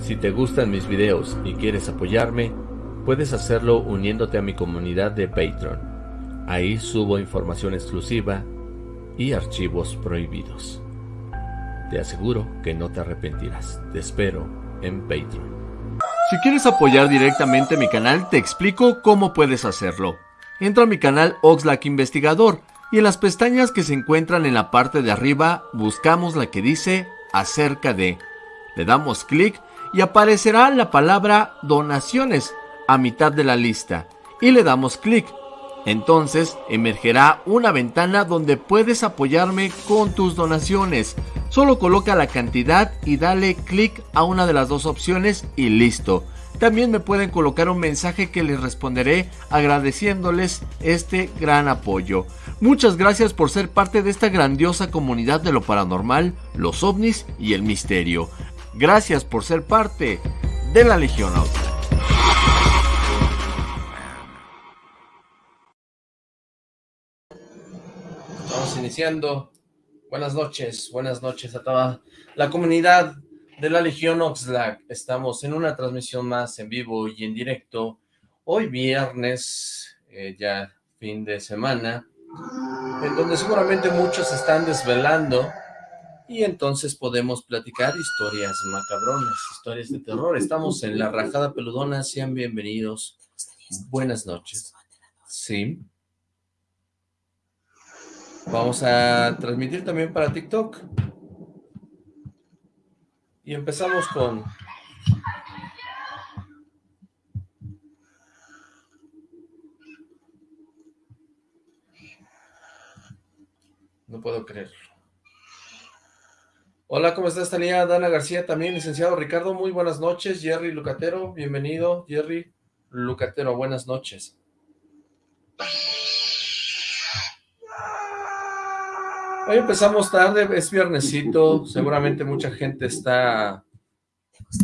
Si te gustan mis videos y quieres apoyarme, puedes hacerlo uniéndote a mi comunidad de Patreon. Ahí subo información exclusiva y archivos prohibidos. Te aseguro que no te arrepentirás. Te espero en Patreon. Si quieres apoyar directamente mi canal, te explico cómo puedes hacerlo. Entra a mi canal Oxlack Investigador y en las pestañas que se encuentran en la parte de arriba buscamos la que dice acerca de. Le damos clic y aparecerá la palabra donaciones a mitad de la lista y le damos clic. Entonces emergerá una ventana donde puedes apoyarme con tus donaciones. Solo coloca la cantidad y dale clic a una de las dos opciones y listo. También me pueden colocar un mensaje que les responderé agradeciéndoles este gran apoyo. Muchas gracias por ser parte de esta grandiosa comunidad de lo paranormal, los ovnis y el misterio. Gracias por ser parte de la Legión Auto. Estamos iniciando. Buenas noches, buenas noches a toda la comunidad de la Legión Oxlack. Estamos en una transmisión más en vivo y en directo. Hoy viernes, eh, ya fin de semana, en donde seguramente muchos están desvelando y entonces podemos platicar historias macabronas, historias de terror. Estamos en La Rajada Peludona, sean bienvenidos. Buenas noches. Sí. Vamos a transmitir también para TikTok. Y empezamos con... No puedo creerlo. Hola, ¿cómo estás, Tania? Dana García también, licenciado Ricardo, muy buenas noches. Jerry Lucatero, bienvenido. Jerry Lucatero, buenas noches. Hoy empezamos tarde, es viernesito, seguramente mucha gente está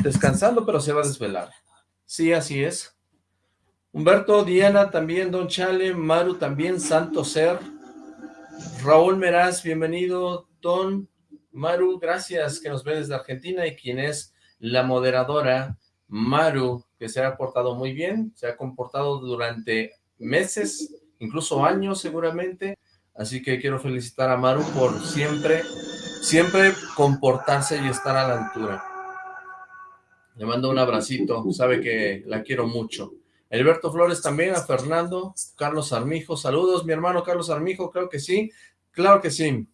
descansando, pero se va a desvelar. Sí, así es. Humberto, Diana también, Don Chale, Maru también, Santo Ser, Raúl Meraz, bienvenido, Don Maru, gracias, que nos ve desde Argentina, y quien es la moderadora, Maru, que se ha portado muy bien, se ha comportado durante meses, incluso años seguramente, Así que quiero felicitar a Maru por siempre, siempre comportarse y estar a la altura. Le mando un abracito, sabe que la quiero mucho. Alberto Flores también, a Fernando, Carlos Armijo, saludos, mi hermano Carlos Armijo, creo que sí, claro que sí.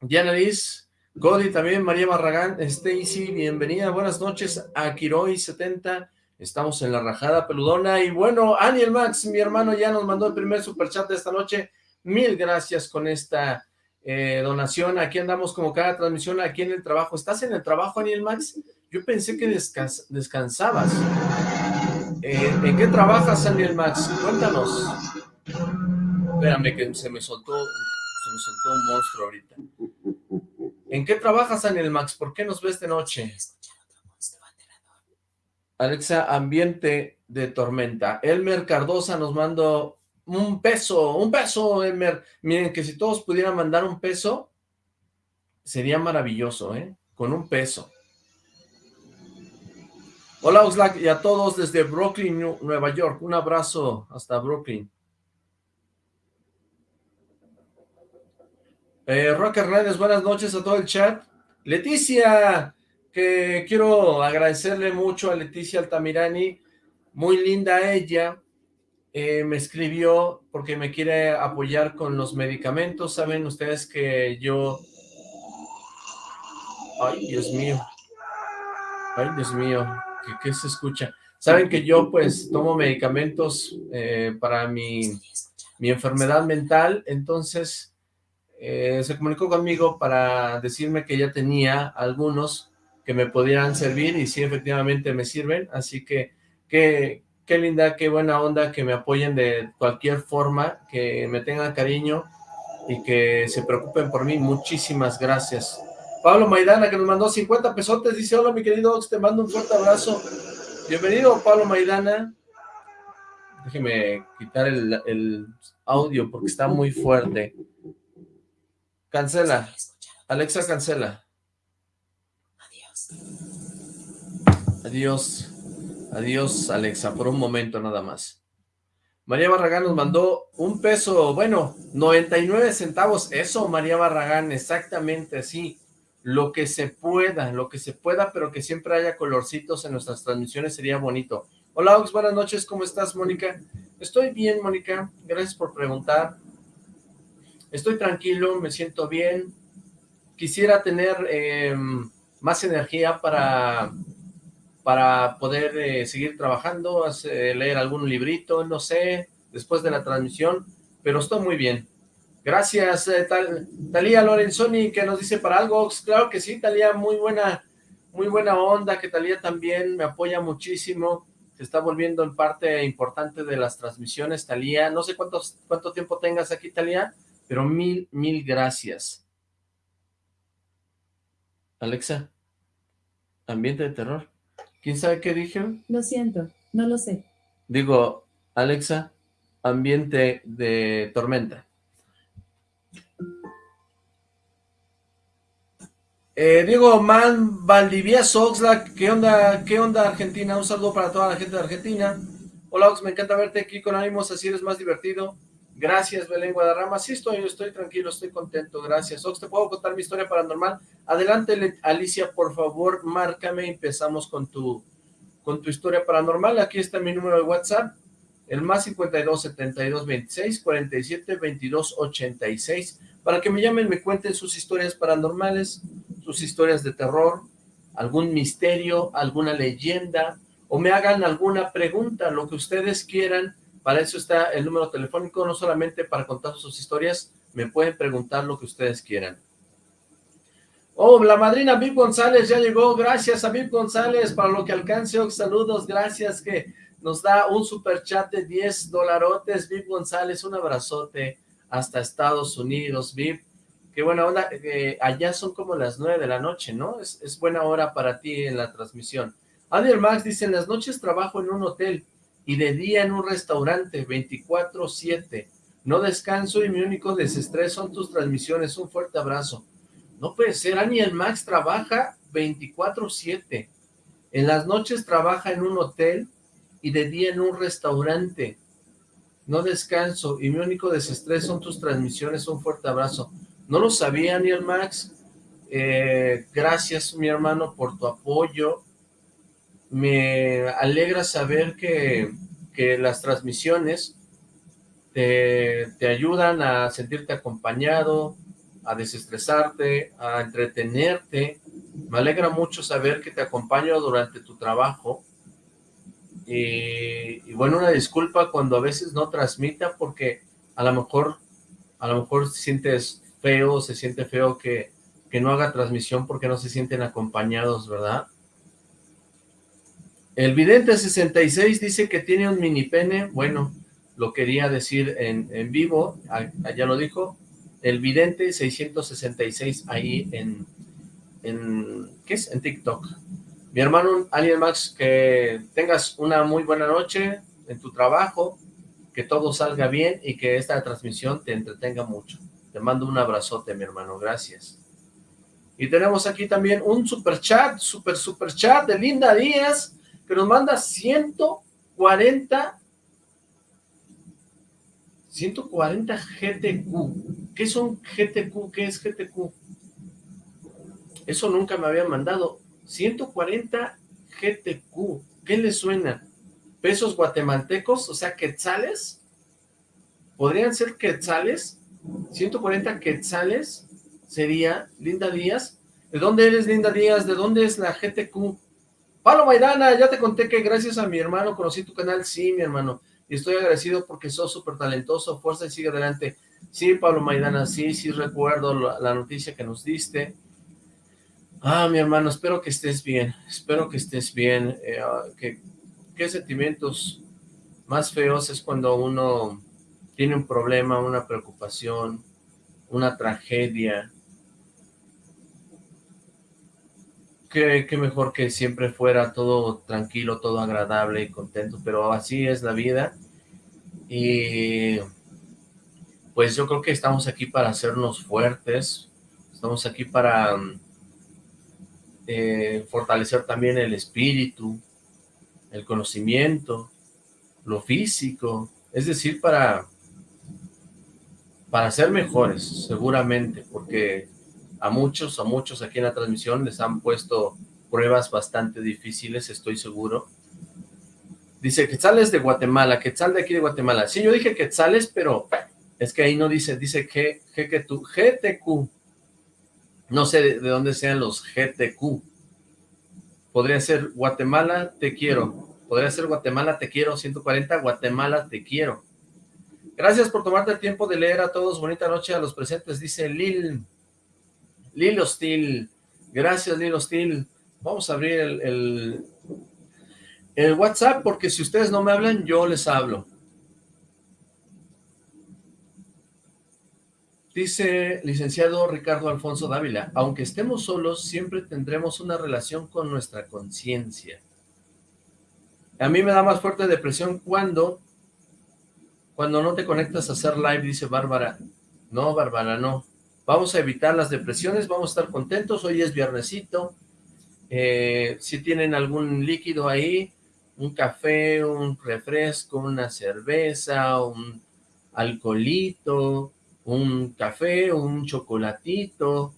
Diana Liz, Godi también, María Barragán, Stacy, bienvenida, buenas noches a Quiroy70, estamos en la rajada peludona, y bueno, Aniel Max, mi hermano, ya nos mandó el primer superchat de esta noche, Mil gracias con esta eh, donación. Aquí andamos como cada transmisión aquí en el trabajo. ¿Estás en el trabajo, Aniel Max? Yo pensé que descansabas. Eh, ¿En qué trabajas, Aniel Max? Cuéntanos. Espérame que se me soltó, se me soltó un monstruo ahorita. ¿En qué trabajas, Aniel Max? ¿Por qué nos ves de noche? Alexa, ambiente de tormenta. Elmer Cardosa nos mandó un peso, un peso, Elmer. Miren, que si todos pudieran mandar un peso, sería maravilloso, ¿eh? Con un peso. Hola, Oxlack, y a todos desde Brooklyn, Nueva York. Un abrazo hasta Brooklyn. Eh, Rock Hernández, buenas noches a todo el chat. Leticia, que quiero agradecerle mucho a Leticia Altamirani. Muy linda ella eh, me escribió porque me quiere apoyar con los medicamentos. Saben ustedes que yo... Ay, Dios mío. Ay, Dios mío. ¿Qué, se escucha? Saben que yo pues tomo medicamentos eh, para mi, mi, enfermedad mental. Entonces eh, se comunicó conmigo para decirme que ya tenía algunos que me podían servir y sí, efectivamente me sirven. Así que, que qué linda, qué buena onda que me apoyen de cualquier forma, que me tengan cariño y que se preocupen por mí. Muchísimas gracias. Pablo Maidana, que nos mandó 50 pesotes, dice, hola mi querido te mando un fuerte abrazo. Bienvenido, Pablo Maidana. Déjeme quitar el, el audio porque está muy fuerte. Cancela. Alexa, cancela. Adiós. Adiós. Adiós, Alexa, por un momento nada más. María Barragán nos mandó un peso, bueno, 99 centavos. Eso, María Barragán, exactamente así. Lo que se pueda, lo que se pueda, pero que siempre haya colorcitos en nuestras transmisiones sería bonito. Hola, Ox, buenas noches, ¿cómo estás, Mónica? Estoy bien, Mónica, gracias por preguntar. Estoy tranquilo, me siento bien. Quisiera tener em, más energía para para poder eh, seguir trabajando, leer algún librito, no sé, después de la transmisión, pero estoy muy bien. Gracias, eh, Talía Lorenzoni, que nos dice para algo, claro que sí, Talía, muy buena, muy buena onda, que Talía también me apoya muchísimo, se está volviendo en parte importante de las transmisiones, Talía, no sé cuántos, cuánto tiempo tengas aquí, Talía, pero mil, mil gracias. Alexa, ambiente de terror. ¿Quién sabe qué dije? Lo siento, no lo sé. Digo, Alexa, ambiente de tormenta. Eh, Diego Man Valdivieso, Oxlack, ¿qué onda, qué onda Argentina? Un saludo para toda la gente de Argentina. Hola Ox, me encanta verte aquí con ánimos, así eres más divertido. Gracias, Belén Guadarrama. Sí, estoy, estoy tranquilo, estoy contento, gracias. Ox, ¿te puedo contar mi historia paranormal? Adelante, Alicia, por favor, márcame. Empezamos con tu, con tu historia paranormal. Aquí está mi número de WhatsApp, el más 52 72 26 47 22 86, para que me llamen, me cuenten sus historias paranormales, sus historias de terror, algún misterio, alguna leyenda, o me hagan alguna pregunta, lo que ustedes quieran, para eso está el número telefónico, no solamente para contar sus historias, me pueden preguntar lo que ustedes quieran. Oh, la madrina Viv González ya llegó, gracias a Viv González para lo que alcance, saludos, gracias que nos da un super chat de 10 dolarotes, Viv González, un abrazote hasta Estados Unidos, Viv, qué buena onda, eh, allá son como las 9 de la noche, ¿no? Es, es buena hora para ti en la transmisión. Adiel Max dice, en las noches trabajo en un hotel, y de día en un restaurante 24-7. No descanso y mi único desestrés son tus transmisiones. Un fuerte abrazo. No puede ser, Aniel Max trabaja 24-7. En las noches trabaja en un hotel y de día en un restaurante. No descanso y mi único desestrés son tus transmisiones. Un fuerte abrazo. No lo sabía, Aniel Max. Eh, gracias, mi hermano, por tu apoyo me alegra saber que, las transmisiones te, te, ayudan a sentirte acompañado, a desestresarte, a entretenerte. Me alegra mucho saber que te acompaño durante tu trabajo. Y, bueno, una disculpa cuando a veces no transmita porque a lo mejor, a lo mejor sientes feo, se siente feo que, que no haga transmisión porque no se sienten acompañados, ¿verdad? El vidente 66 dice que tiene un mini pene, bueno, lo quería decir en, vivo, allá lo dijo, el vidente 666 ahí en, en, ¿qué es? En TikTok. Mi hermano Alien Max, que tengas una muy buena noche en tu trabajo, que todo salga bien y que esta transmisión te entretenga mucho. Te mando un abrazote, mi hermano, gracias. Y tenemos aquí también un super chat, super super chat de Linda Díaz, que nos manda 140 140 GTQ. ¿Qué son GTQ? ¿Qué es GTQ? Eso nunca me había mandado. 140 GTQ. ¿Qué le suena? ¿Pesos guatemaltecos? O sea, quetzales. ¿Podrían ser quetzales? 140 quetzales sería Linda Díaz. ¿De dónde eres, Linda Díaz? ¿De dónde es la GTQ? Pablo Maidana, ya te conté que gracias a mi hermano conocí tu canal, sí, mi hermano, y estoy agradecido porque sos súper talentoso, fuerza y sigue adelante. Sí, Pablo Maidana, sí, sí recuerdo la, noticia que nos diste. Ah, mi hermano, espero que estés bien, espero que estés bien. Eh, ah, ¿Qué sentimientos más feos es cuando uno tiene un problema, una preocupación, una tragedia, qué, mejor que siempre fuera todo tranquilo, todo agradable y contento, pero así es la vida. Y pues yo creo que estamos aquí para hacernos fuertes, estamos aquí para, eh, fortalecer también el espíritu, el conocimiento, lo físico, es decir, para, para ser mejores, seguramente, porque a muchos, a muchos aquí en la transmisión les han puesto pruebas bastante difíciles, estoy seguro. Dice, Quetzales de Guatemala, Quetzal de aquí de Guatemala. Sí, yo dije Quetzales, pero es que ahí no dice, dice que, GTQ. No sé de, de dónde sean los GTQ. Podría ser Guatemala, te quiero. Podría ser Guatemala, te quiero. 140, Guatemala, te quiero. Gracias por tomarte el tiempo de leer a todos. Bonita noche a los presentes, dice Lil. Lil Hostil. Gracias, Lil Hostil. Vamos a abrir el, el, WhatsApp porque si ustedes no me hablan, yo les hablo. Dice licenciado Ricardo Alfonso Dávila, aunque estemos solos, siempre tendremos una relación con nuestra conciencia. A mí me da más fuerte depresión cuando, cuando no te conectas a hacer live, dice Bárbara. No, Bárbara, no. Vamos a evitar las depresiones, vamos a estar contentos, hoy es viernesito, eh, si tienen algún líquido ahí, un café, un refresco, una cerveza, un alcoholito, un café, un chocolatito,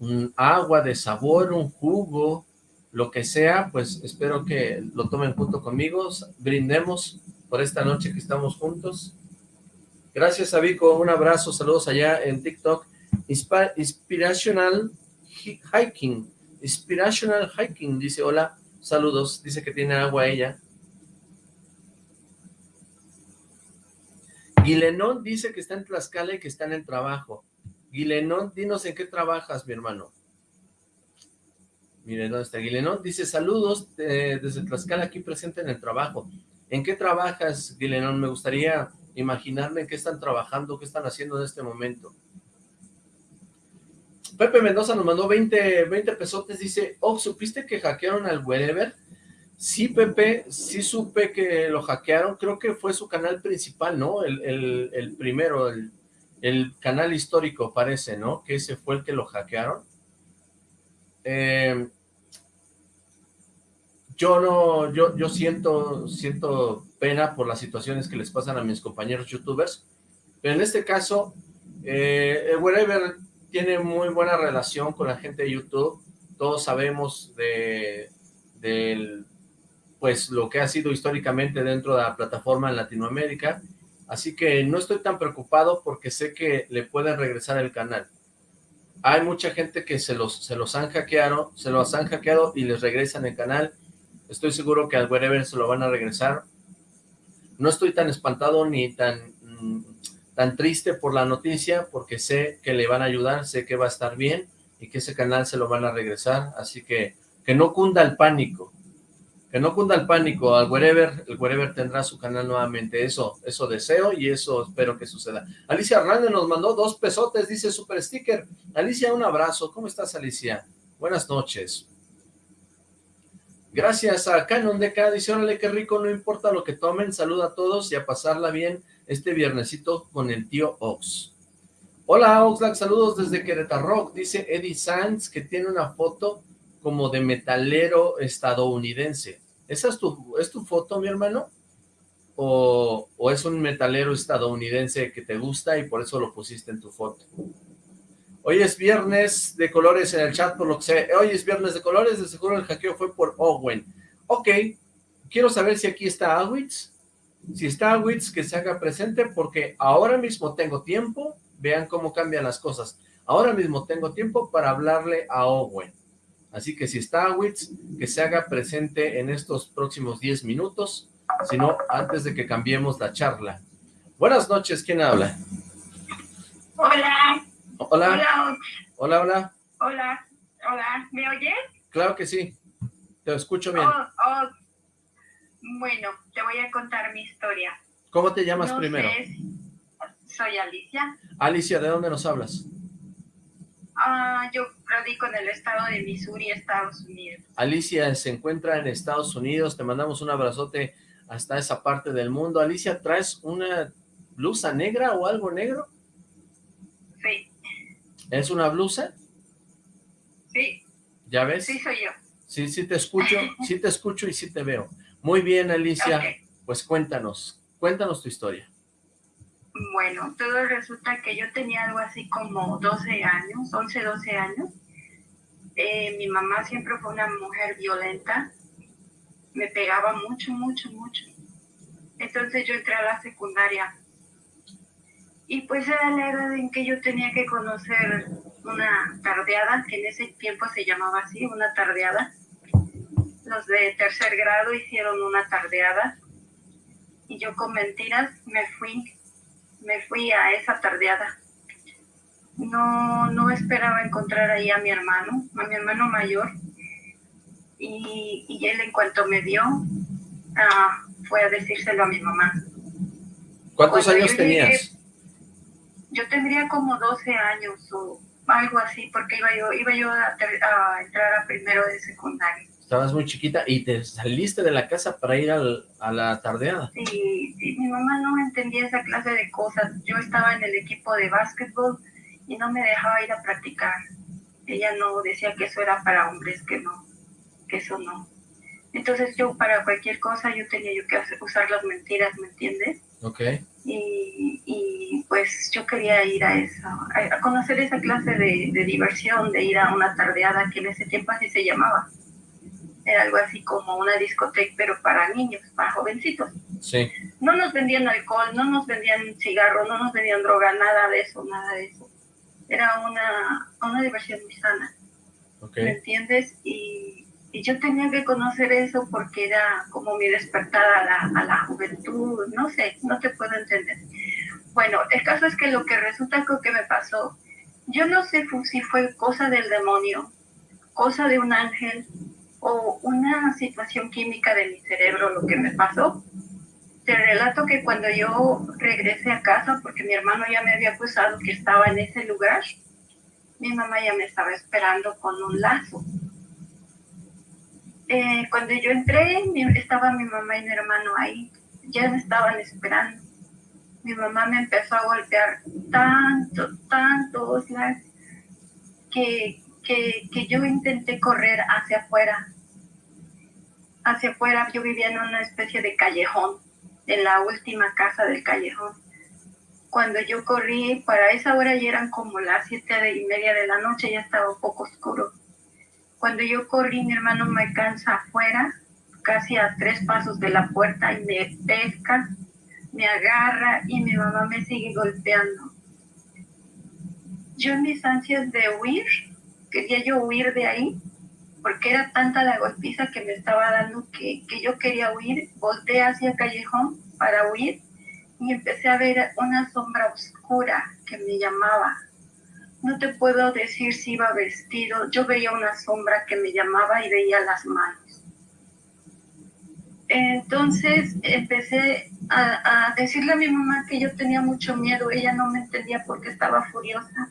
un agua de sabor, un jugo, lo que sea, pues espero que lo tomen junto conmigo, brindemos por esta noche que estamos juntos. Gracias, Avico, un abrazo, saludos allá en TikTok, Inspirational Hiking, Inspirational Hiking, dice, hola, saludos, dice que tiene agua ella. Guilenón dice que está en Tlaxcala y que está en el trabajo. Guilenón, dinos en qué trabajas, mi hermano. Miren, ¿dónde está Guilenón? Dice, saludos desde Tlaxcala aquí presente en el trabajo. ¿En qué trabajas, Guilenón? Me gustaría imaginarme en qué están trabajando, qué están haciendo en este momento. Pepe Mendoza nos mandó 20, 20 pesotes, dice, oh, ¿supiste que hackearon al Wherever? Sí, Pepe, sí supe que lo hackearon, creo que fue su canal principal, ¿no? El, primero, el, canal histórico parece, ¿no? Que ese fue el que lo hackearon. Eh, yo no, yo, yo siento, siento pena por las situaciones que les pasan a mis compañeros youtubers, pero en este caso, eh, el Wherever tiene muy buena relación con la gente de YouTube, todos sabemos de, pues lo que ha sido históricamente dentro de la plataforma en Latinoamérica, así que no estoy tan preocupado porque sé que le pueden regresar el canal. Hay mucha gente que se los, se los han hackeado, se los han hackeado y les regresan el canal. Estoy seguro que al wherever se lo van a regresar. No estoy tan espantado ni tan mm, tan triste por la noticia porque sé que le van a ayudar, sé que va a estar bien y que ese canal se lo van a regresar, así que que no cunda el pánico, que no cunda el pánico, al wherever, el wherever tendrá su canal nuevamente, eso, eso deseo y eso espero que suceda. Alicia Hernández nos mandó dos pesotes, dice super sticker, Alicia un abrazo, ¿cómo estás Alicia? Buenas noches. Gracias a Canon de cada dice, órale, qué rico, no importa lo que tomen, saluda a todos y a pasarla bien este viernesito con el tío Ox. Hola Oxlack, saludos desde Querétaro, dice Eddie Sanz que tiene una foto como de metalero estadounidense. ¿Esa es tu, es tu foto, mi hermano? O, ¿O es un metalero estadounidense que te gusta y por eso lo pusiste en tu foto? Hoy es viernes de colores en el chat, por lo que sé. Hoy es viernes de colores, de seguro el hackeo fue por Owen. Ok, quiero saber si aquí está Awitz. Si está Wits, que se haga presente porque ahora mismo tengo tiempo, vean cómo cambian las cosas. Ahora mismo tengo tiempo para hablarle a Owen. Así que si está Wits, que se haga presente en estos próximos 10 minutos, si no, antes de que cambiemos la charla. Buenas noches, ¿quién habla? Hola. Hola. Hola. Hola, hola. Hola, hola. ¿Me oyes? Claro que sí. Te escucho bien. Oh, oh, bueno, te voy a contar mi historia. ¿Cómo te llamas primero? soy Alicia. Alicia, ¿de dónde nos hablas? Ah, yo radico en el estado de Missouri, Estados Unidos. Alicia se encuentra en Estados Unidos, te mandamos un abrazote hasta esa parte del mundo. Alicia, ¿traes una blusa negra o algo negro? Sí. ¿Es una blusa? Sí. ¿Ya ves? Sí, soy yo. Sí, sí te escucho, sí te escucho y sí te veo. Muy bien, Alicia, pues cuéntanos, cuéntanos tu historia. Bueno, todo resulta que yo tenía algo así como 12 años, 11, 12 años. Eh, mi mamá siempre fue una mujer violenta, me pegaba mucho, mucho, mucho. Entonces yo entré a la secundaria y pues era la edad en que yo tenía que conocer una tardeada, que en ese tiempo se llamaba así, una tardeada. Los de tercer grado hicieron una tardeada y yo con mentiras me fui, me fui a esa tardeada. No, no esperaba encontrar ahí a mi hermano, a mi hermano mayor. Y, y él en cuanto me vio, ah, fue a decírselo a mi mamá. ¿Cuántos años tenías? yo tendría como 12 años o algo así, porque iba yo, iba yo a, entrar a primero de secundaria. Estabas muy chiquita y te saliste de la casa para ir a la tardeada. Sí, sí, mi mamá no entendía esa clase de cosas. Yo estaba en el equipo de básquetbol y no me dejaba ir a practicar. Ella no decía que eso era para hombres, que no, que eso no. Entonces yo para cualquier cosa yo tenía yo que usar las mentiras, ¿me entiendes? Ok. Y, y pues yo quería ir a eso, a, conocer esa clase de, de, diversión, de ir a una tardeada que en ese tiempo así se llamaba. Era algo así como una discoteca, pero para niños, para jovencitos. Sí. No nos vendían alcohol, no nos vendían cigarros, no nos vendían droga, nada de eso, nada de eso. Era una, una diversión muy sana. Okay. ¿Me entiendes? Y y yo tenía que conocer eso porque era como mi despertar a la, a la juventud, no sé, no te puedo entender. Bueno, el caso es que lo que resulta que me pasó, yo no sé si fue cosa del demonio, cosa de un ángel o una situación química de mi cerebro lo que me pasó. Te relato que cuando yo regresé a casa, porque mi hermano ya me había acusado que estaba en ese lugar, mi mamá ya me estaba esperando con un lazo eh, cuando yo entré, estaba mi mamá y mi hermano ahí, ya me estaban esperando. Mi mamá me empezó a golpear tanto, tanto, que, que, que yo intenté correr hacia afuera. Hacia afuera, yo vivía en una especie de callejón, en la última casa del callejón. Cuando yo corrí, para esa hora ya eran como las siete y media de la noche, ya estaba un poco oscuro cuando yo corrí, mi hermano me alcanza afuera, casi a tres pasos de la puerta, y me pesca, me agarra y mi mamá me sigue golpeando. Yo en mis ansias de huir, quería yo huir de ahí, porque era tanta la golpiza que me estaba dando que, que yo quería huir, volteé hacia el callejón para huir y empecé a ver una sombra oscura que me llamaba no te puedo decir si iba vestido. Yo veía una sombra que me llamaba y veía las manos. Entonces empecé a, decirle a mi mamá que yo tenía mucho miedo. Ella no me entendía porque estaba furiosa.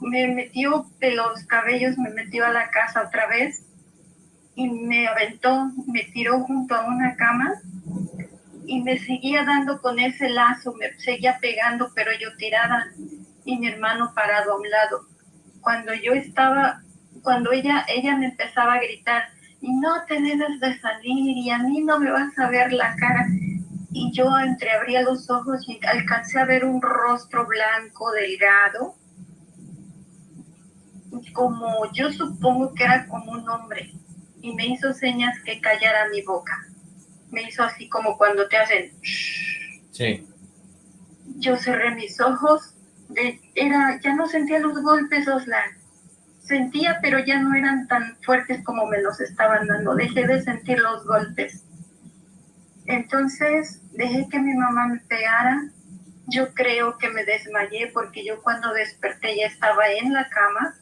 Me metió de los cabellos, me metió a la casa otra vez y me aventó, me tiró junto a una cama y me seguía dando con ese lazo, me seguía pegando, pero yo tirada y mi hermano parado a un lado. Cuando yo estaba, cuando ella, ella me empezaba a gritar, y no te debes de salir, y a mí no me vas a ver la cara. Y yo entreabría los ojos y alcancé a ver un rostro blanco, delgado, como yo supongo que era como un hombre, y me hizo señas que callara mi boca. Me hizo así como cuando te hacen... Sí. Yo cerré mis ojos era, ya no sentía los golpes, Oslan. Sentía, pero ya no eran tan fuertes como me los estaban dando. Dejé de sentir los golpes. Entonces dejé que mi mamá me pegara. Yo creo que me desmayé porque yo cuando desperté ya estaba en la cama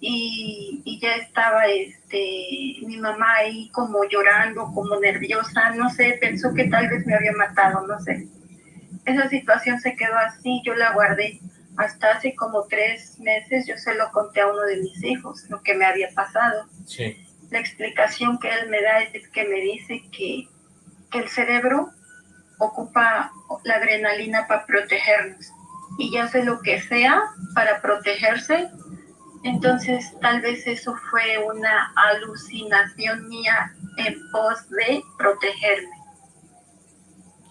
y, y, ya estaba este mi mamá ahí como llorando, como nerviosa, no sé, pensó que tal vez me había matado, no sé esa situación se quedó así, yo la guardé hasta hace como tres meses, yo se lo conté a uno de mis hijos, lo que me había pasado. Sí. La explicación que él me da es que me dice que, que el cerebro ocupa la adrenalina para protegernos y ya hace lo que sea para protegerse Entonces, tal vez eso fue una alucinación mía en pos de protegerme.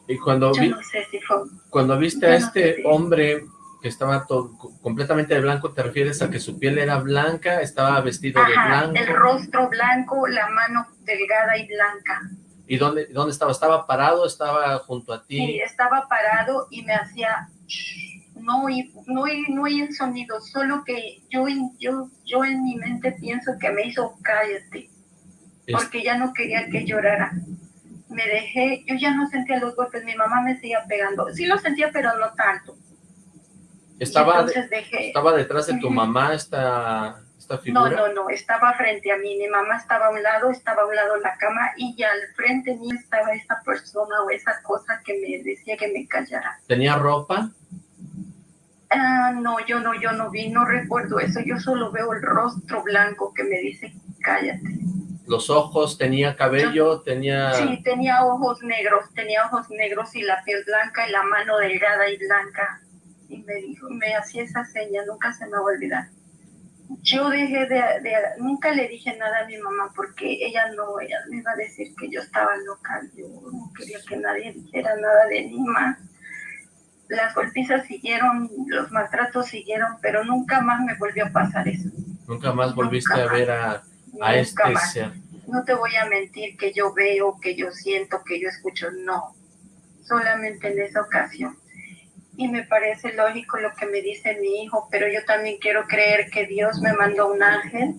Y cuando, Yo no sé si fue, cuando viste a no este sé si- hombre que estaba todo, completamente de blanco, ¿te refieres a que su piel era blanca, estaba vestido de Ajá, blanco? el rostro blanco, la mano delgada y blanca. ¿Y dónde, dónde estaba? ¿Estaba parado? ¿Estaba junto a ti? Sí, estaba parado y me hacía no oí, no oí, no oí el sonido, solo que yo, yo, yo en mi mente pienso que me hizo cállate, porque ya no quería que llorara. Me dejé, yo ya no sentía los golpes, mi mamá me seguía pegando. Sí lo sentía, pero no tanto. Estaba, dejé. estaba detrás de tu mamá esta, esta No, figura. no, no, estaba frente a mí, mi mamá estaba a un lado, estaba a un lado la cama y ya al frente mío estaba esa persona o esa cosa que me decía que me callara. ¿Tenía ropa? Ah, no, yo no, yo no vi, no recuerdo eso, yo solo veo el rostro blanco que me dice cállate. ¿Los ojos? ¿Tenía cabello? ¿Tenía...? Sí, tenía ojos negros, tenía ojos negros y la piel blanca y la mano delgada y blanca. Y me dijo, me hacía esa seña, nunca se me va a olvidar. Yo dejé de, de- nunca le dije nada a mi mamá porque ella no, ella me iba a decir que yo estaba loca, yo no quería que nadie dijera nada de mí más. Las golpizas siguieron, los maltratos siguieron, pero nunca más me volvió a pasar eso. Nunca más volviste Nunca a más. ver a, a este ser. No te voy a mentir que yo veo, que yo siento, que yo escucho, no. Solamente en esa ocasión. Y me parece lógico lo que me dice mi hijo, pero yo también quiero creer que Dios me mandó un ángel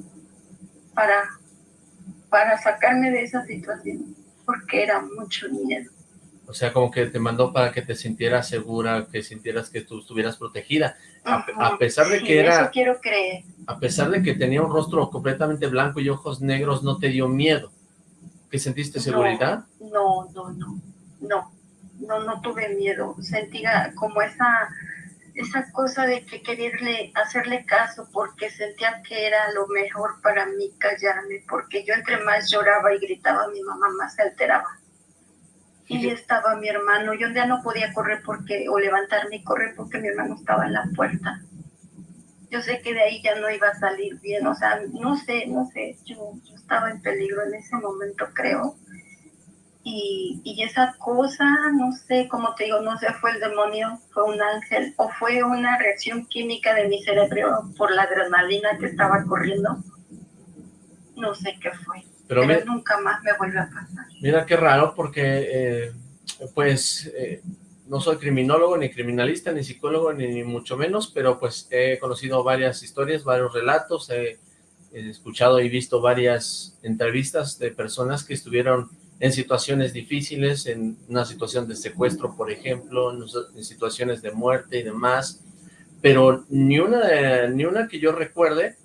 para, para sacarme de esa situación, porque era mucho miedo. O sea, como que te mandó para que te sintieras segura, que sintieras que tú estuvieras protegida. A, pesar de Sí, que era, Eso quiero creer. a pesar de que tenía un rostro completamente blanco y ojos negros, no te dio miedo. ¿Que sentiste seguridad? No, no, no, no, no, no tuve miedo. Sentía como esa, esa cosa de que quererle, hacerle caso porque sentía que era lo mejor para mí callarme, porque yo entre más lloraba y gritaba, mi mamá más se alteraba. Y estaba mi hermano, yo ya no podía correr porque, o levantarme y correr porque mi hermano estaba en la puerta. Yo sé que de ahí ya no iba a salir bien, o sea, no sé, no sé, yo, yo estaba en peligro en ese momento, creo. Y, y esa cosa, no sé, como te digo, no sé, fue el demonio, fue un ángel, o fue una reacción química de mi cerebro por la adrenalina que estaba corriendo. No sé qué fue, Pero nunca más me vuelve a pasar. mira qué raro, porque eh, pues eh, no soy criminólogo, ni criminalista, ni psicólogo, ni, ni mucho menos, pero pues he conocido varias historias, varios relatos, he, he escuchado y visto varias entrevistas de personas que estuvieron en situaciones difíciles, en una situación de secuestro, por ejemplo, en, situaciones de muerte y demás, pero ni una, ni una que yo recuerde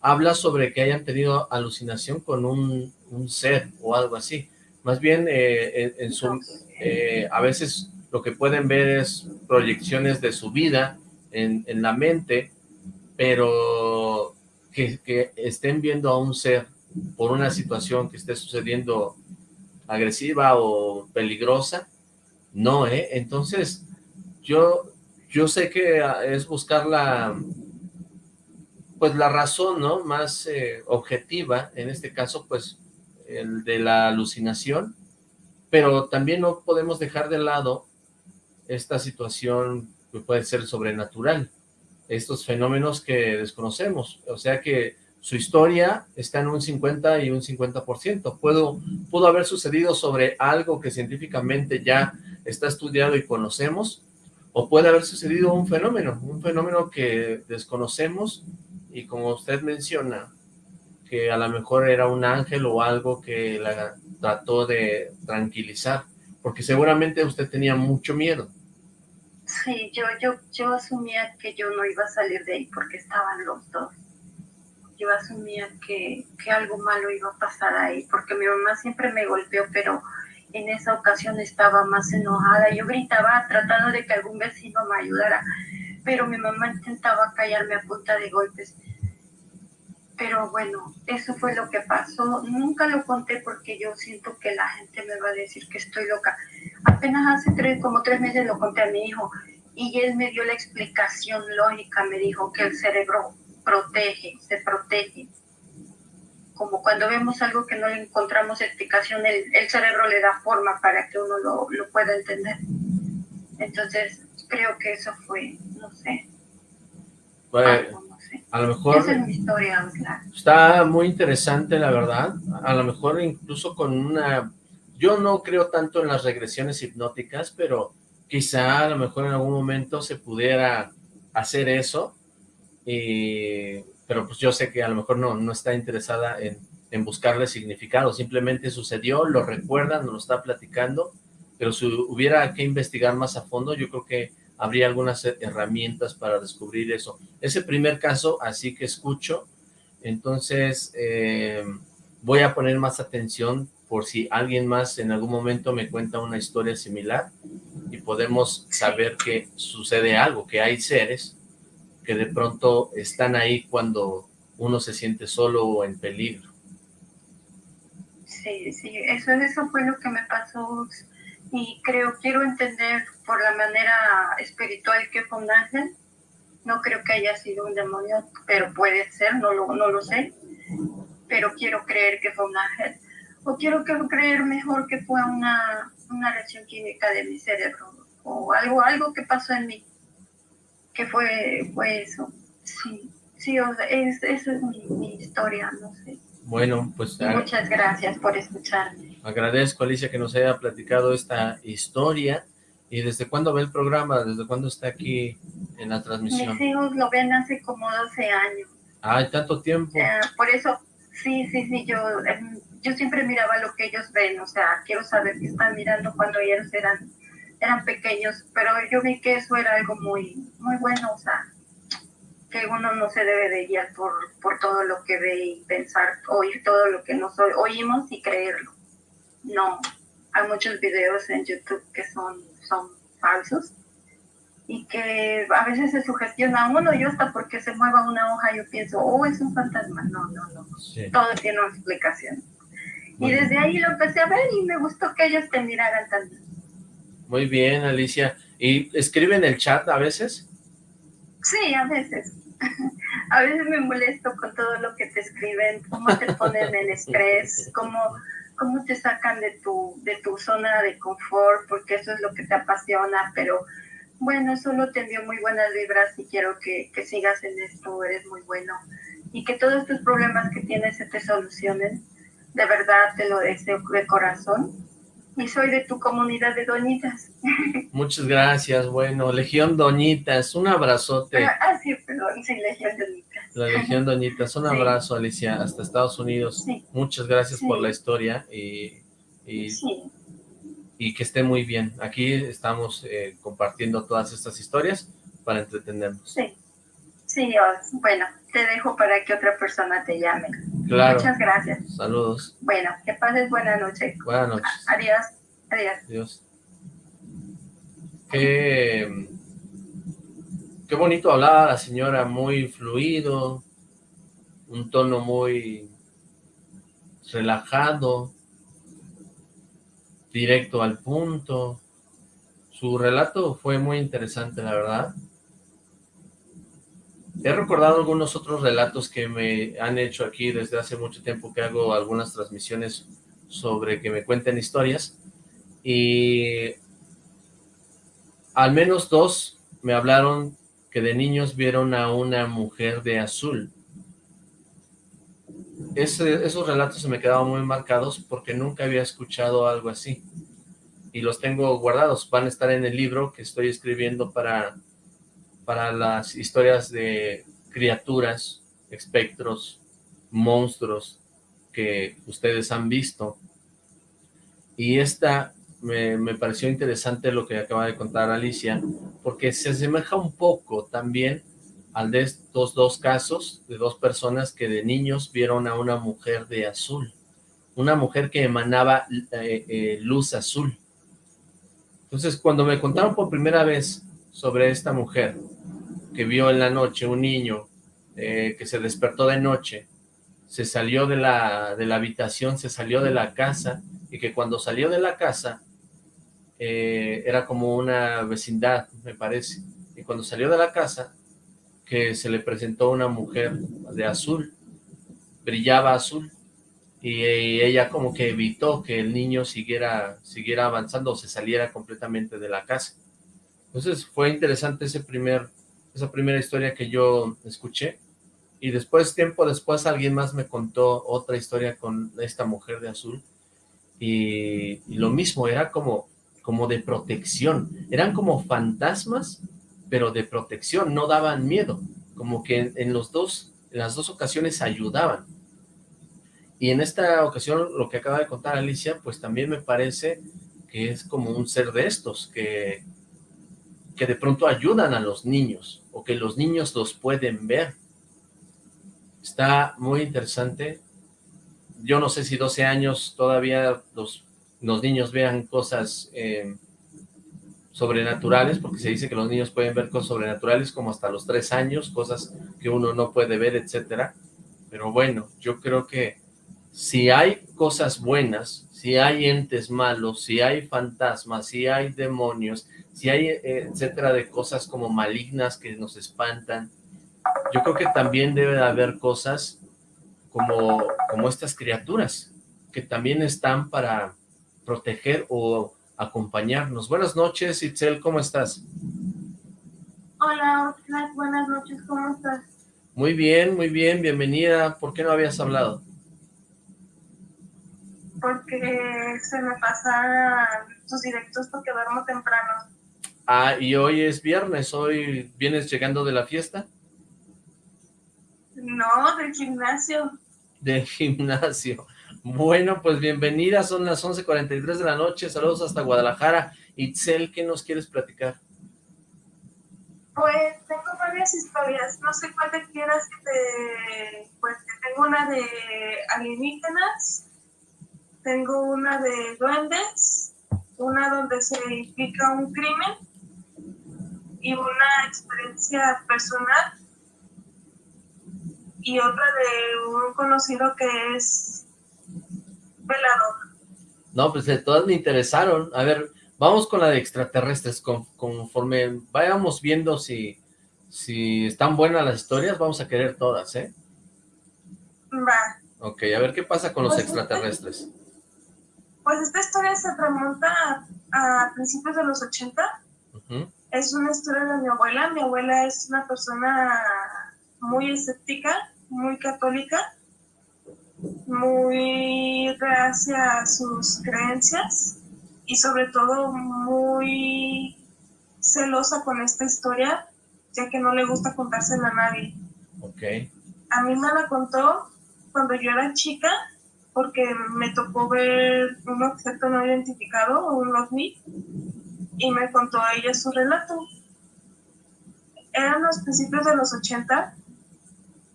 habla sobre que hayan tenido alucinación con un, un ser o algo así. Más bien, eh, en, su, eh, a veces lo que pueden ver es proyecciones de su vida en, en la mente, pero que, que estén viendo a un ser por una situación que esté sucediendo agresiva o peligrosa, no, ¿eh? Entonces, yo, yo sé que es buscar la, pues la razón, ¿no? Más eh, objetiva, en este caso, pues, el de la alucinación, pero también no podemos dejar de lado esta situación que puede ser sobrenatural, estos fenómenos que desconocemos, o sea que su historia está en un 50 y un 50%, Puedo, pudo haber sucedido sobre algo que científicamente ya está estudiado y conocemos, o puede haber sucedido un fenómeno, un fenómeno que desconocemos y como usted menciona, que a lo mejor era un ángel o algo que la trató de tranquilizar, porque seguramente usted tenía mucho miedo. Sí, yo, yo, yo asumía que yo no iba a salir de ahí porque estaban los dos. Yo asumía que, que algo malo iba a pasar ahí, porque mi mamá siempre me golpeó, pero en esa ocasión estaba más enojada. Yo gritaba tratando de que algún vecino me ayudara, pero mi mamá intentaba callarme a punta de golpes. Pero bueno, eso fue lo que pasó. Nunca lo conté porque yo siento que la gente me va a decir que estoy loca. Apenas hace tres, como tres meses lo conté a mi hijo y él me dio la explicación lógica. Me dijo que el cerebro protege, se protege. Como cuando vemos algo que no le encontramos explicación, el, cerebro le da forma para que uno lo pueda entender. Entonces, creo que eso fue, no sé. Bueno, no sé. A lo mejor... Esa es mi historia, Está muy interesante, la verdad. A lo mejor incluso con una... Yo no creo tanto en las regresiones hipnóticas, pero quizá a lo mejor en algún momento se pudiera hacer eso, pero pues yo sé que a lo mejor no, no está interesada en, en buscarle significado, simplemente sucedió, lo recuerda, nos lo está platicando, pero si hubiera que investigar más a fondo, yo creo que habría algunas herramientas para descubrir eso. Ese primer caso, así que escucho, entonces eh, voy a poner más atención por si alguien más en algún momento me cuenta una historia similar y podemos saber que sucede algo, que hay seres que de pronto están ahí cuando uno se siente solo o en peligro. Sí, sí, eso, eso fue lo que me pasó y creo, quiero entender por la manera espiritual que fue un ángel, no creo que haya sido un demonio, pero puede ser, no lo, no lo sé, pero quiero creer que fue un ángel o quiero creer mejor que fue una, una reacción química de mi cerebro o algo, algo que pasó en mí, que fue, fue eso. Sí, sí, o sea, es, esa es mi, historia, no sé. Bueno, pues... muchas gracias por escucharme. Agradezco, Alicia, que nos haya platicado esta historia. ¿Y desde cuándo ve el programa? ¿Desde cuándo está aquí en la transmisión? Mis hijos lo ven hace como 12 años. ¡Ay, tanto tiempo! Eh, por eso, sí, sí, sí, yo em, yo siempre miraba lo que ellos ven, o sea, quiero saber qué están mirando cuando ellos eran, eran pequeños, pero yo vi que eso era algo muy, muy bueno, o sea, que uno no se debe de guiar por, por todo lo que ve y pensar, oír todo lo que nos oímos y creerlo. No, hay muchos videos en YouTube que son, son falsos y que a veces se sugestiona uno, yo hasta porque se mueva una hoja yo pienso, oh, es un fantasma. No, no, no. Todo tiene una explicación. Y desde ahí lo empecé a ver y me gustó que ellos te miraran también. Muy bien, Alicia. ¿Y escriben el chat a veces? Sí, a veces. a veces me molesto con todo lo que te escriben, cómo te ponen en estrés, cómo, cómo te sacan de tu, de tu zona de confort, porque eso es lo que te apasiona, pero bueno, solo te envío muy buenas vibras y quiero que, que sigas en esto, eres muy bueno, y que todos tus problemas que tienes se te solucionen de verdad te lo deseo de corazón. Y soy de tu comunidad de doñitas. Muchas gracias. Bueno, Legión Doñitas, un abrazote. Ah, sí, perdón, sí, Legión Doñitas. La Legión Doñitas, un abrazo, Alicia, hasta Estados Unidos. Muchas gracias por la historia y, y, que esté muy bien. Aquí estamos eh, compartiendo todas estas historias para entretenernos. Sí, sí, bueno, te dejo para que otra persona te llame. Claro. Muchas gracias. Saludos. Bueno, que pases buena noche. Buenas noches. Adiós. Adiós. Adiós. Qué bonito hablaba la señora, muy fluido, un tono muy relajado, directo al punto. Su relato fue muy interesante, la verdad. He recordado algunos otros relatos que me han hecho aquí desde hace mucho tiempo que hago algunas transmisiones sobre que me cuenten historias y al menos dos me hablaron que de niños vieron a una mujer de azul. esos relatos se me quedaban muy marcados porque nunca había escuchado algo así y los tengo guardados, van a estar en el libro que estoy escribiendo para para las historias de criaturas, espectros, monstruos que ustedes han visto. Y esta me, pareció interesante lo que acaba de contar Alicia, porque se asemeja un poco también al de estos dos casos de dos personas que de niños vieron a una mujer de azul, una mujer que emanaba eh, eh, luz azul. Entonces, cuando me contaron por primera vez sobre esta mujer, que vio en la noche un niño eh, que se despertó de noche, se salió de la, de la habitación, se salió de la casa, y que cuando salió de la casa, eh, era como una vecindad, me parece, y cuando salió de la casa, que se le presentó una mujer de azul, brillaba azul, y ella como que evitó que el niño siguiera, siguiera avanzando o se saliera completamente de la casa. Entonces fue interesante ese primer, esa primera historia que yo escuché, y después, tiempo después, alguien más me contó otra historia con esta mujer de azul, y, lo mismo, era como, como de protección, eran como fantasmas, pero de protección, no daban miedo, como que en, los dos, en las dos ocasiones ayudaban. Y en esta ocasión, lo que acaba de contar Alicia, pues también me parece que es como un ser de estos, que, que de pronto ayudan a los niños, o que los niños los pueden ver. Está muy interesante. Yo no sé si 12 años todavía los, los niños vean cosas eh, sobrenaturales, porque se dice que los niños pueden ver cosas sobrenaturales como hasta los 3 años, cosas que uno no puede ver, etcétera. Pero bueno, yo creo que si hay cosas buenas, si hay entes malos, si hay fantasmas, si hay demonios, si hay eh, etcétera de cosas como malignas que nos espantan, yo creo que también debe de haber cosas como, como estas criaturas, que también están para proteger o acompañarnos. Buenas noches, Itzel, ¿cómo estás? Hola, buenas noches, ¿cómo estás? Muy bien, muy bien, bienvenida. ¿Por qué no habías hablado? Porque se me pasan tus directos porque duermo temprano. Ah, y hoy es viernes, ¿hoy vienes llegando de la fiesta? No, del gimnasio. Del gimnasio. Bueno, pues bienvenida, son las 11.43 de la noche, saludos hasta Guadalajara. Itzel, ¿qué nos quieres platicar? Pues tengo varias historias, no sé cuál te quieras que te... Pues tengo una de alienígenas, tengo una de duendes, una donde se implica un crimen y una experiencia personal y otra de un conocido que es velador. No, pues de todas me interesaron. A ver, vamos con la de extraterrestres. conforme vayamos viendo si, si están buenas las historias, vamos a querer todas, ¿eh? Va. Ok, a ver qué pasa con los pues extraterrestres. pues esta historia se remonta a, principios de los 80. Es una historia de mi abuela. Mi abuela es una persona muy escéptica, muy católica, muy reacia a sus creencias y sobre todo muy celosa con esta historia, ya que no le gusta contársela a nadie. Okay. A mí me la contó cuando yo era chica, porque me tocó ver un objeto no identificado, un ovni, y me contó a ella su relato. Eran los principios de los 80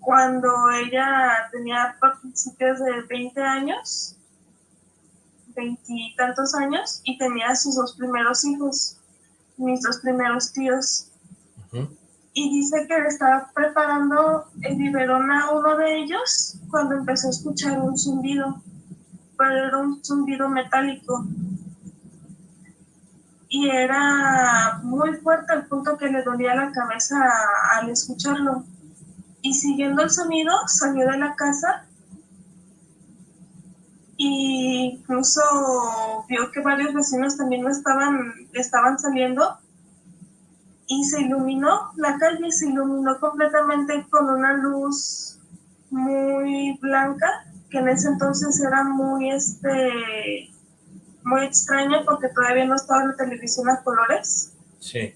cuando ella tenía principios de 20 años, veintitantos años, y tenía sus dos primeros hijos, mis dos primeros tíos. Y dice que estaba preparando el biberón a uno de ellos cuando empezó a escuchar un zumbido, pero era un zumbido metálico. Y era muy fuerte al punto que le dolía la cabeza al escucharlo y siguiendo el sonido salió de la casa y incluso vio que varios vecinos también estaban, estaban saliendo y se iluminó, la calle se iluminó completamente con una luz muy blanca, que en ese entonces era muy, este, muy extraña porque todavía no estaba la televisión a colores. Sí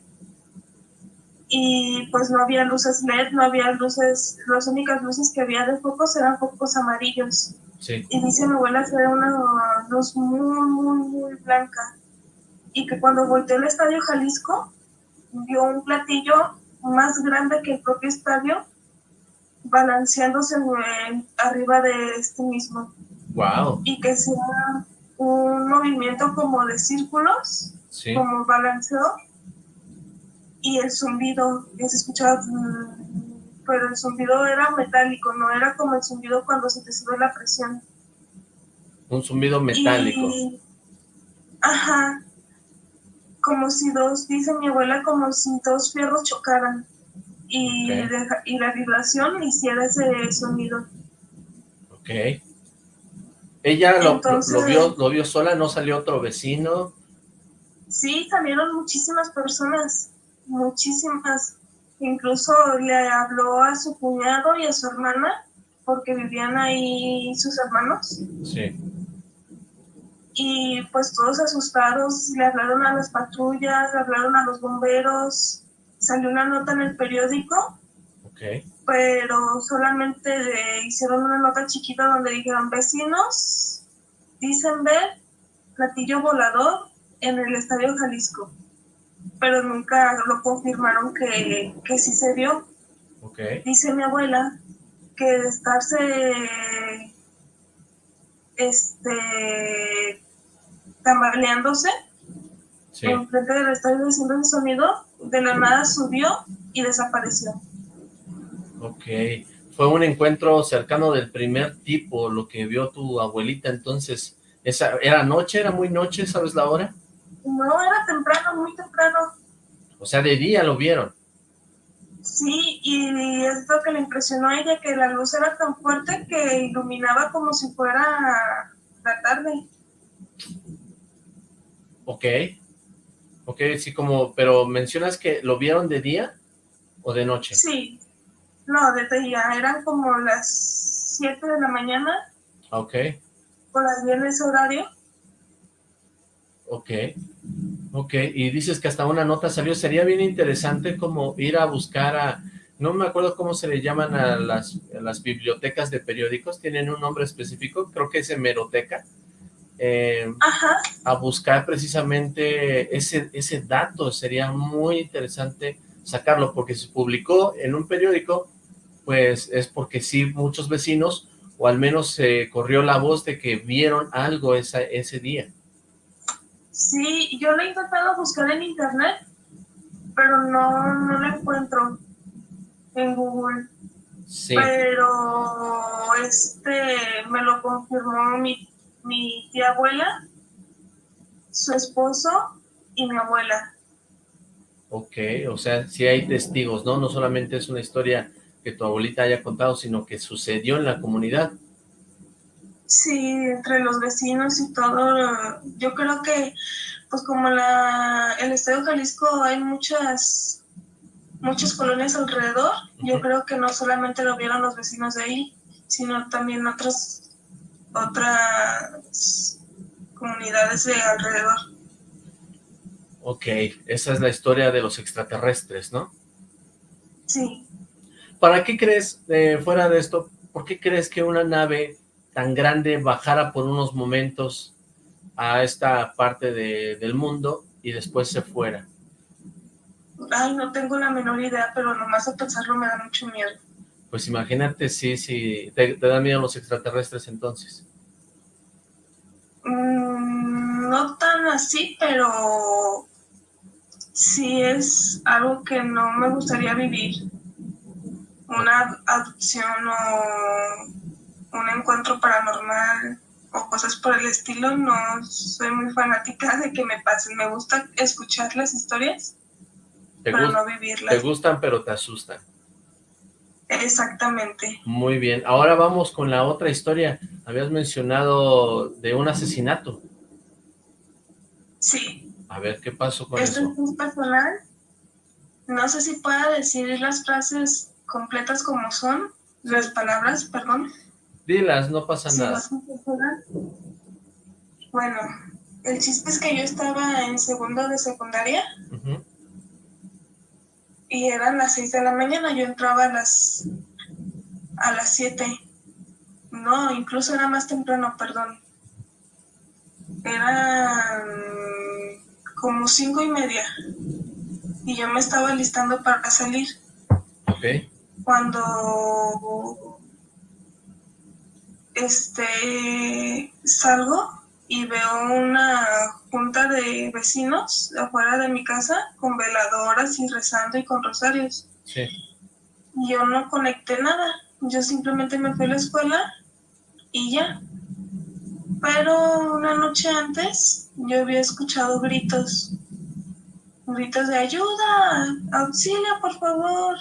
y pues no había luces LED, no había luces, las únicas luces que había de focos eran focos amarillos. Y dice mi abuela que era una luz muy, muy, muy blanca. Y que cuando volteó al Estadio Jalisco, vio un platillo más grande que el propio estadio, balanceándose arriba de este mismo. Wow. Y que sea un movimiento como de círculos, como balanceo, y el zumbido que se escuchaba, pero el zumbido era metálico, no era como el zumbido cuando se te sube la presión. Un zumbido metálico. ajá, como si dos, dice mi abuela, como si dos fierros chocaran. y, y la vibración hiciera ese sonido. Ok. ¿Ella lo, vio, lo vio sola? ¿No salió otro vecino? Sí, salieron muchísimas personas, muchísimas. Incluso le habló a su cuñado y a su hermana, porque vivían ahí sus hermanos. Sí. Y pues todos asustados, le hablaron a las patrullas, le hablaron a los bomberos, salió una nota en el periódico. Okay. Pero solamente hicieron una nota chiquita donde dijeron, vecinos, dicen ver platillo volador en el Estadio Jalisco. Pero nunca lo confirmaron que, que sí se vio. Okay. Dice mi abuela que de estarse este tambaleándose sí. enfrente del estadio haciendo el sonido, de la nada subió y desapareció. Ok, fue un encuentro cercano del primer tipo, lo que vio tu abuelita, entonces, esa ¿era noche, era muy noche, sabes la hora? No, era temprano, muy temprano. O sea, de día lo vieron. Sí, y es lo que le impresionó a ella, que la luz era tan fuerte que iluminaba como si fuera la tarde. Ok, ok, sí, como, pero mencionas que lo vieron de día o de noche. Sí, no, de día, eran como las 7 de la mañana. Ok. Por en ese horario. Ok, ok, y dices que hasta una nota salió, sería bien interesante como ir a buscar a, no me acuerdo cómo se le llaman a las, las bibliotecas de periódicos, tienen un nombre específico, creo que es hemeroteca, eh, a buscar precisamente ese, ese dato, sería muy interesante sacarlo, porque se publicó en un periódico, pues es porque sí, muchos vecinos, o al menos se corrió la voz de que vieron algo esa, ese día. Sí, yo lo he intentado buscar en internet, pero no, no lo encuentro en Google. Sí. Pero este me lo confirmó mi, mi tía abuela, su esposo y mi abuela. Ok, o sea, sí hay testigos, ¿no? No solamente es una historia que tu abuelita haya contado, sino que sucedió en la comunidad. Sí, entre los vecinos y todo, yo creo que, pues como la, el Estadio Jalisco hay muchas, muchas colonias alrededor, yo creo que no solamente lo vieron los vecinos de ahí, sino también otras, otras comunidades de alrededor. Ok, esa es la historia de los extraterrestres, ¿no? Sí. ¿Para qué crees, eh, fuera de esto, por qué crees que una nave tan grande bajara por unos momentos a esta parte de, del mundo y después se fuera? Ay, no tengo la menor idea, pero nomás a pensarlo me da mucho miedo. Pues imagínate, sí, sí, te, te dan miedo los extraterrestres entonces. Mm, no tan así, pero sí es algo que no me gustaría vivir. Una adopción o un encuentro paranormal o cosas por el estilo, no soy muy fanática de que me pasen. Me gusta escuchar las historias, pero no vivirlas. Te gustan, pero te asustan. Exactamente. Muy bien. Ahora vamos con la otra historia. Habías mencionado de un asesinato. Sí. A ver, ¿qué pasó con Esto eso? es muy personal. No sé si pueda decir las frases completas como son, las palabras, perdón. Dilas, no pasa nada. Bueno, el chiste es que yo estaba en segundo de secundaria y eran las seis de la mañana, yo entraba a las a las siete. No, incluso era más temprano, perdón. Eran como cinco y media y yo me estaba listando para salir. Ok. Cuando este, salgo y veo una junta de vecinos afuera de mi casa con veladoras y rezando y con rosarios. Sí. Yo no conecté nada, yo simplemente me fui a la escuela y ya. Pero una noche antes yo había escuchado gritos, gritos de ayuda, auxilio por favor.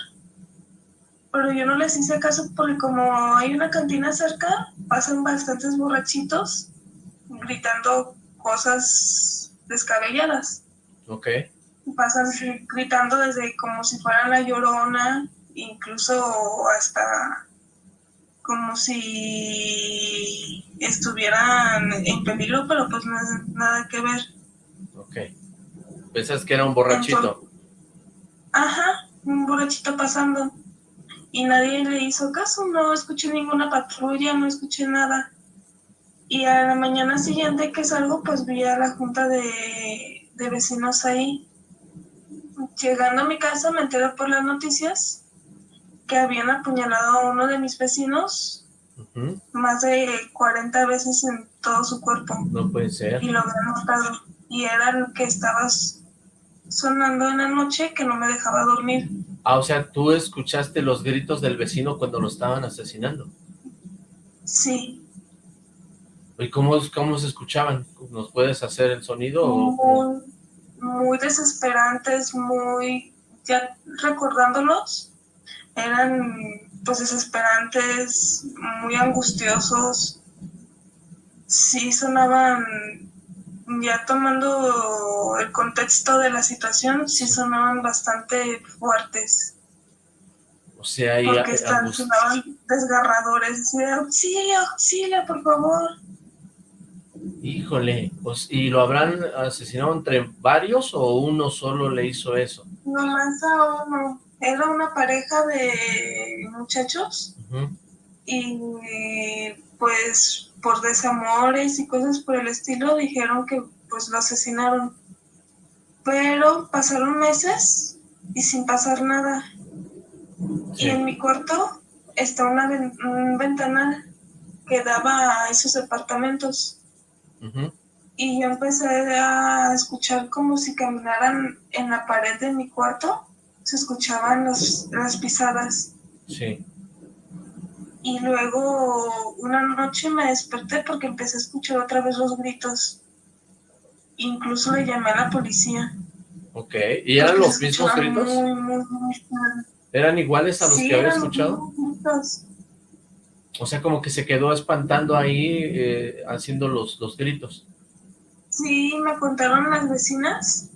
Pero yo no les hice caso porque como hay una cantina cerca, pasan bastantes borrachitos gritando cosas descabelladas. Ok. Pasan gritando desde como si fuera la llorona, incluso hasta como si estuvieran en peligro, pero pues no es nada que ver. Ok. Pensas que era un borrachito. ajá, un borrachito pasando. Y nadie le hizo caso, no escuché ninguna patrulla, no escuché nada. Y a la mañana siguiente que salgo, pues vi a la junta de, de vecinos ahí. Llegando a mi casa me enteré por las noticias que habían apuñalado a uno de mis vecinos más de 40 veces en todo su cuerpo. No puede ser. Y lo habían notado. Y era el que estaba sonando en la noche que no me dejaba dormir. Ah, o sea, tú escuchaste los gritos del vecino cuando lo estaban asesinando. Sí. ¿Y cómo, cómo se escuchaban? ¿Nos puedes hacer el sonido? Muy, muy desesperantes, muy... Ya recordándolos, eran pues desesperantes, muy angustiosos. Sí sonaban, ya tomando el contexto de la situación, sí sonaban bastante fuertes. O sea, ahí Porque están, sonaban desgarradores, sí auxilio, auxilio, por favor. Híjole, pues, ¿y lo habrán asesinado entre varios o uno solo le hizo eso? Nomás a uno era una pareja de muchachos y pues por desamores y cosas por el estilo dijeron que pues lo asesinaron. Pero pasaron meses y sin pasar nada. Y en mi cuarto está una un ventanal que daba a esos departamentos. Y yo empecé a escuchar como si caminaran en la pared de mi cuarto se escuchaban las pisadas. Sí. Y luego una noche me desperté porque empecé a escuchar otra vez los gritos. Incluso le llamé a la policía. Ok, ¿y eran los mismos gritos? ¿Eran iguales a los que había escuchado? O sea, como que se quedó espantando ahí, eh, haciendo los, los gritos. Sí, me contaron las vecinas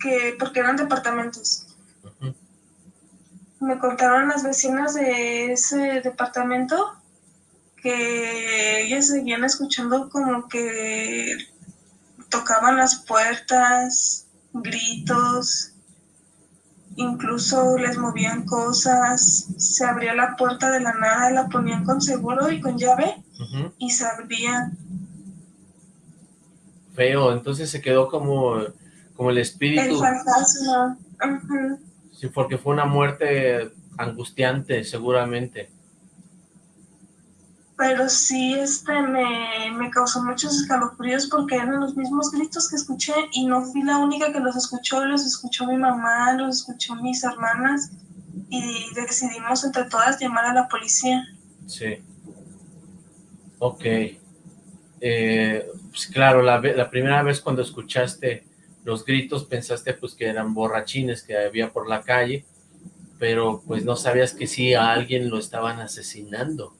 que, porque eran departamentos, me contaron las vecinas de ese departamento que ellas seguían escuchando como que tocaban las puertas, gritos, incluso les movían cosas, se abría la puerta de la nada, la ponían con seguro y con llave y se. Feo, entonces se quedó como, como el espíritu. El fantasma. Sí, porque fue una muerte angustiante, seguramente. Pero sí, este, me, me causó muchos escalofríos porque eran los mismos gritos que escuché y no fui la única que los escuchó, los escuchó mi mamá, los escuchó mis hermanas y decidimos entre todas llamar a la policía. Sí. Ok. Eh, pues claro, la, la primera vez cuando escuchaste los gritos pensaste pues que eran borrachines que había por la calle, pero pues no sabías que sí a alguien lo estaban asesinando.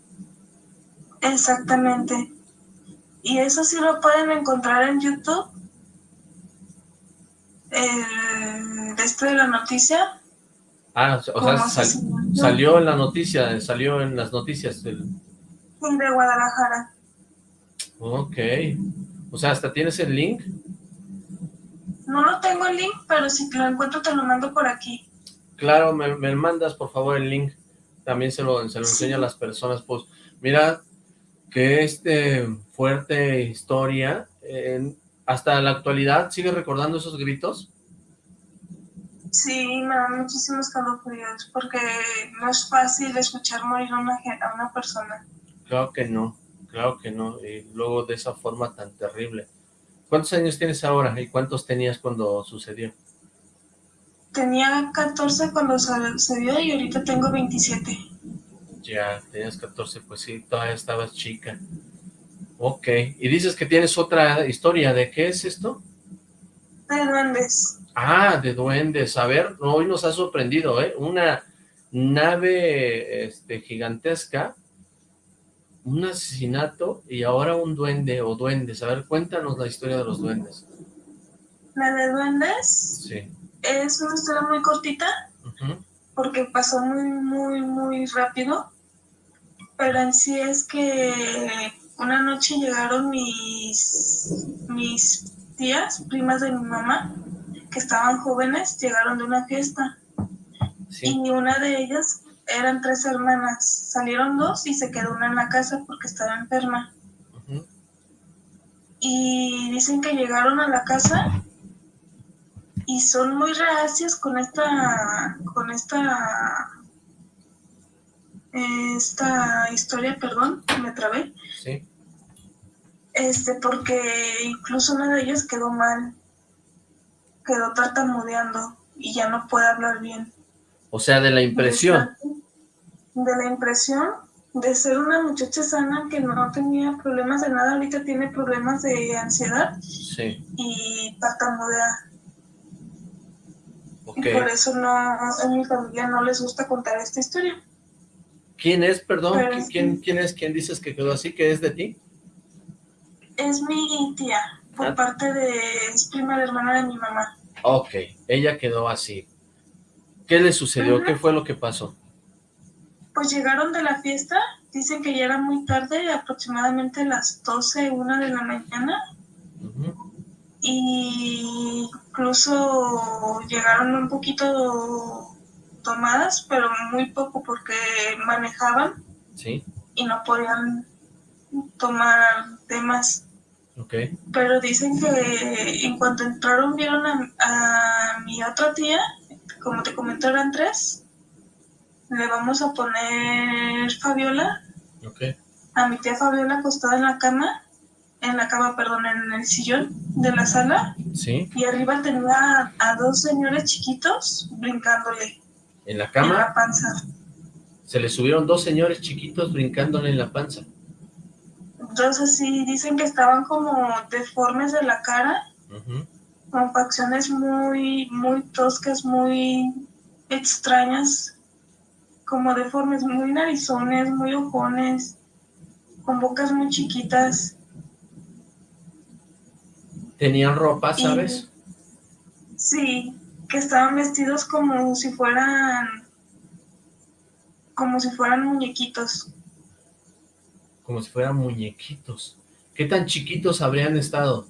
Exactamente. Y eso sí lo pueden encontrar en YouTube. El este de la noticia. Ah, o sea, salió en la noticia, salió en las noticias del... De Guadalajara. Ok. O sea, ¿hasta tienes el link? No lo tengo el link, pero si lo encuentro te lo mando por aquí. Claro, me, mandas por favor el link. También se lo, se lo enseño a las personas. Pues mira que este fuerte historia, hasta la actualidad, ¿sigue recordando esos gritos? Sí, me dan muchísimos calofríos, porque no es fácil escuchar morir a una, a una persona. Claro que no, claro que no, y luego de esa forma tan terrible. ¿Cuántos años tienes ahora y cuántos tenías cuando sucedió? Tenía 14 cuando sucedió y ahorita tengo 27. Ya, tenías 14, pues sí, todavía estabas chica. Ok, y dices que tienes otra historia, ¿de qué es esto? De duendes. Ah, de duendes, a ver, hoy nos ha sorprendido, ¿eh? Una nave este, gigantesca, un asesinato y ahora un duende o duendes. A ver, cuéntanos la historia de los duendes. ¿La de duendes? Sí. Es una historia muy cortita, porque pasó muy, muy, muy rápido, pero en sí es que una noche llegaron mis, mis tías, primas de mi mamá, que estaban jóvenes, llegaron de una fiesta. Y una de ellas eran tres hermanas. Salieron dos y se quedó una en la casa porque estaba enferma. Y dicen que llegaron a la casa y son muy reacias con esta con esta esta historia, perdón, me trabé. Sí. Este, porque incluso una de ellas quedó mal, quedó tartamudeando y ya no puede hablar bien. O sea, de la impresión. De la impresión de ser una muchacha sana que no tenía problemas de nada, ahorita tiene problemas de ansiedad sí. y tartamudea. Y por eso no, en mi familia no les gusta contar esta historia. ¿Quién es, perdón? ¿Quién, ¿Quién es? ¿Quién dices que quedó así? ¿Qué es de ti? Es mi tía, por ah. parte de... es prima hermana de mi mamá. Ok, ella quedó así. ¿Qué le sucedió? ¿Qué fue lo que pasó? Pues llegaron de la fiesta, dicen que ya era muy tarde, aproximadamente las 12, 1 de la mañana. Y incluso llegaron un poquito tomadas, pero muy poco porque manejaban ¿Sí? y no podían tomar temas. Okay. Pero dicen que en cuanto entraron vieron a, mi otra tía, como te comenté eran tres, le vamos a poner Fabiola, okay. a mi tía Fabiola acostada en la cama, en la cama, perdón, en el sillón de la sala, ¿Sí? y arriba tenía a dos señores chiquitos brincándole. ¿En la cama? En la panza. Se le subieron dos señores chiquitos brincándole en la panza. Entonces sí, dicen que estaban como deformes de la cara, con facciones muy, muy toscas, muy extrañas, como deformes, muy narizones, muy ojones, con bocas muy chiquitas. ¿Tenían ropa, sabes? sí, que estaban vestidos como si fueran como si fueran muñequitos. Como si fueran muñequitos. ¿Qué tan chiquitos habrían estado?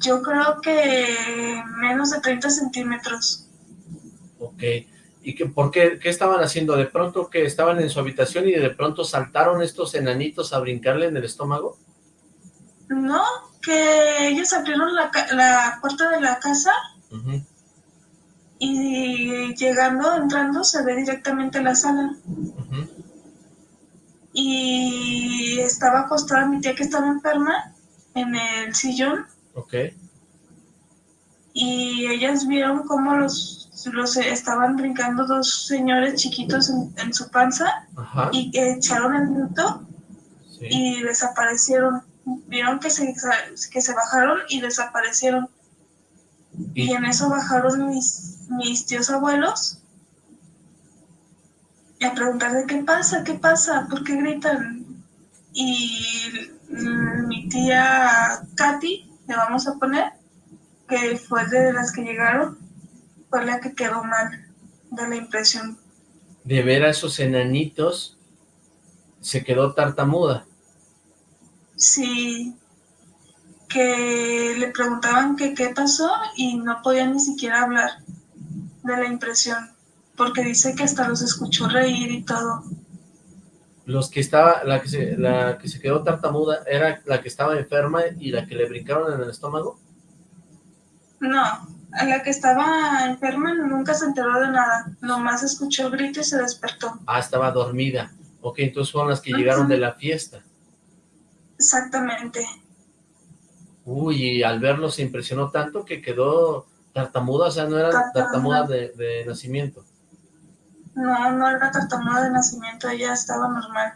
Yo creo que menos de 30 centímetros. Ok. ¿Y qué, por qué, qué estaban haciendo? ¿De pronto que estaban en su habitación y de pronto saltaron estos enanitos a brincarle en el estómago? No, que ellos abrieron la, la puerta de la casa y llegando, entrando, se ve directamente la sala. Y estaba acostada mi tía que estaba enferma en el sillón. Ok. Y ellas vieron cómo los, los estaban brincando dos señores chiquitos en, su panza y echaron el minuto y desaparecieron. Vieron que se, que se bajaron y desaparecieron. Y, en eso bajaron mis, mis tíos abuelos y a preguntarle qué pasa, qué pasa, por qué gritan. Y mi tía Katy, le vamos a poner, que fue de las que llegaron, fue la que quedó mal de la impresión. De ver a esos enanitos, se quedó tartamuda. Sí, que le preguntaban que qué pasó y no podía ni siquiera hablar de la impresión, porque dice que hasta los escuchó reír y todo. Los que estaba, la que se, la que se quedó tartamuda, ¿era la que estaba enferma y la que le brincaron en el estómago? No, a la que estaba enferma nunca se enteró de nada, nomás escuchó el grito y se despertó. Ah, estaba dormida. Ok, entonces fueron las que llegaron de la fiesta. Exactamente. Uy, y al verlo se impresionó tanto que quedó tartamuda, o sea, no era tartamuda de, nacimiento. No, no era tartamuda de nacimiento, ella estaba normal.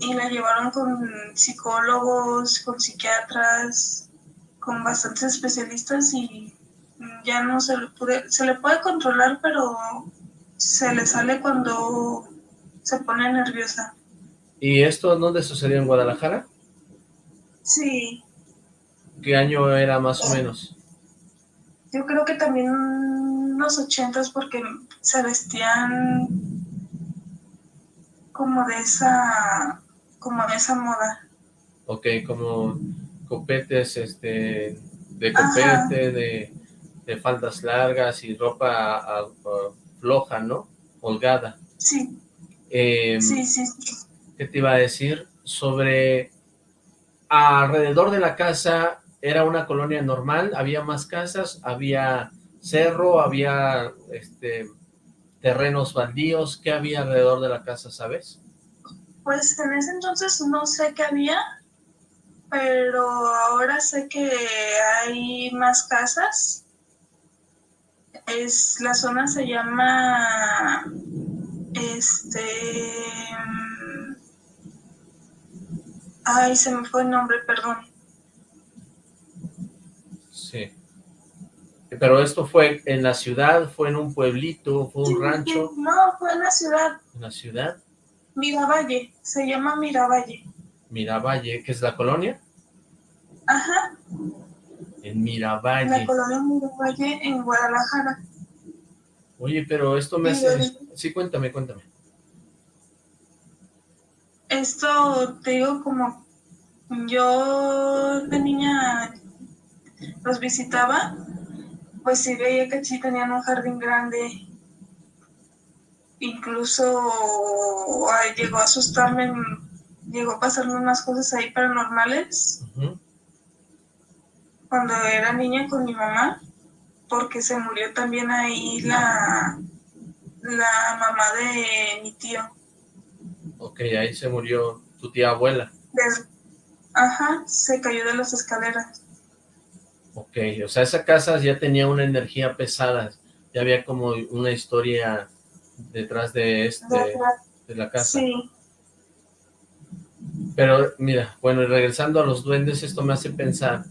Y la llevaron con psicólogos, con psiquiatras, con bastantes especialistas y ya no se le puede, se le puede controlar, pero se le sale cuando se pone nerviosa. ¿Y esto dónde sucedió? ¿En Guadalajara? Sí. ¿Qué año era más o menos? Yo creo que también los ochentas porque se vestían como de esa, como de esa moda. Ok, como copetes, este, de copete, de, de, faldas largas y ropa floja, ¿no? Holgada. Sí. Em, sí, sí, ¿Qué te iba a decir? Sobre alrededor de la casa era una colonia normal, había más casas, había cerro, había este terrenos baldíos, ¿qué había alrededor de la casa, sabes? Pues en ese entonces no sé qué había, pero ahora sé que hay más casas. Es, la zona se llama, este, ay, se me fue el nombre, perdón. Sí. Pero esto fue en la ciudad, fue en un pueblito, fue un rancho. No, fue en la ciudad. ¿En la ciudad? Miravalle, se llama Miravalle. Miravalle, ¿qué es la colonia? Ajá. En Miravalle. La colonia Miravalle en Guadalajara. Oye, pero esto me hace... Sí, cuéntame, cuéntame. Esto, te digo, como yo de niña los visitaba, pues sí veía que sí tenían un jardín grande. Incluso llegó a asustarme, llegó a pasarme unas cosas ahí paranormales. Cuando era niña con mi mamá, porque se murió también ahí la, la mamá de mi tío. Ok, ahí se murió tu tía abuela. ajá, se cayó de las escaleras. Ok, o sea, esa casa ya tenía una energía pesada, ya había como una historia detrás de este, de la casa. Sí. Pero mira, bueno, y regresando a los duendes, esto me hace pensar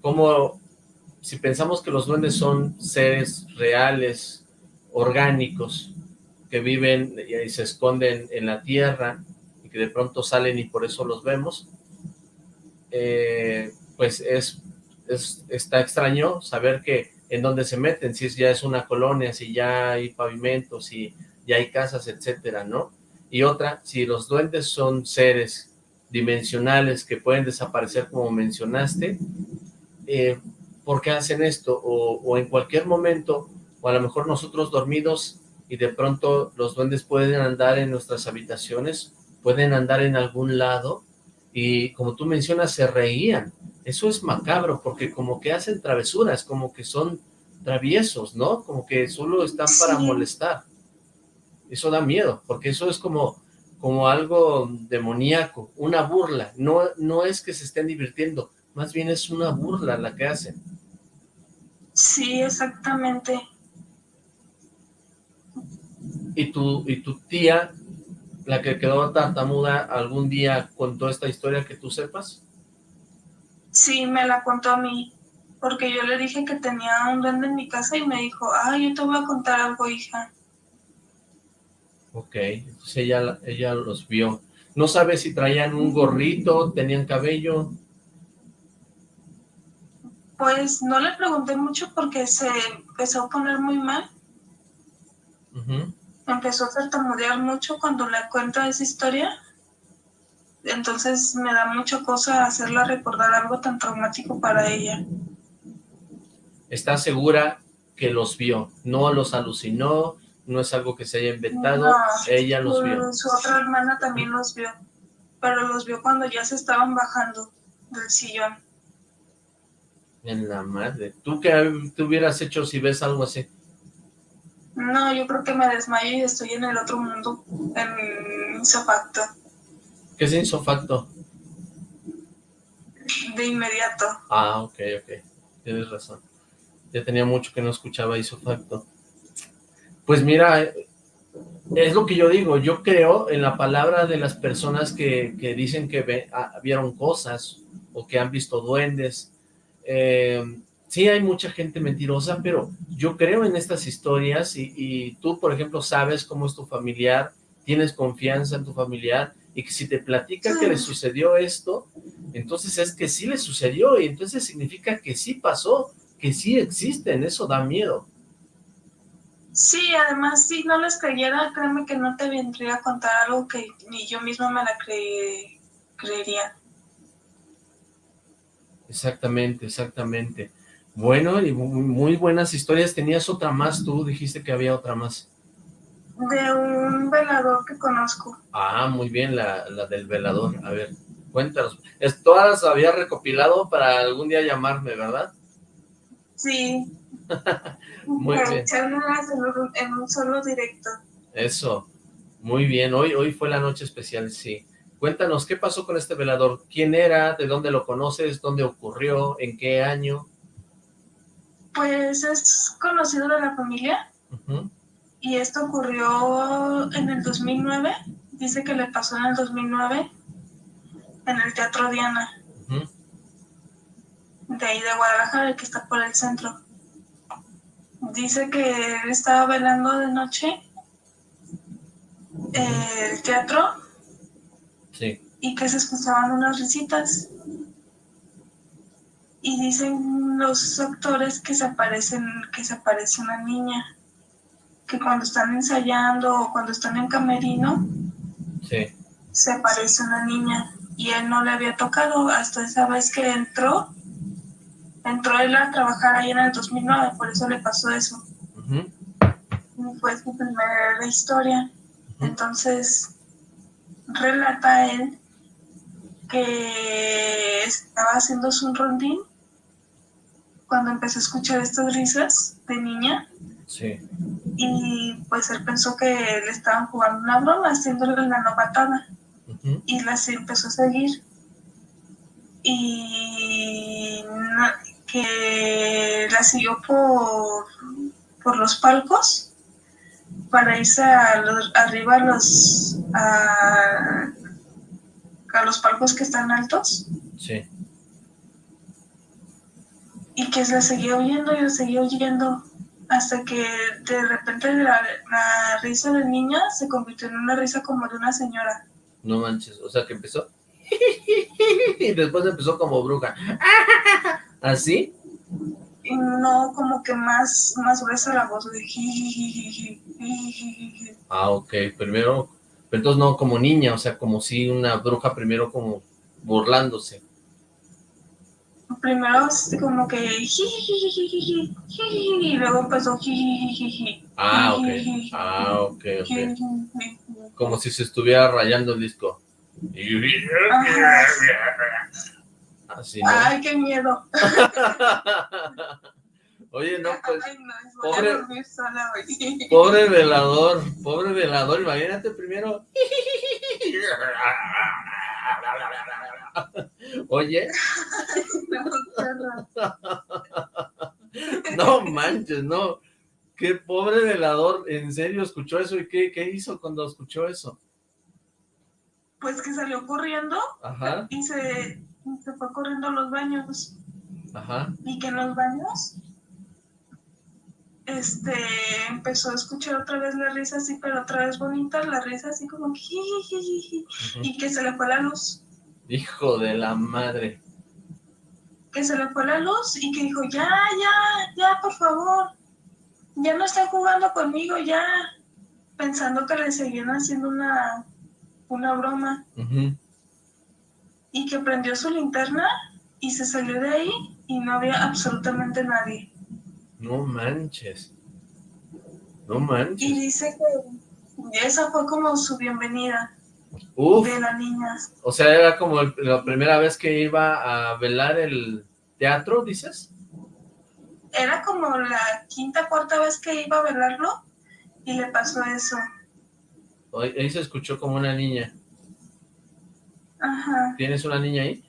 cómo, si pensamos que los duendes son seres reales, orgánicos, que viven y se esconden en la tierra, y que de pronto salen y por eso los vemos, eh, pues es está extraño saber que en dónde se meten, si ya es una colonia, si ya hay pavimentos, si ya hay casas, etcétera, ¿no? Y otra, si los duendes son seres dimensionales que pueden desaparecer como mencionaste, eh, ¿por qué hacen esto? O, o en cualquier momento, o a lo mejor nosotros dormidos y de pronto los duendes pueden andar en nuestras habitaciones, pueden andar en algún lado y como tú mencionas, se reían eso es macabro, porque como que hacen travesuras, como que son traviesos, ¿no? Como que solo están para molestar. Eso da miedo, porque eso es como, como algo demoníaco, una burla. No, no es que se estén divirtiendo, más bien es una burla la que hacen. Sí, exactamente. ¿Y tu, y tu tía, la que quedó tartamuda, algún día contó esta historia que tú sepas? Sí, me la contó a mí, porque yo le dije que tenía un duende en mi casa y me dijo, ah, yo te voy a contar algo, hija. Ok, entonces ella, ella los vio. ¿No sabe si traían un gorrito, tenían cabello? Pues no le pregunté mucho porque se empezó a poner muy mal. Empezó a tartamudear mucho cuando le cuento esa historia entonces me da mucha cosa hacerla recordar algo tan traumático para ella. ¿Está segura que los vio? ¿No los alucinó? ¿No es algo que se haya inventado? ella los vio. Su otra hermana también los vio, pero los vio cuando ya se estaban bajando del sillón. En la madre. ¿Tú qué te hubieras hecho si ves algo así? No, yo creo que me desmayo y estoy en el otro mundo, en mi ¿Qué es insofacto? De inmediato. Ah, ok, ok. Tienes razón. Ya tenía mucho que no escuchaba isofacto. Pues mira, es lo que yo digo. Yo creo en la palabra de las personas que, dicen que ah, vieron cosas o que han visto duendes. Eh, sí hay mucha gente mentirosa, pero yo creo en estas historias y, y, tú, por ejemplo, sabes cómo es tu familiar, tienes confianza en tu familiar y que si te platica que le sucedió esto, entonces es que sí le sucedió y entonces significa que sí pasó, que sí existen, eso da miedo. Sí, además, si no les creyera, créeme que no te vendría a contar algo que ni yo misma me la creería. Exactamente, exactamente. Bueno, y muy buenas historias. ¿Tenías otra más tú? Dijiste que había otra más. De un velador que conozco. Ah, muy bien, la, la del velador. A ver, cuéntanos. Es, todas las había recopilado para algún día llamarme, ¿verdad? Sí. muy bien. En un solo directo. Eso, muy bien. Hoy, hoy fue la noche especial, sí. Cuéntanos, ¿qué pasó con este velador? ¿Quién era? ¿De dónde lo conoces? ¿Dónde ocurrió? ¿En qué año? Pues es conocido de la familia. Y esto ocurrió en el 2009. Dice que le pasó en el 2009 en el Teatro Diana. De ahí de Guadalajara, que está por el centro. Dice que él estaba velando de noche el teatro. Sí. Y que se escuchaban unas risitas y dicen los actores que se aparecen, que se aparece una niña, que cuando están ensayando o cuando están en camerino, se aparece una niña y él no le había tocado hasta esa vez que entró, entró él a trabajar ahí en el 2009, por eso le pasó eso. Fue su primera historia. Entonces, relata él que estaba haciendo un rondín cuando empezó a escuchar estas risas de niña. Sí. Y pues él pensó que le estaban jugando una broma, haciéndole la novatada. Y la empezó a seguir. Y que la siguió por, por los palcos para irse a arriba a los, a, a los palcos que están altos. Sí y que la seguía oyendo y la seguía oyendo hasta que de repente la, risa de niña se convirtió en una risa como de una señora. No manches, o sea que empezó y después empezó como bruja. ¿Así? no, como que más, más gruesa la voz de Ah, ok, primero, pero entonces no como niña, o sea, como si una bruja primero como burlándose primero como que y luego empezó Ah, ok. Ah, ok, Como si se estuviera rayando el disco. Así, Ay, qué miedo. Oye, no, pues, pobre, pobre velador, pobre velador, imagínate primero. Oye. No manches, no. Qué pobre velador, en serio escuchó eso y qué, qué hizo cuando escuchó eso. Pues que salió corriendo Ajá. y se, se fue corriendo a los baños. Ajá. Y que en los baños este empezó a escuchar otra vez la risa así, pero otra vez bonita, la risa así como y que se le fue la luz. Hijo de la madre. Que se le fue la luz y que dijo, ya, ya, ya, por favor, ya no está jugando conmigo, ya, pensando que le seguían haciendo una, una broma. Y que prendió su linterna y se salió de ahí y no había absolutamente nadie. No manches. No manches. Y dice que esa fue como su bienvenida. Uf. de la niña. O sea, era como la primera vez que iba a velar el teatro, ¿dices? Era como la quinta, cuarta vez que iba a velarlo y le pasó eso. Ahí se escuchó como una niña. Ajá. ¿Tienes una niña ahí?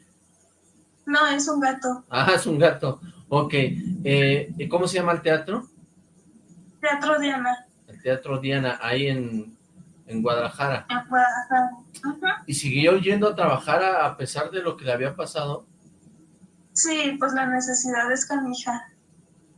No, es un gato. Ah, es un gato. Ok. Eh, ¿Cómo se llama el teatro? Teatro Diana. El Teatro Diana, ahí en en Guadalajara. En Guadalajara. ¿Y siguió yendo a trabajar a, pesar de lo que le había pasado? Sí, pues la necesidad es canija.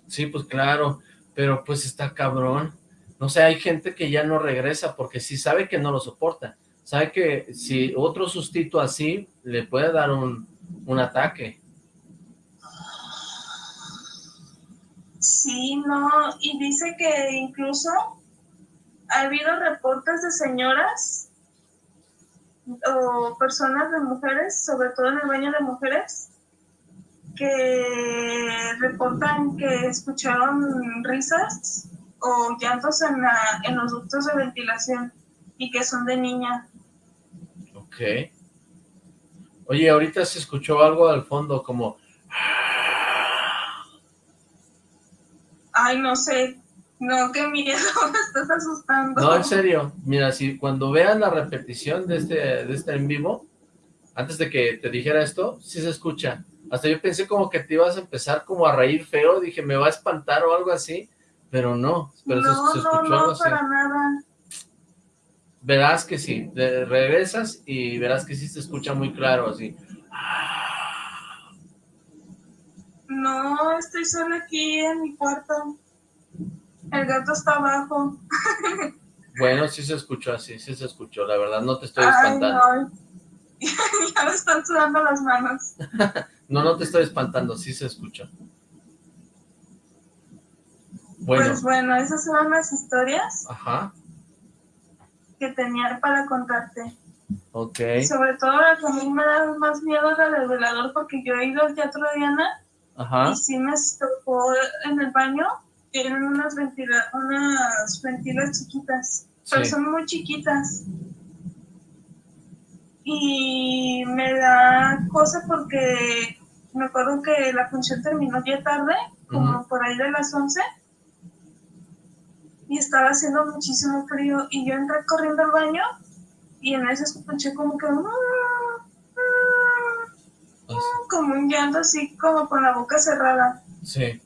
Sí, pues claro, pero pues está cabrón. No sé, hay gente que ya no regresa porque sí sabe que no lo soporta. Sabe que si otro sustito así le puede dar un, un ataque. Sí, no, y dice que incluso ha habido reportes de señoras o personas de mujeres, sobre todo en el baño de mujeres, que reportan que escucharon risas o llantos en, la, en los ductos de ventilación y que son de niña. Ok. Oye, ahorita se escuchó algo al fondo como... Ay, no sé. No, qué miedo, me estás asustando. No, en serio. Mira, si cuando vean la repetición de este, de este en vivo, antes de que te dijera esto, sí se escucha. Hasta yo pensé como que te ibas a empezar como a reír feo, dije, me va a espantar o algo así, pero no. Pero no, se, escuchó no, no, para nada. Verás que sí, regresas y verás que sí se escucha muy claro, así. No, estoy solo aquí en mi cuarto. El gato está abajo. Bueno, sí se escuchó así, sí se escuchó, la verdad, no te estoy espantando. Ay, no. ya me están sudando las manos. no, no te estoy espantando, sí se escuchó. Bueno. Pues bueno, esas son las historias Ajá. Que tenía para contarte. Ok. Sobre todo la que a mí me da más miedo la del velador porque yo he ido al teatro de Diana Ajá. y sí me tocó en el baño tienen unas, ventila unas ventilas chiquitas, pero son muy chiquitas. Y me da cosa porque me acuerdo que la función terminó ya tarde, como por ahí de las 11, y estaba haciendo muchísimo frío, y yo entré corriendo al baño, y en ese escuché como que... Ah, ah", como un llanto así, como con la boca cerrada. Sí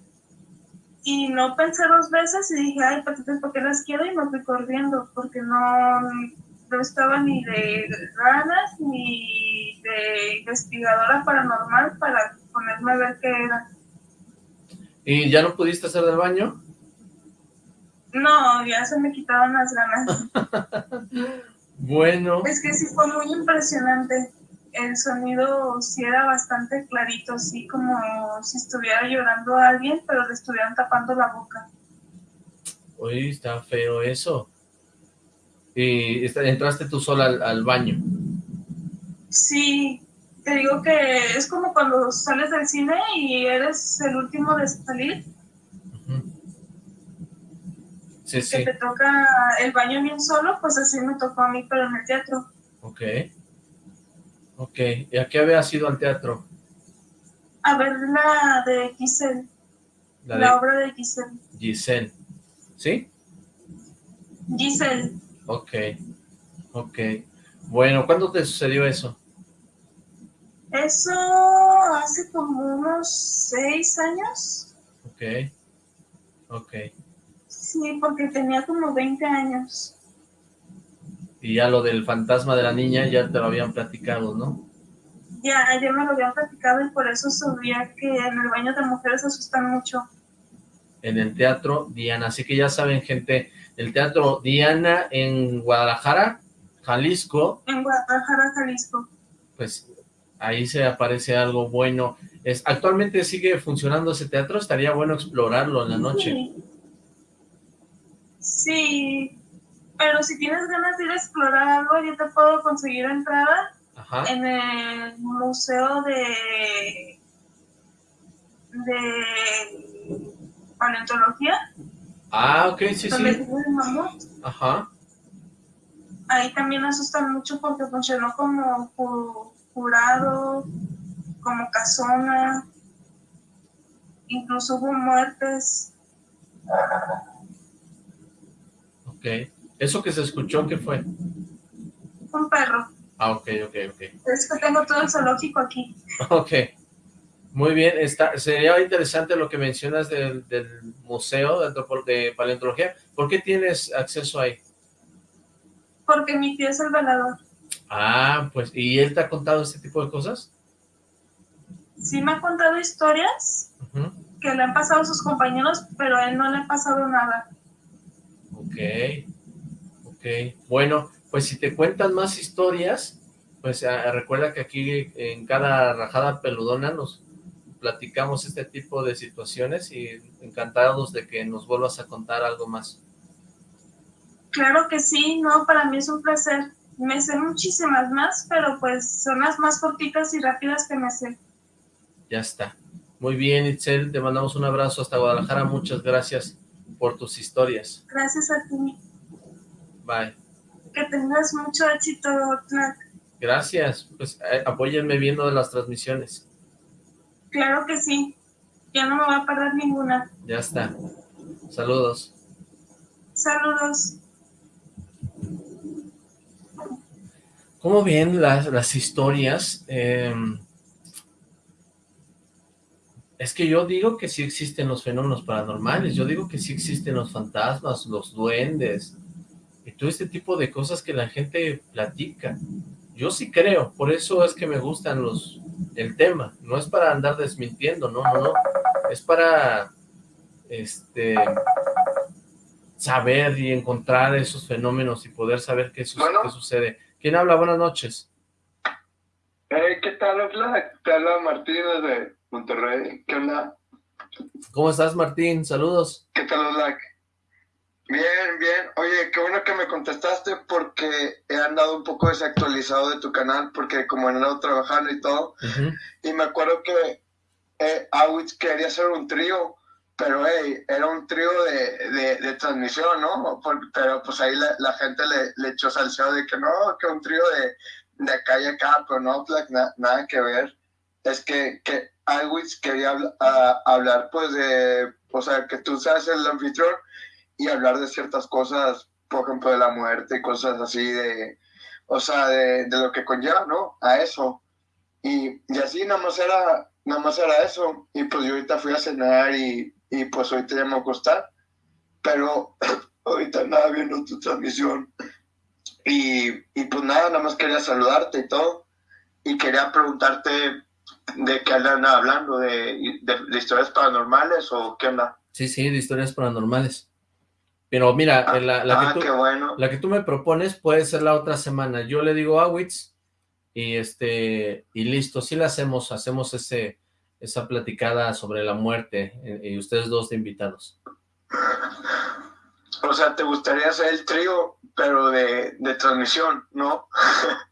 y no pensé dos veces y dije, ay, ¿por qué las quiero? Y me fui corriendo, porque no, no estaba ni de ganas ni de investigadora paranormal para ponerme a ver qué era. ¿Y ya no pudiste hacer del baño? No, ya se me quitaban las ganas. bueno. Es que sí fue muy impresionante el sonido sí era bastante clarito, así como si estuviera llorando a alguien, pero le estuvieran tapando la boca. Uy, está feo eso. ¿Y entraste tú sola al, baño? Sí, te digo que es como cuando sales del cine y eres el último de salir. Sí, que te toca el baño bien solo, pues así me tocó a mí, pero en el teatro. Ok. Ok, ¿y a qué había sido al teatro? A ver la de Giselle, la, obra de Giselle. Giselle, ¿sí? Giselle. Ok, ok. Bueno, ¿cuándo te sucedió eso? Eso hace como unos seis años. Ok, ok. Sí, porque tenía como 20 años. Y ya lo del fantasma de la niña ya te lo habían platicado, ¿no? Ya, ya me lo habían platicado y por eso sabía que en el baño de mujeres asustan mucho. En el Teatro Diana, así que ya saben, gente, el Teatro Diana en Guadalajara, Jalisco. En Guadalajara, Jalisco. Pues ahí se aparece algo bueno. Es, ¿Actualmente sigue funcionando ese teatro? Estaría bueno explorarlo en la noche. Sí, sí pero si tienes ganas de ir a explorar algo, yo te puedo conseguir entrada en el museo de de paleontología. Ah, ok, sí, sí. Ajá. Ahí también asustan mucho porque funcionó como jurado, como casona, incluso hubo muertes. Ok. ¿Eso que se escuchó qué fue? Un perro. Ah, ok, ok, ok. Es que tengo todo el zoológico aquí. Ok. Muy bien, está, sería interesante lo que mencionas del, museo de, de, paleontología. ¿Por qué tienes acceso ahí? Porque mi tío es el velador. Ah, pues, ¿y él te ha contado este tipo de cosas? Sí me ha contado historias, que le han pasado a sus compañeros, pero a él no le ha pasado nada. Ok, ok. Bueno, pues si te cuentan más historias, pues ah, recuerda que aquí en cada rajada peludona nos platicamos este tipo de situaciones y encantados de que nos vuelvas a contar algo más. Claro que sí, no, para mí es un placer. Me sé muchísimas más, pero pues son las más cortitas y rápidas que me sé. Ya está. Muy bien, Itzel, te mandamos un abrazo hasta Guadalajara. Muchas gracias por tus historias. Gracias a ti. Bye. Que tengas mucho éxito, Tlac. Gracias. Pues eh, apóyenme viendo las transmisiones. Claro que sí. Ya no me voy a perder ninguna. Ya está. Saludos. Saludos. ¿Cómo ven las, las historias? Em, es que yo digo que sí existen los fenómenos paranormales, yo digo que sí existen los fantasmas, los duendes, y todo este tipo de cosas que la gente platica. Yo sí creo, por eso es que me gustan los el tema, no es para andar desmintiendo, no, no, no, es para este saber y encontrar esos fenómenos y poder saber qué, qué sucede. ¿Quién habla? Buenas noches. Hey, ¿qué tal, Hola, Te habla Martín desde Monterrey. ¿Qué onda? ¿Cómo estás, Martín? Saludos. ¿Qué tal, Oslac? Bien, bien. Oye, qué bueno que me contestaste porque he andado un poco desactualizado de tu canal porque como he andado trabajando y todo. Y me acuerdo que eh, Awitz quería hacer un trío, pero hey, era un trío de, de, transmisión, ¿no? pero pues ahí la, gente le, le, echó salseo de que no, que un trío de, de acá y acá, pero no, like, nada que ver. Es que, que Awitz quería hablar pues de, o sea, que tú seas el anfitrión y hablar de ciertas cosas, por ejemplo, de la muerte y cosas así de, o sea, de, de lo que conlleva, ¿no? A eso. Y, y, así nada más era, nada más era eso. Y pues yo ahorita fui a cenar y, y pues ahorita ya me a acostar. Pero ahorita nada viendo tu transmisión. Y, y pues nada, nada más quería saludarte y todo. Y quería preguntarte de qué andan hablando, de, de, de historias paranormales o qué onda. Sí, sí, de historias paranormales. Pero mira, ah, la, ah, que tú, bueno. la que tú me propones puede ser la otra semana. Yo le digo a Witz y este y listo, sí la hacemos, hacemos ese esa platicada sobre la muerte eh, y ustedes dos de invitados. O sea, te gustaría hacer el trío, pero de, de transmisión, ¿no?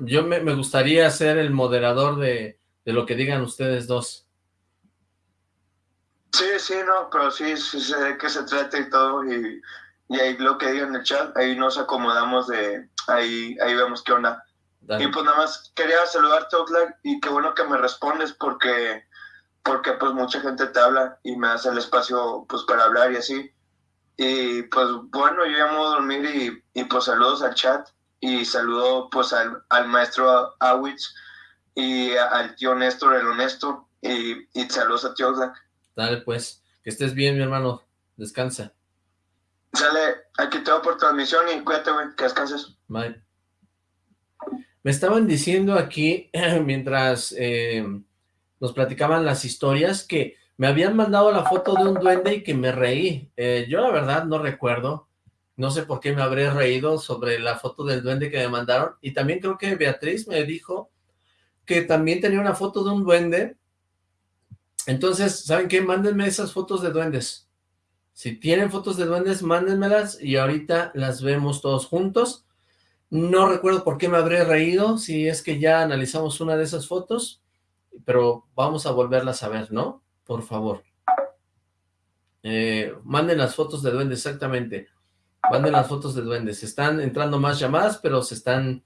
Yo me, me, gustaría ser el moderador de, de lo que digan ustedes dos. Sí, sí, no, pero sí, sí sé de qué se trata y todo, y, y ahí lo que digan en el chat, ahí nos acomodamos de, ahí, ahí vemos qué onda. Y pues nada más quería saludarte, Oxlack, y qué bueno que me respondes porque, porque pues mucha gente te habla y me hace el espacio pues para hablar y así. Y pues bueno, yo ya me voy a dormir y, y pues saludos al chat y saludo pues al, al maestro Awitz y al tío Néstor, el honesto, y, y saludos a tío Oxlack. Dale, pues. Que estés bien, mi hermano. Descansa. Sale, aquí te por transmisión y cuídate, güey, que descanses. Bye. Me estaban diciendo aquí, mientras eh, nos platicaban las historias, que me habían mandado la foto de un duende y que me reí. Eh, yo la verdad no recuerdo, no sé por qué me habré reído sobre la foto del duende que me mandaron. Y también creo que Beatriz me dijo que también tenía una foto de un duende entonces, ¿saben qué? Mándenme esas fotos de duendes. Si tienen fotos de duendes, mándenmelas y ahorita las vemos todos juntos. No recuerdo por qué me habré reído, si es que ya analizamos una de esas fotos, pero vamos a volverlas a ver, ¿no? Por favor. Eh, manden las fotos de duendes, exactamente. Manden las fotos de duendes. Están entrando más llamadas, pero se están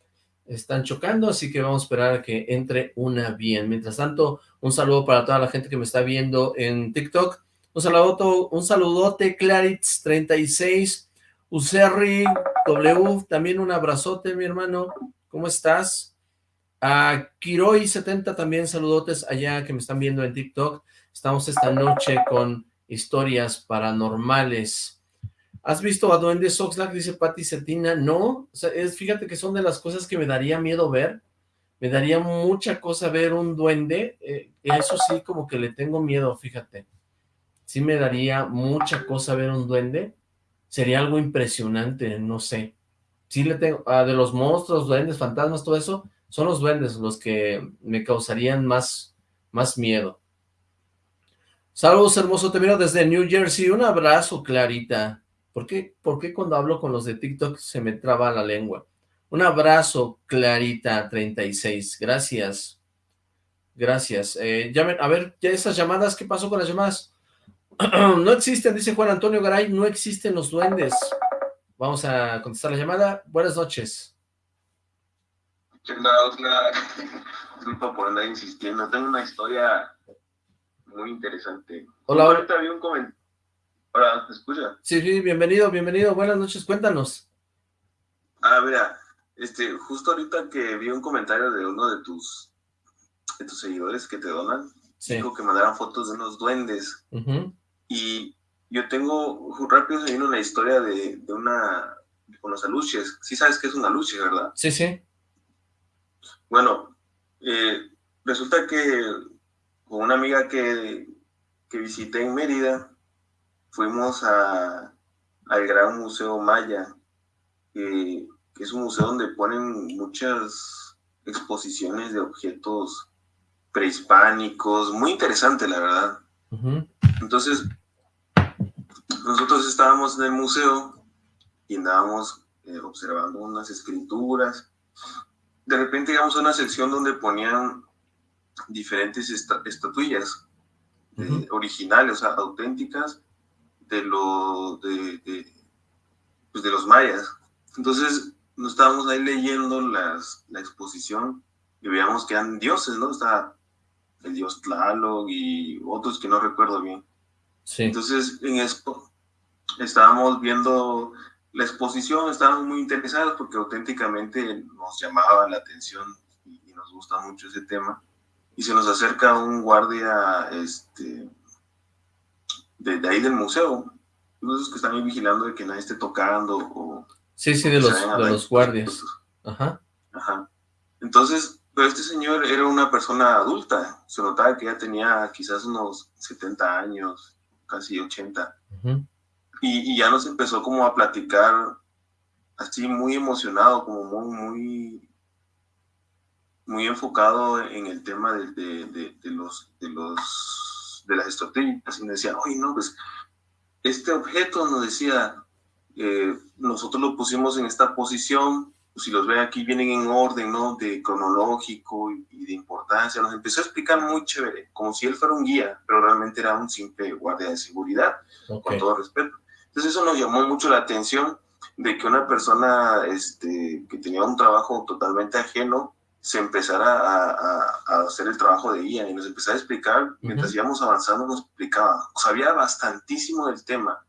están chocando, así que vamos a esperar a que entre una bien. Mientras tanto, un saludo para toda la gente que me está viendo en TikTok. Un saludo, un saludote, Claritz36, Userri, W, también un abrazote, mi hermano. ¿Cómo estás? A Kiroi70 también saludotes allá que me están viendo en TikTok. Estamos esta noche con historias paranormales. ¿Has visto a Duendes Oxlack? Dice Patti Cetina. No, es, fíjate que son de las cosas que me daría miedo ver, Me daría mucha cosa ver un duende, eh, eso sí como que le tengo miedo, fíjate. Sí me daría mucha cosa ver un duende, sería algo impresionante, no sé. Sí le tengo, ah, de los monstruos, duendes, fantasmas, todo eso, son los duendes los que me causarían más, más miedo. Saludos, hermoso, te miro desde New Jersey. Un abrazo, Clarita. ¿Por qué, ¿Por qué cuando hablo con los de TikTok se me traba la lengua? Un abrazo, Clarita36. Gracias. Gracias. Eh, llamen, a ver, ya esas llamadas, ¿qué pasó con las llamadas? no existen, dice Juan Antonio Garay, no existen los duendes. Vamos a contestar la llamada. Buenas noches. ¿Qué Disculpa por andar insistiendo. Tengo una historia muy interesante. Hola, ahorita vi un comentario. Hola, ¿te escucha? Sí, sí, bienvenido, bienvenido. Buenas noches, cuéntanos. Ah, mira, este, justo ahorita que vi un comentario de uno de tus, de tus seguidores que te donan, dijo que mandaran fotos de unos duendes. Y yo tengo, rápido se vino una historia de, de una, con los aluches. Sí sabes que es un aluche, ¿verdad? Sí, sí. Bueno, eh, resulta que con una amiga que, que visité en Mérida, fuimos a, al Gran Museo Maya, que, es un museo donde ponen muchas exposiciones de objetos prehispánicos, muy interesante la verdad. Entonces, nosotros estábamos en el museo y andábamos eh, observando unas escrituras. De repente llegamos a una sección donde ponían diferentes estatuillas eh, originales, o sea, auténticas de, lo, de, pues de los mayas. Entonces, nos estábamos ahí leyendo las, la exposición y veíamos que eran dioses, ¿no? Está el dios Tlaloc y otros que no recuerdo bien. Sí. Entonces, en esto estábamos viendo la exposición, estábamos muy interesados porque auténticamente nos llamaba la atención y, y nos gusta mucho ese tema y se nos acerca un guardia este, de, ahí del museo, esos que están ahí vigilando de que nadie esté tocando o... Sí, sí, de los, de los guardias. Ajá. Ajá. Entonces, pero este señor era una persona adulta, se notaba que ya tenía quizás unos 70 años, casi 80. y, y, ya nos empezó como a platicar así muy emocionado, como muy, muy muy enfocado en el tema de, de, de, los, de, los, de las estrategias. Y me decía, oye, no, pues este objeto nos decía, eh, nosotros lo pusimos en esta posición, pues, si los ve aquí vienen en orden, ¿no? De cronológico y, de importancia. Nos empezó a explicar muy chévere, como si él fuera un guía, pero realmente era un simple guardia de seguridad, con todo respeto. Entonces eso nos llamó mucho la atención de que una persona este, que tenía un trabajo totalmente ajeno se empezara a, hacer el trabajo de guía y nos empezaba a explicar, mientras íbamos avanzando nos explicaba, sabía bastantísimo del tema,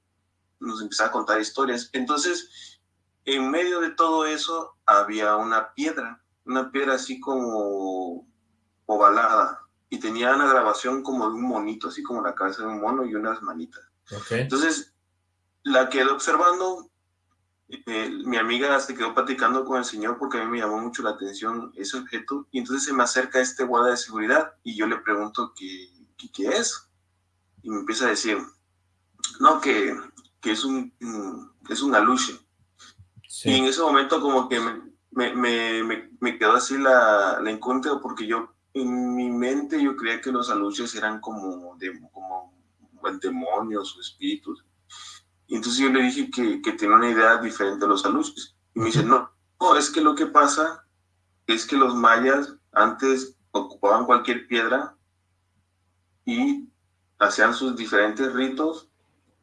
nos empezaba a contar historias. Entonces, en medio de todo eso había una piedra, una piedra así como ovalada, y tenía una grabación como de un monito, así como la cabeza de un mono y unas manitas. Entonces, la quedé observando, eh, mi amiga se quedó platicando con el señor porque a mí me llamó mucho la atención ese objeto y entonces se me acerca este guardia de seguridad y yo le pregunto qué, qué, es y me empieza a decir no que, que es un es un aluche. Y en ese momento como que me, me, me, me quedó así la, la incógnita porque yo en mi mente yo creía que los aluches eran como, de, como demonios o espíritus y entonces yo le dije que, que tenía una idea diferente de los aluches. Y me dice, no, no, es que lo que pasa es que los mayas antes ocupaban cualquier piedra y hacían sus diferentes ritos,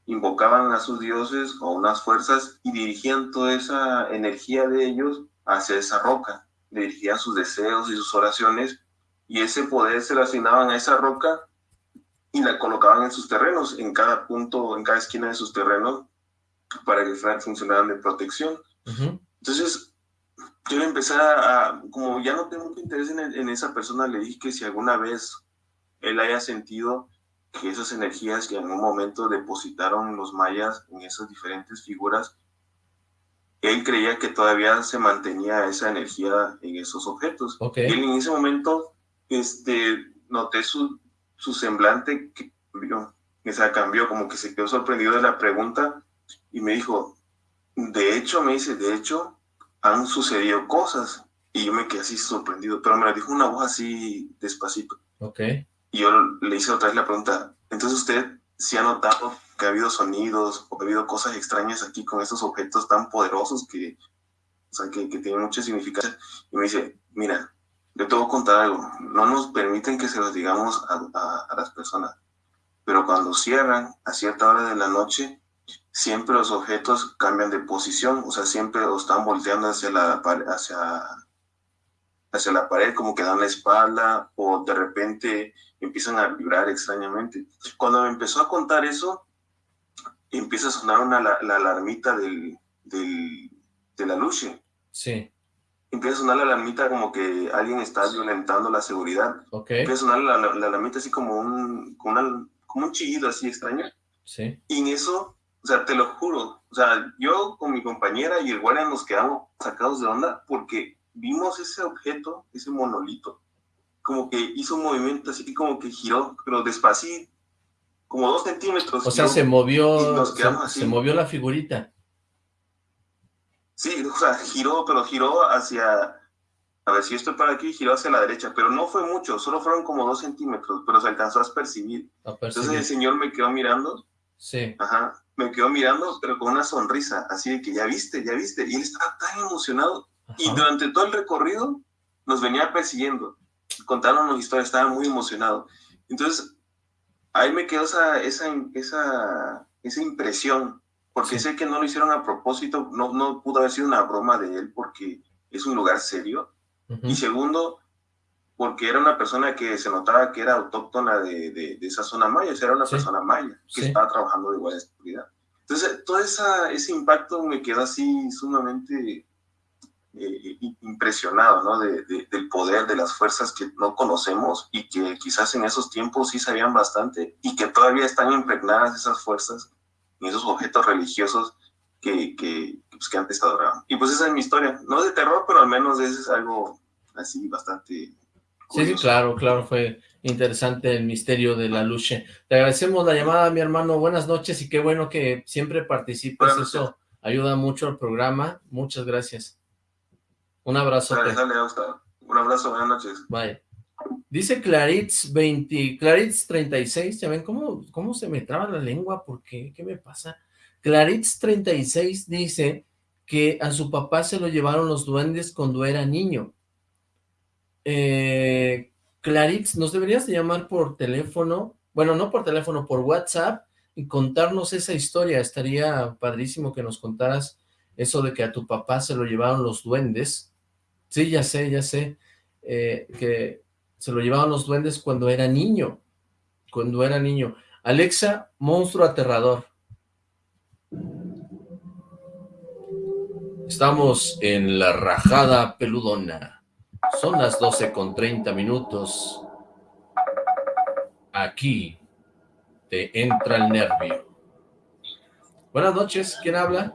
invocaban a sus dioses o unas fuerzas y dirigían toda esa energía de ellos hacia esa roca. Dirigían sus deseos y sus oraciones y ese poder se lo asignaban a esa roca y la colocaban en sus terrenos, en cada punto, en cada esquina de sus terrenos, para que funcionaran de protección. Entonces, yo le empecé a, como ya no tengo mucho interés en, en, esa persona, le dije que si alguna vez él haya sentido que esas energías que en un momento depositaron los mayas en esas diferentes figuras, él creía que todavía se mantenía esa energía en esos objetos. Okay. Y en ese momento este, noté su, su semblante cambió, o sea, cambió, como que se quedó sorprendido de la pregunta y me dijo, de hecho, me dice, de hecho, han sucedido cosas. Y yo me quedé así sorprendido, pero me lo dijo una voz así despacito. Ok. Y yo le hice otra vez la pregunta, entonces usted sí ha notado que ha habido sonidos o ha habido cosas extrañas aquí con estos objetos tan poderosos que, o sea, que, que tienen mucha significación. Y me dice, mira, le tengo que contar algo, no nos permiten que se los digamos a, a, a las personas, pero cuando cierran a cierta hora de la noche, siempre los objetos cambian de posición, o sea, siempre están volteando hacia la, hacia, hacia la pared, como que dan la espalda, o de repente empiezan a vibrar extrañamente. Cuando me empezó a contar eso, empieza a sonar una, la, la alarmita del, del, de la luz. Sí. Empieza a sonar la alarmita como que alguien está violentando la seguridad. Okay. Empieza a sonar la, la, la alarmita así como un, como, una, como un chillido así extraño. Sí. Y en eso, o sea, te lo juro, o sea, yo con mi compañera y el guardia nos quedamos sacados de onda porque vimos ese objeto, ese monolito, como que hizo un movimiento así como que giró, pero despacito, como dos centímetros. O sea, se movió, se, se, movió la figurita. Sí, o sea, giró, pero giró hacia, a ver si estoy para aquí, giró hacia la derecha, pero no fue mucho, solo fueron como dos centímetros, pero se alcanzó a percibir. A percibir. Entonces el señor me quedó mirando. Sí. Ajá, me quedó mirando, pero con una sonrisa, así de que ya viste, ya viste, y él estaba tan emocionado. Ajá. Y durante todo el recorrido nos venía persiguiendo, contándonos historias, estaba muy emocionado. Entonces, ahí me quedó esa, esa, esa, esa impresión, porque sé que no lo hicieron a propósito, no, no pudo haber sido una broma de él, porque es un lugar serio. Uh -huh. Y segundo, porque era una persona que se notaba que era autóctona de, de, de esa zona maya, o sea, era una sí. persona maya que sí. estaba trabajando de igual seguridad. Entonces, todo esa, ese impacto me quedó así sumamente eh, impresionado, ¿no? De, del poder de las fuerzas que no conocemos y que quizás en esos tiempos sí sabían bastante y que todavía están impregnadas esas fuerzas en esos objetos religiosos que, que, pues, que antes adoraban. Y pues esa es mi historia, no de terror, pero al menos es algo así bastante... Curioso. Sí, sí, claro, claro, fue interesante el misterio de la luche. Te agradecemos la llamada, mi hermano, buenas noches y qué bueno que siempre participes, eso ayuda mucho al programa, muchas gracias. Un abrazo. Dale, dale, Un abrazo, buenas noches. Bye. Dice Claritz 20, Claritz 36, ¿ya ven cómo, cómo se me traba la lengua? ¿Por qué? ¿Qué me pasa? Claritz 36 dice que a su papá se lo llevaron los duendes cuando era niño. Eh, Claritz, nos deberías de llamar por teléfono, bueno, no por teléfono, por WhatsApp, y contarnos esa historia. Estaría padrísimo que nos contaras eso de que a tu papá se lo llevaron los duendes. Sí, ya sé, ya sé, eh, que se lo llevaban los duendes cuando era niño, cuando era niño. Alexa, monstruo aterrador. Estamos en la rajada peludona. Son las 12 con 30 minutos. Aquí te entra el nervio. Buenas noches, ¿quién habla?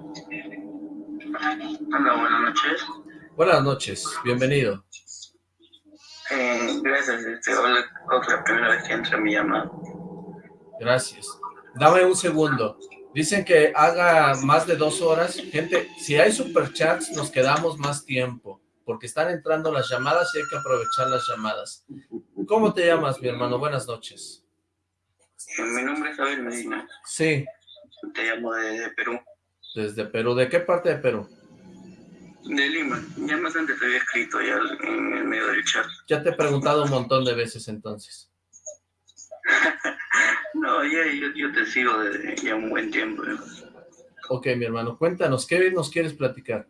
Hola, buenas noches. Buenas noches, bienvenido. Eh, gracias, este, hola, otra primera vez que entra mi llamada. Gracias. Dame un segundo. Dicen que haga más de dos horas. Gente, si hay superchats, nos quedamos más tiempo, porque están entrando las llamadas y hay que aprovechar las llamadas. ¿Cómo te llamas, mi hermano? Buenas noches. Eh, mi nombre es Javier Medina. Sí. Te llamo desde Perú. Desde Perú. ¿De qué parte de Perú? De Lima. Ya más antes te había escrito ya en el medio del chat. Ya te he preguntado un montón de veces entonces. no, ya, yo, yo, te sigo desde ya un buen tiempo. ¿no? Ok, mi hermano, cuéntanos, ¿qué nos quieres platicar?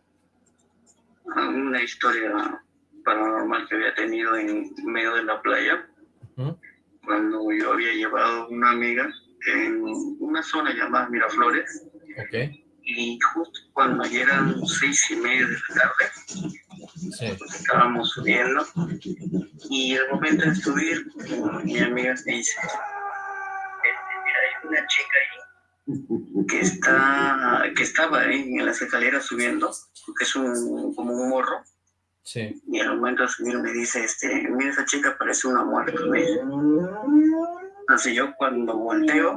Una historia paranormal que había tenido en medio de la playa. Uh -huh. Cuando yo había llevado una amiga en una zona llamada Miraflores. Ok y justo cuando ya eran seis y media de la tarde, sí. estábamos subiendo y al momento de subir, mi amiga me dice, mira, hay una chica ahí que está que estaba en las escaleras subiendo, que es un, como un morro. Sí. Y al momento de subir me dice, este, mira esa chica parece una muerta. Entonces yo cuando volteo,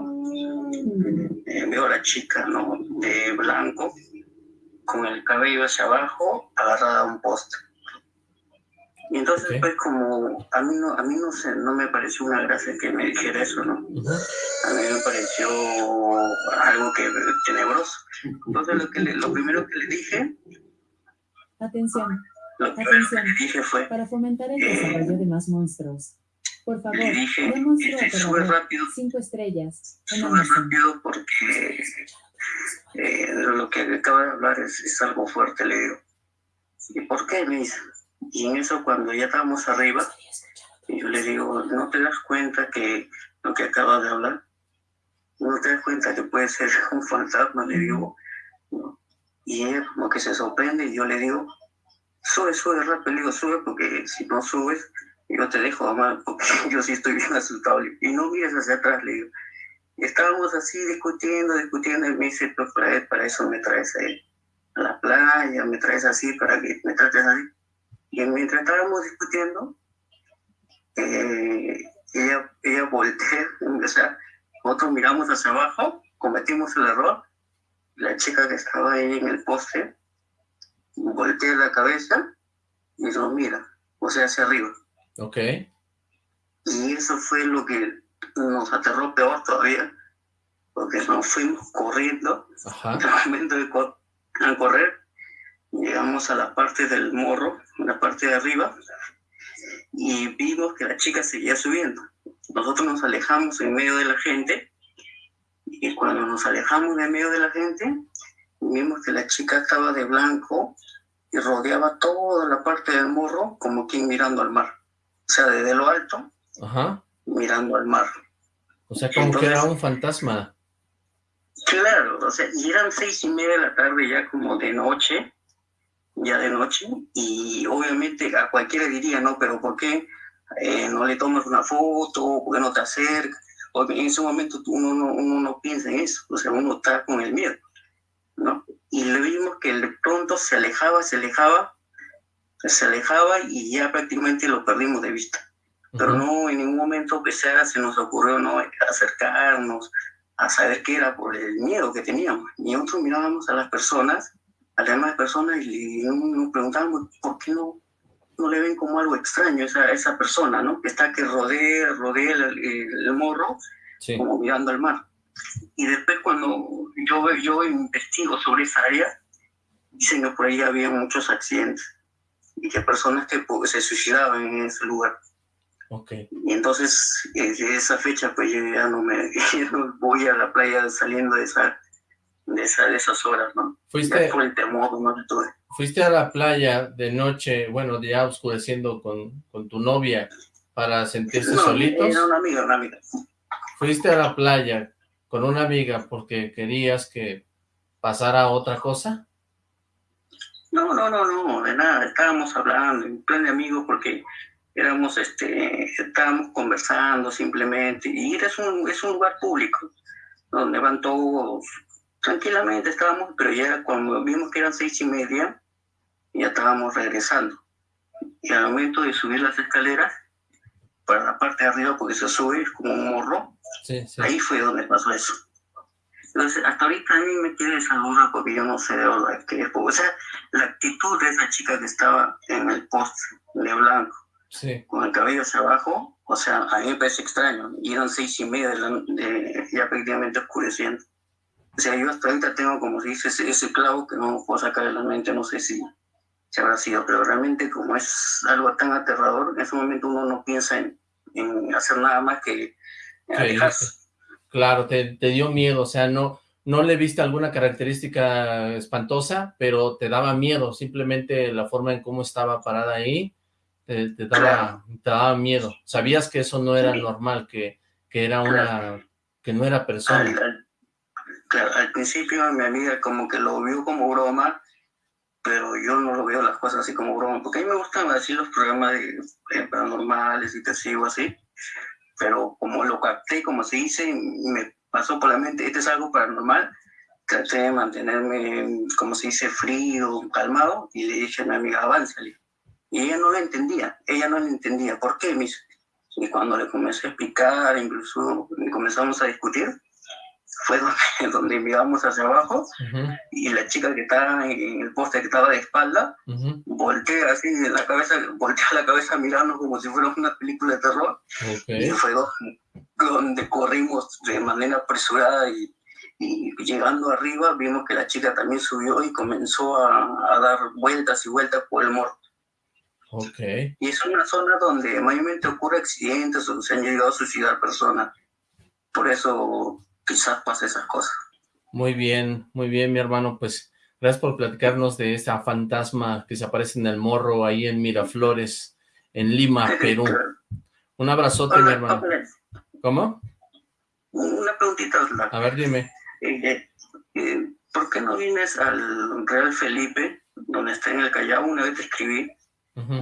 eh, veo a la chica, ¿no? De blanco, con el cabello hacia abajo, agarrada a un poste. Y entonces pues como a mí no, a mí no sé, no me pareció una gracia que me dijera eso, ¿no? A mí me pareció algo que tenebroso. Entonces lo que lo primero que le dije Atención. Lo que Atención. le dije fue para fomentar el desarrollo de más monstruos. Por favor, le dije, sube rápido. Cinco estrellas. Sube rápido porque eh, lo que acaba de hablar es, es algo fuerte, le digo. ¿Y por qué? Me dice, y en eso cuando ya estábamos arriba, yo le digo, ¿no te das cuenta que lo que acaba de hablar? ¿No te das cuenta que puede ser un fantasma? Le digo, Y ella como que se sorprende y yo le digo, sube, sube rápido, le digo, sube porque si no subes, yo te dejo, mamá, porque yo sí estoy bien asustado. Y no mires hacia atrás, le digo. estábamos así discutiendo, discutiendo, y me dice, pues para, eso me traes a la playa, me traes así, para que me trates así. Y mientras estábamos discutiendo, eh, ella, ella voltea, o sea, nosotros miramos hacia abajo, cometimos el error, la chica que estaba ahí en el poste voltea la cabeza y nos mira, o sea, hacia arriba. Ok. Y eso fue lo que nos aterró peor todavía, porque nos fuimos corriendo, Ajá. en el momento de correr, llegamos a la parte del morro, la parte de arriba, y vimos que la chica seguía subiendo. Nosotros nos alejamos en medio de la gente, y cuando nos alejamos en medio de la gente, vimos que la chica estaba de blanco y rodeaba toda la parte del morro como quien mirando al mar. O sea, desde lo alto, mirando al mar. O sea, como que era un fantasma. Claro, o sea, y eran seis y media de la tarde ya como de noche, ya de noche, y obviamente a cualquiera diría, no, pero ¿por qué eh, no le tomas una foto? ¿Por qué no te acercas? Porque en ese momento uno no, uno no piensa en eso, o sea, uno está con el miedo, ¿no? Y le vimos que de pronto se alejaba, se alejaba, se alejaba y ya prácticamente lo perdimos de vista. Pero no en ningún momento que sea se nos ocurrió no acercarnos a saber qué era por el miedo que teníamos. Y nosotros mirábamos a las personas a las demás personas y nos preguntábamos por qué no, no le ven como algo extraño a esa, esa persona, ¿no? Que está que rodea, rodea el, morro, como mirando al mar. Y después cuando yo, yo investigo sobre esa área, dicen que por ahí había muchos accidentes y que personas que pues, se suicidaban en ese lugar. Okay. Y entonces, desde esa fecha, pues yo ya no me no voy a la playa saliendo de esa de, esa, de esas horas, ¿no? Fuiste, el temor, ¿no? Fuiste a la playa de noche, bueno, ya oscureciendo con, con tu novia para sentirse no, solitos. Era una amiga, una amiga. Fuiste a la playa con una amiga porque querías que pasara otra cosa. No, no, no, no, de nada, estábamos hablando, en plan de amigos, porque éramos, este, estábamos conversando simplemente, y es un, es un lugar público, donde van todos tranquilamente estábamos, pero ya cuando vimos que eran seis y media, ya estábamos regresando. Y al momento de subir las escaleras, para la parte de arriba, porque se sube como un morro, ahí fue donde pasó eso. Entonces, hasta ahorita a mí me tiene esa duda porque yo no sé de verdad qué es. O sea, la actitud de esa chica que estaba en el post de blanco, con el cabello hacia abajo, o sea, a mí me parece extraño. Y eran seis y media, de ya prácticamente oscureciendo. O sea, yo hasta ahorita tengo, como se dice, ese, clavo que no puedo sacar de la mente, no sé si, se habrá sido, pero realmente como es algo tan aterrador, en ese momento uno no piensa en, hacer nada más que alejarse. Claro, te, te, dio miedo, o sea, no, no le viste alguna característica espantosa, pero te daba miedo, simplemente la forma en cómo estaba parada ahí, te, daba, te daba miedo. Sabías que eso no era normal, que, que era una, que no era persona. al principio mi amiga como que lo vio como broma, pero yo no lo veo las cosas así como broma, porque a mí me gustan así los programas de, paranormales y te sigo así, pero como lo capté, como se dice, me pasó por la mente, este es algo paranormal, traté de mantenerme, como se dice, frío, calmado, y le dije a mi amiga, avánzale. Y ella no lo entendía, ella no lo entendía. ¿Por qué? Y cuando le comencé a explicar, incluso comenzamos a discutir, fue donde, donde miramos hacia abajo y la chica que estaba en el poste que estaba de espalda voltea así la cabeza, voltea la cabeza mirando como si fuera una película de terror y fue donde corrimos de manera apresurada y, y, llegando arriba vimos que la chica también subió y comenzó a, a dar vueltas y vueltas por el morro. Okay. Y es una zona donde mayormente ocurre accidentes o se han llegado a suicidar personas. Por eso quizás pase esas cosas. Muy bien, muy bien, mi hermano, pues gracias por platicarnos de esta fantasma que se aparece en el morro ahí en Miraflores, en Lima, Perú. Un abrazote, mi hermano. ¿Cómo? Una preguntita. A ver, dime. Eh, eh, ¿Por qué no vienes al Real Felipe, donde está en el Callao? Una vez te escribí.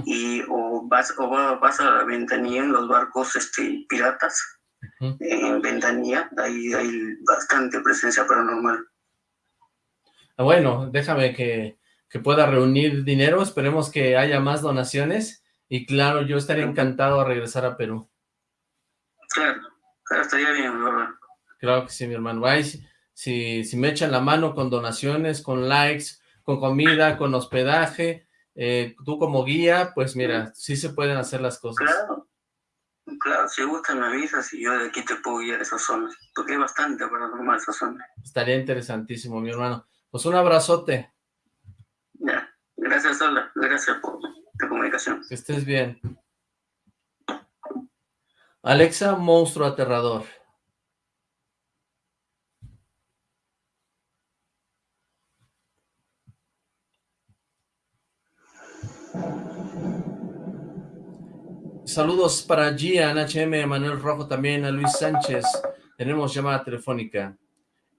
y o vas o vas a la ventanilla en los barcos este piratas en Ventanilla ahí hay bastante presencia paranormal. Ah, bueno, déjame que, que, pueda reunir dinero, esperemos que haya más donaciones, y claro, yo estaría encantado de regresar a Perú. Claro, claro estaría bien, ¿verdad? Claro que sí, mi hermano. Ay, si, si me echan la mano con donaciones, con likes, con comida, con hospedaje, eh, tú como guía, pues mira, sí se pueden hacer las cosas. Claro, Claro, si gusta me avisas y yo de aquí te puedo guiar a esa zona, porque hay bastante paranormal esa zona. Estaría interesantísimo, mi hermano. Pues un abrazote. Ya, gracias, Sola. Gracias por la comunicación. Que estés bien. Alexa, monstruo aterrador. Saludos para Gian, HM, Manuel Rojo también, a Luis Sánchez. Tenemos llamada telefónica.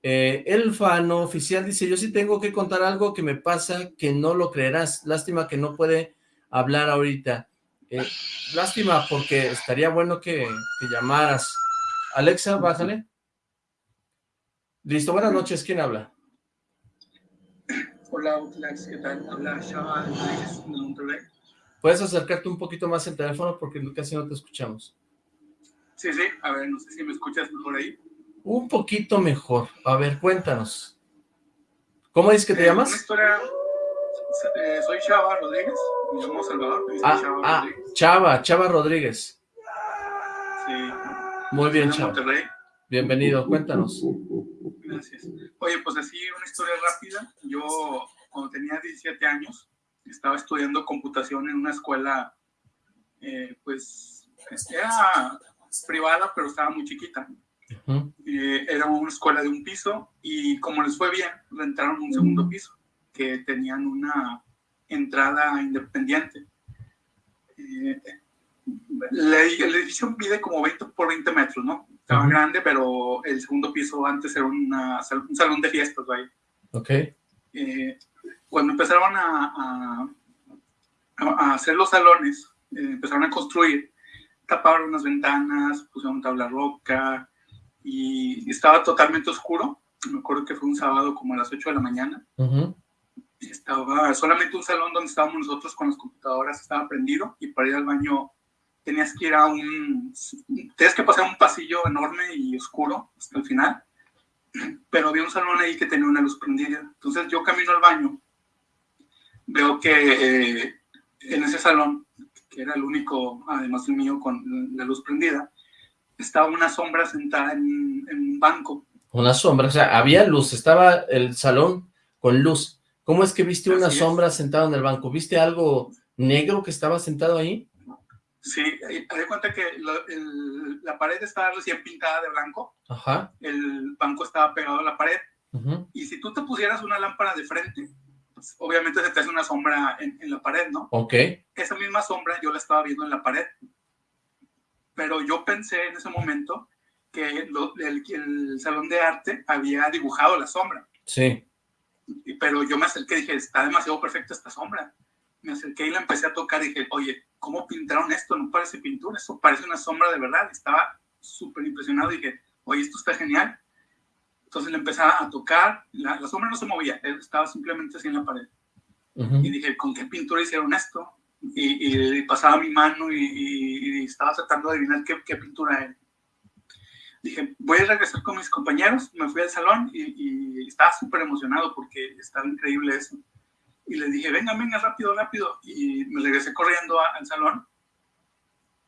Eh, Elfa no oficial dice, yo sí tengo que contar algo que me pasa que no lo creerás. Lástima que no puede hablar ahorita. Eh, lástima porque estaría bueno que, que, llamaras. Alexa, bájale. Listo, buenas noches. ¿Quién habla? Hola, ¿qué tal? Habla Shaba de Monterrey. ¿Puedes acercarte un poquito más el teléfono porque casi no te escuchamos? Sí, sí. A ver, no sé si me escuchas mejor ahí. Un poquito mejor. A ver, cuéntanos. ¿Cómo es que te eh, llamas? Una historia... Eh, soy Chava Rodríguez. Me llamo Salvador. Ah, Chava ah Rodríguez. Chava, Chava Rodríguez. Sí. Muy bien, Chava. Monterrey. Bienvenido, cuéntanos. Gracias. Oye, pues así una historia rápida. Yo, cuando tenía 17 años, estaba estudiando computación en una escuela, eh, pues, era privada, pero estaba muy chiquita. Eh, era una escuela de un piso y como les fue bien, rentaron un segundo piso, que tenían una entrada independiente. Eh, el edificio mide como 20 por 20 metros, ¿no? Estaba grande, pero el segundo piso antes era una, un salón de fiestas, ahí. Ok. Eh, cuando empezaron a, a- a hacer los salones, eh, empezaron a construir, taparon unas ventanas, pusieron tabla roca y estaba totalmente oscuro. Me acuerdo que fue un sábado como a las 8 de la mañana. Ujú. Estaba solamente un salón donde estábamos nosotros con las computadoras, estaba prendido y para ir al baño tenías que ir a un... Tenías que pasar un pasillo enorme y oscuro hasta el final pero había un salón ahí que tenía una luz prendida. Entonces yo camino al baño, veo que eh, en ese salón, que era el único, además del mío, con la luz prendida, estaba una sombra sentada en, en un banco. Una sombra, o sea, había luz, estaba el salón con luz. ¿Cómo es que viste una Así es. sombra sentada en el banco? ¿Viste algo negro que estaba sentado ahí? Sí, haz de cuenta que lo- el- la pared estaba recién pintada de blanco, Ajá. el banco estaba pegado a la pared, y si tú te pusieras una lámpara de frente, pues, obviamente se te hace una sombra en, en la pared, ¿no? Ok. esa misma sombra yo la estaba viendo en la pared. Pero yo pensé en ese momento que lo- el, el salón de arte había dibujado la sombra. Sí. Pero yo me acerqué y dije, está demasiado perfecta esta sombra. Me acerqué y la empecé a tocar y dije, oye, ¿cómo pintaron esto? No parece pintura, esto parece una sombra de verdad. Estaba súper impresionado y dije, oye, esto está genial. Entonces le empezaba a tocar, la, sombra no se movía, estaba simplemente así en la pared. Y dije, ¿con qué pintura hicieron esto? Y, pasaba mi mano y, estaba tratando de adivinar qué, qué, pintura era. Dije, voy a regresar con mis compañeros, me fui al salón y, estaba súper emocionado porque estaba increíble eso. Y les dije, venga, venga, rápido, rápido. Y me regresé corriendo al salón.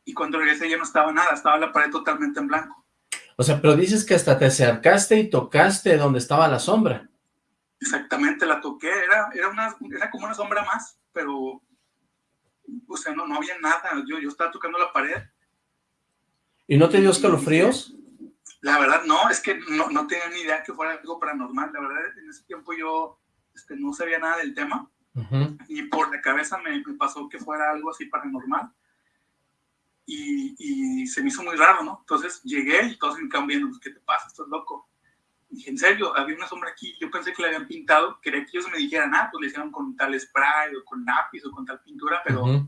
Y cuando regresé ya no estaba nada, estaba la pared totalmente en blanco. O sea, pero dices que hasta te acercaste y tocaste donde estaba la sombra. Exactamente, la toqué, era, era, una, era como una sombra más, pero, o sea, no, no había nada, yo, yo estaba tocando la pared. ¿Y no te dio escalofríos? La verdad, no, es que no, no tenía ni idea que fuera algo paranormal, la verdad, en ese tiempo yo este, no sabía nada del tema, y por la cabeza me, me pasó que fuera algo así paranormal y, se me hizo muy raro, ¿no? Entonces llegué y todos me quedaron viendo, ¿qué te pasa? Estás loco. dije, en serio, había una sombra aquí, yo pensé que la habían pintado, quería que ellos me dijeran, ah, pues le hicieron con tal spray o con lápiz o con tal pintura, pero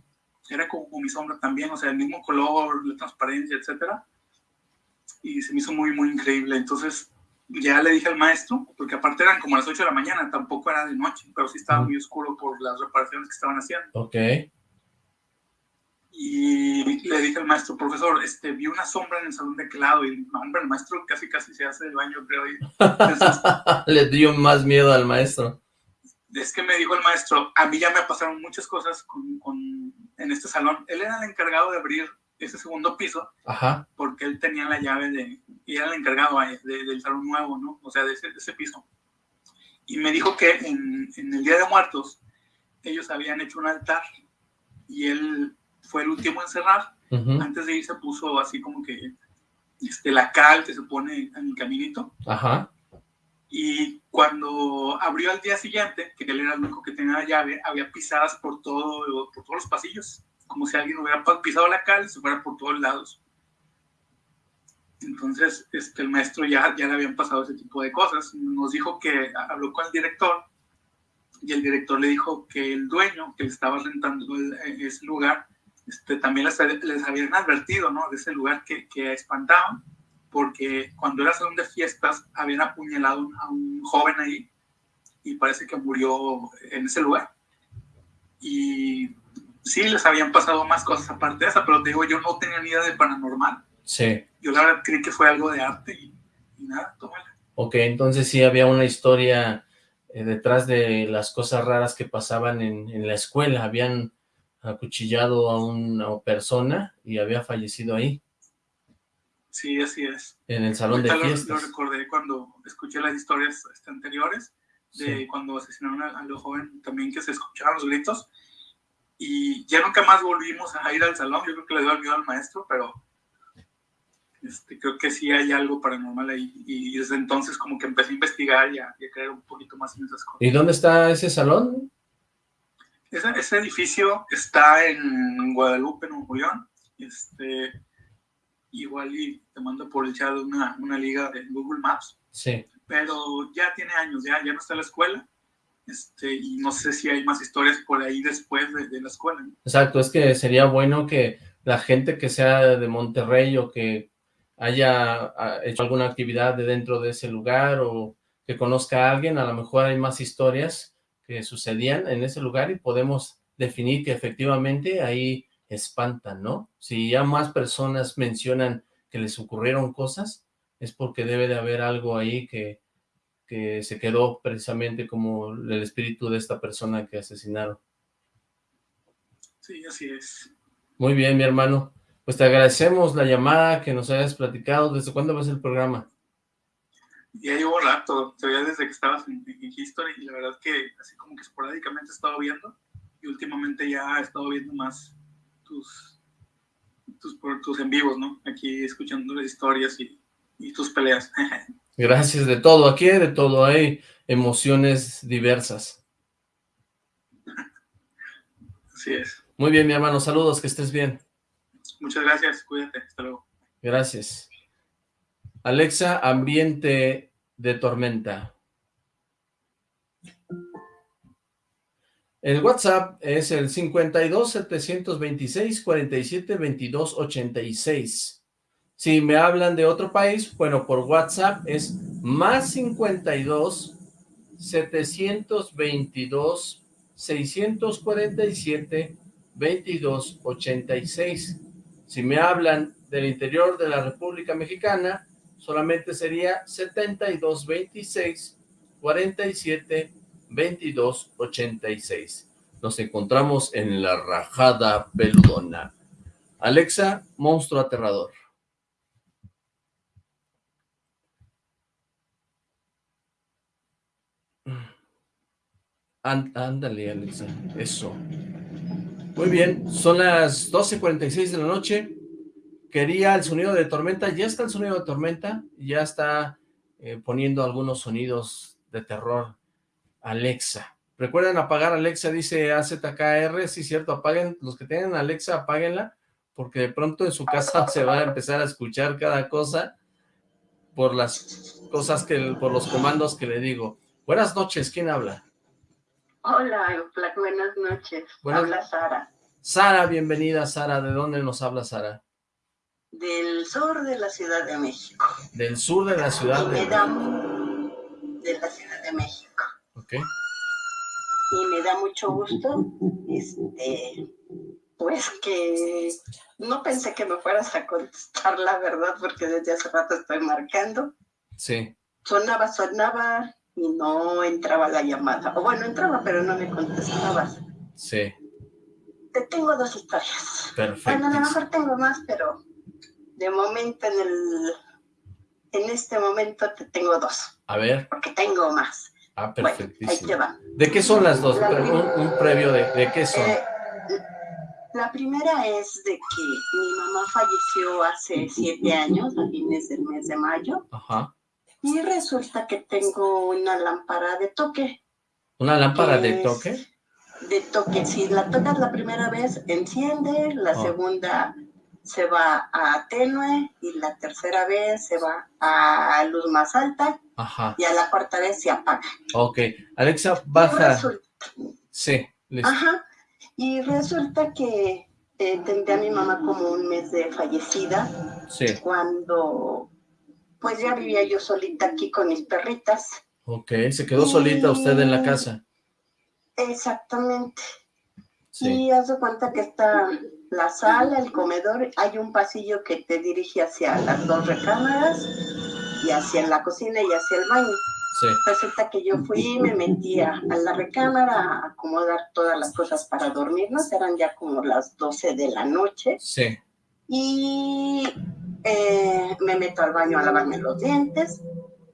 era como, mi sombra también, o sea, el mismo color, la transparencia, etcétera. Y se me hizo muy, muy increíble. Entonces ya le dije al maestro, porque aparte eran como las 8 de la mañana, tampoco era de noche, pero sí estaba muy oscuro por las reparaciones que estaban haciendo. Ok y le dije al maestro, profesor, este, vi una sombra en el salón de clavo y hombre, el maestro casi casi se hace el baño, creo. le dio más miedo al maestro. Es que me dijo el maestro, a mí ya me pasaron muchas cosas con, con, en este salón. Él era el encargado de abrir ese segundo piso, Ajá. porque él tenía la llave de, y era el encargado del salón nuevo, ¿no? O sea, de ese, de ese piso. Y me dijo que en, en el Día de Muertos, ellos habían hecho un altar y él fue el último en cerrar. Antes de irse puso así como que este, la cal que se pone en el caminito. Ajá. Y cuando abrió al día siguiente, que él era el único que tenía la llave, había pisadas por, todo, por todos los pasillos, como si alguien hubiera pisado la cal y se fuera por todos lados. Entonces, este, el maestro ya, ya le habían pasado ese tipo de cosas. Nos dijo que habló con el director y el director le dijo que el dueño que le estaba rentando ese lugar este, también les, habían advertido ¿no? de ese lugar que, que espantaban, porque cuando era salón de fiestas habían apuñalado a un joven ahí y parece que murió en ese lugar. Y sí, les habían pasado más cosas aparte de esa, pero digo, yo no tenía ni idea de paranormal. Sí. Yo la verdad creí que fue algo de arte y, nada, tómala. Ok, entonces sí había una historia eh, detrás de las cosas raras que pasaban en, en la escuela, habían acuchillado a una persona y había fallecido ahí. Sí, así es. En el salón de fiestas. Lo, recordé cuando escuché las historias este, anteriores, de cuando asesinaron a, los jóvenes también que se escuchaban los gritos. Y ya nunca más volvimos a ir al salón. Yo creo que le dio el miedo al maestro, pero este, creo que sí hay algo paranormal ahí. Y desde entonces como que empecé a investigar y a, y a creer un poquito más en esas cosas. ¿Y dónde está ese salón? Ese, edificio está en Guadalupe, Nuevo León. Este, igual y te mando por el chat una, una liga de Google Maps. Sí. Pero ya tiene años, ya, ya no está en la escuela. Este, y no sé si hay más historias por ahí después de, la escuela. Exacto, es que sería bueno que la gente que sea de Monterrey o que haya hecho alguna actividad de dentro de ese lugar o que conozca a alguien, a lo mejor hay más historias que sucedían en ese lugar y podemos definir que efectivamente ahí espantan, ¿no? Si ya más personas mencionan que les ocurrieron cosas, es porque debe de haber algo ahí que, que se quedó precisamente como el espíritu de esta persona que asesinaron. Sí, así es. Muy bien, mi hermano. Pues te agradecemos la llamada que nos hayas platicado. ¿Desde cuándo va a ser el programa? Ya llevo rato, se veía desde que estabas en, History y la verdad que así como que esporádicamente he estado viendo y últimamente ya he estado viendo más tus, tus, tus en vivos, ¿no? Aquí escuchando las historias y, y tus peleas. Gracias, de todo, aquí de todo, hay emociones diversas. Así es. Muy bien, mi hermano, saludos, que estés bien. Muchas gracias, cuídate, hasta luego. Gracias. Alexa, ambiente de tormenta. El WhatsApp es el 52 726 47 22 86. Si me hablan de otro país, bueno, por WhatsApp es más 52 722 647 22 86. Si me hablan del interior de la República Mexicana, solamente sería 72 26 47 22 86. Nos encontramos en la rajada peludona. Alexa, monstruo aterrador. ándale, Alexa, eso. Muy bien, son las 12.46 de la noche. Quería el sonido de tormenta, ya está el sonido de tormenta, ya está eh, poniendo algunos sonidos de terror. Alexa. Recuerden apagar Alexa, dice AZKR, sí cierto, apaguen, los que tienen Alexa, apáguenla, porque de pronto en su casa se va a empezar a escuchar cada cosa por las cosas que, por los comandos que le digo. Buenas noches, ¿quién habla? Hola, buenas noches. Habla Sara. Sara, bienvenida Sara. ¿De dónde nos habla Sara? Del sur de la Ciudad de México. Del sur de la Ciudad de México. De la Ciudad de México. Ok. Y me da mucho gusto, este, pues que no pensé que me fueras a contestar la verdad, porque desde hace rato estoy marcando. Sí. Sonaba, sonaba, y no entraba la llamada. O bueno, entraba, pero no me contestabas. Sí. Te tengo dos historias. Perfecto. Bueno, a lo mejor tengo más, pero de momento en el... En este momento te tengo dos. A ver. Porque tengo más. Ah, perfectísimo. ahí te va. ¿De qué son las dos? un, previo de, de qué son. Eh, la primera es de que mi mamá falleció hace siete años, a fines del mes de mayo. Ajá y resulta que tengo una lámpara de toque. ¿Una lámpara de toque? De toque, si la tocas la primera vez, enciende, la oh. segunda se va a tenue y la tercera vez se va a luz más alta Ajá. y a la cuarta vez se apaga. Ok, Alexa, baja. sí, listo. Ajá, y resulta que eh, tendré a mi mamá como un mes de fallecida. Sí. Cuando pues ya vivía yo solita aquí con mis perritas. Ok, se quedó solita usted en la casa. Exactamente. Y haz de cuenta que está la sala, el comedor, hay un pasillo que te dirige hacia las dos recámaras y hacia la cocina y hacia el baño. Sí. Resulta que yo fui, me metí a, la recámara a acomodar todas las cosas para dormirnos, eran ya como las 12 de la noche. Sí. Y eh, me meto al baño a lavarme los dientes,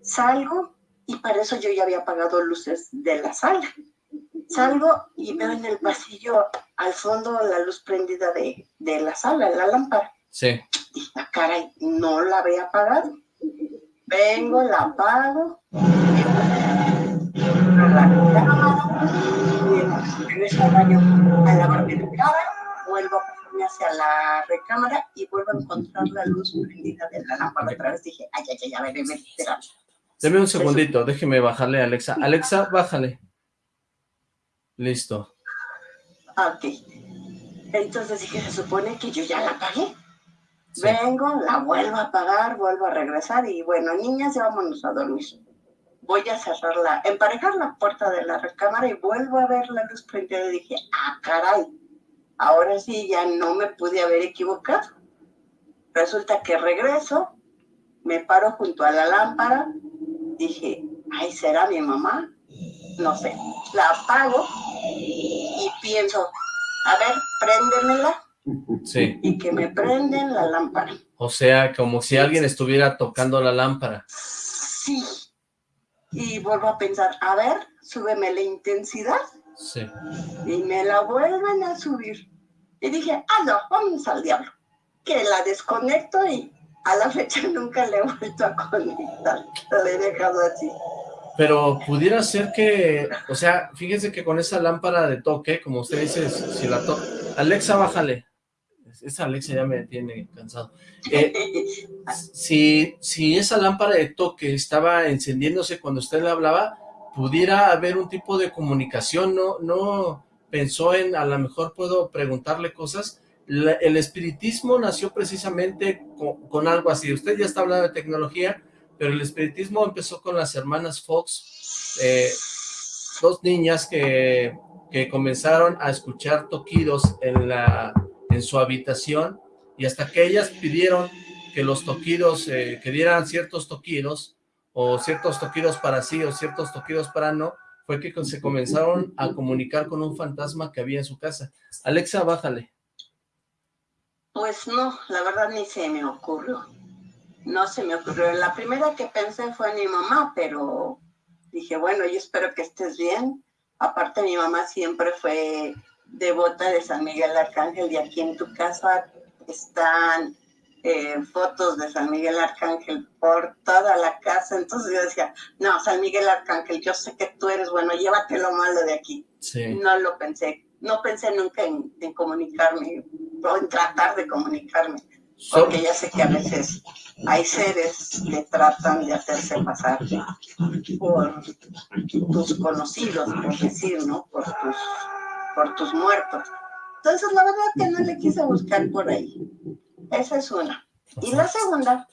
salgo y para eso yo ya había apagado luces de la sala. Salgo y veo en el pasillo al fondo la luz prendida de, de la sala, la lámpara. Sí. Y la cara no la había apagado. Vengo, la apago, a la cámara, regreso al baño a lavarme la cara, vuelvo a hacia la recámara y vuelvo a encontrar la luz prendida de la lámpara. Otra vez dije, ay, ay, ay, a ver, espera. Deme un segundito, déjeme bajarle a Alexa. Alexa, bájale. Listo. Ok. Entonces dije, se supone que yo ya la apagué. Vengo, la vuelvo a apagar, vuelvo a regresar y bueno, niñas, ya vámonos a dormir. Voy a cerrarla, emparejar la puerta de la recámara y vuelvo a ver la luz prendida y dije, ah, caray, ahora sí ya no me pude haber equivocado. Resulta que regreso, me paro junto a la lámpara, dije, ay, ¿será mi mamá? No sé, la apago y pienso, a ver, préndemela. Sí. Y que me prenden la lámpara. O sea, como si alguien estuviera tocando la lámpara. Sí. Y vuelvo a pensar, a ver, súbeme la intensidad. Sí. Y me la vuelven a subir. Y dije, ah, no, vamos al diablo. Que la desconecto y a la fecha nunca le he vuelto a conectar. La he dejado así. Pero pudiera ser que, o sea, fíjense que con esa lámpara de toque, como usted dice, si la toca... Alexa, bájale. Esa Alexa ya me tiene cansado. Eh, si, si esa lámpara de toque estaba encendiéndose cuando usted le hablaba, pudiera haber un tipo de comunicación, no, no, pensó en, a lo mejor puedo preguntarle cosas. el espiritismo nació precisamente con, algo así. Usted ya está hablando de tecnología, pero el espiritismo empezó con las hermanas Fox, eh, dos niñas que, que comenzaron a escuchar toquidos en, la, en su habitación, y hasta que ellas pidieron que los toquidos, eh, que dieran ciertos toquidos, o ciertos toquidos para sí, o ciertos toquidos para no, fue que se comenzaron a comunicar con un fantasma que había en su casa. Alexa, bájale. Pues no, la verdad ni se me ocurrió. No se me ocurrió. La primera que pensé fue mi mamá, pero dije, bueno, yo espero que estés bien. Aparte, mi mamá siempre fue devota de San Miguel Arcángel y aquí en tu casa están eh, fotos de San Miguel Arcángel por toda la casa. Entonces yo decía, no, San Miguel Arcángel, yo sé que tú eres bueno, llévate lo malo de aquí. No lo pensé. No pensé nunca en, comunicarme o en tratar de comunicarme. Porque ya sé que a veces hay seres que tratan de hacerse pasar por tus conocidos, por decir, ¿no? Por tus, por tus muertos. Entonces, la verdad que no le quise buscar por ahí. Esa es una. Y la segunda,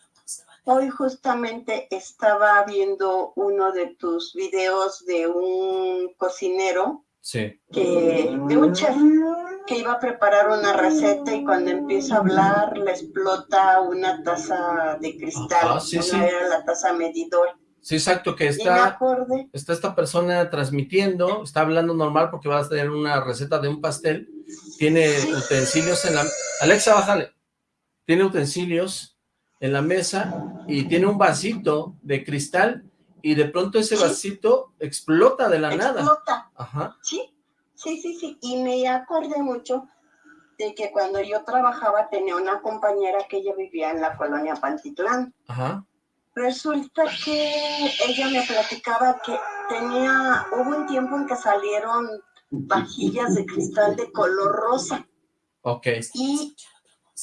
hoy justamente estaba viendo uno de tus videos de un cocinero, sí. que, de un chef, que iba a preparar una receta y cuando empieza a hablar le explota una taza de cristal, ah, sí, sí. era la taza medidor. Sí, exacto, que está, está esta persona transmitiendo, está hablando normal porque va a tener una receta de un pastel, tiene utensilios en la... Alexa, bájale tiene utensilios en la mesa y tiene un vasito de cristal y de pronto ese vasito explota de la nada. Explota. Ajá. Sí, sí, sí, sí. Y me acordé mucho de que cuando yo trabajaba tenía una compañera que ella vivía en la colonia Pantitlán. Ajá. Resulta que ella me platicaba que tenía, hubo un tiempo en que salieron vajillas de cristal de color rosa. Ok. Y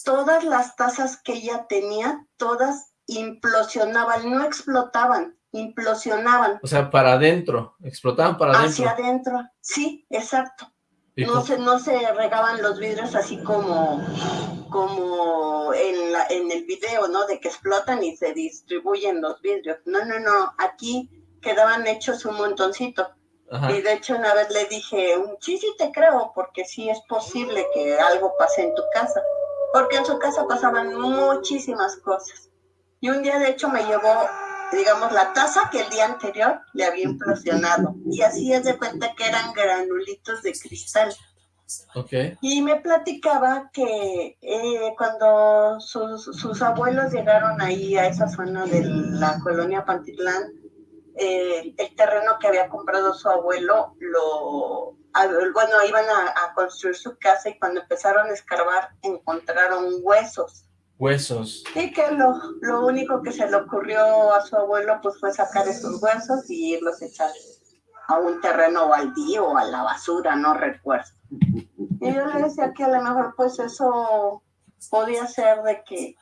todas las tazas que ella tenía, todas implosionaban, no explotaban, implosionaban. O sea, para adentro, explotaban para adentro. Hacia adentro, sí, exacto. No se, no se regaban los vidrios así como, como en, la, en el video, ¿no? De que explotan y se distribuyen los vidrios. No, no, no, aquí quedaban hechos un montoncito. Y de hecho una vez le dije, sí, sí te creo, porque sí es posible que algo pase en tu casa porque en su casa pasaban muchísimas cosas. Y un día, de hecho, me llevó, digamos, la taza que el día anterior le había implosionado. Y así es de cuenta que eran granulitos de cristal. Okay. Y me platicaba que eh, cuando sus, sus, abuelos llegaron ahí a esa zona de la colonia Pantitlán, eh, el terreno que había comprado su abuelo lo bueno, iban a, construir su casa y cuando empezaron a escarbar encontraron huesos. Huesos. Y que lo, lo único que se le ocurrió a su abuelo pues fue sacar esos huesos y irlos a echar a un terreno baldío o a la basura, no recuerdo. Y yo le decía que a lo mejor pues eso podía ser de que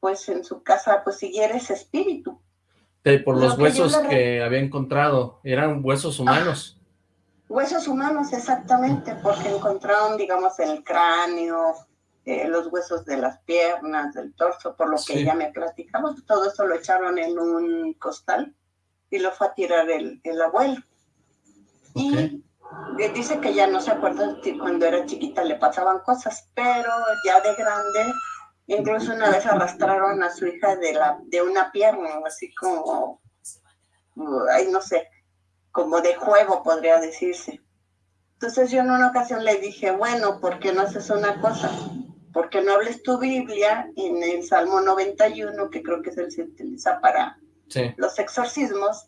pues en su casa pues siguiera ese espíritu. por los huesos que, había encontrado, eran huesos humanos. Huesos humanos, exactamente, porque encontraron, digamos, el cráneo, eh, los huesos de las piernas, del torso, por lo que ella me platicaba. Todo eso lo echaron en un costal y lo fue a tirar el, abuelo. Y dice que ya no se acuerda si cuando era chiquita le pasaban cosas, pero ya de grande, incluso una vez arrastraron a su hija de, la, de una pierna, así como, ay, no sé, como de juego, podría decirse. Entonces yo en una ocasión le dije, bueno, ¿por qué no haces una cosa? ¿Por qué no hables tu Biblia en el Salmo 91, que creo que es el que se utiliza para los exorcismos,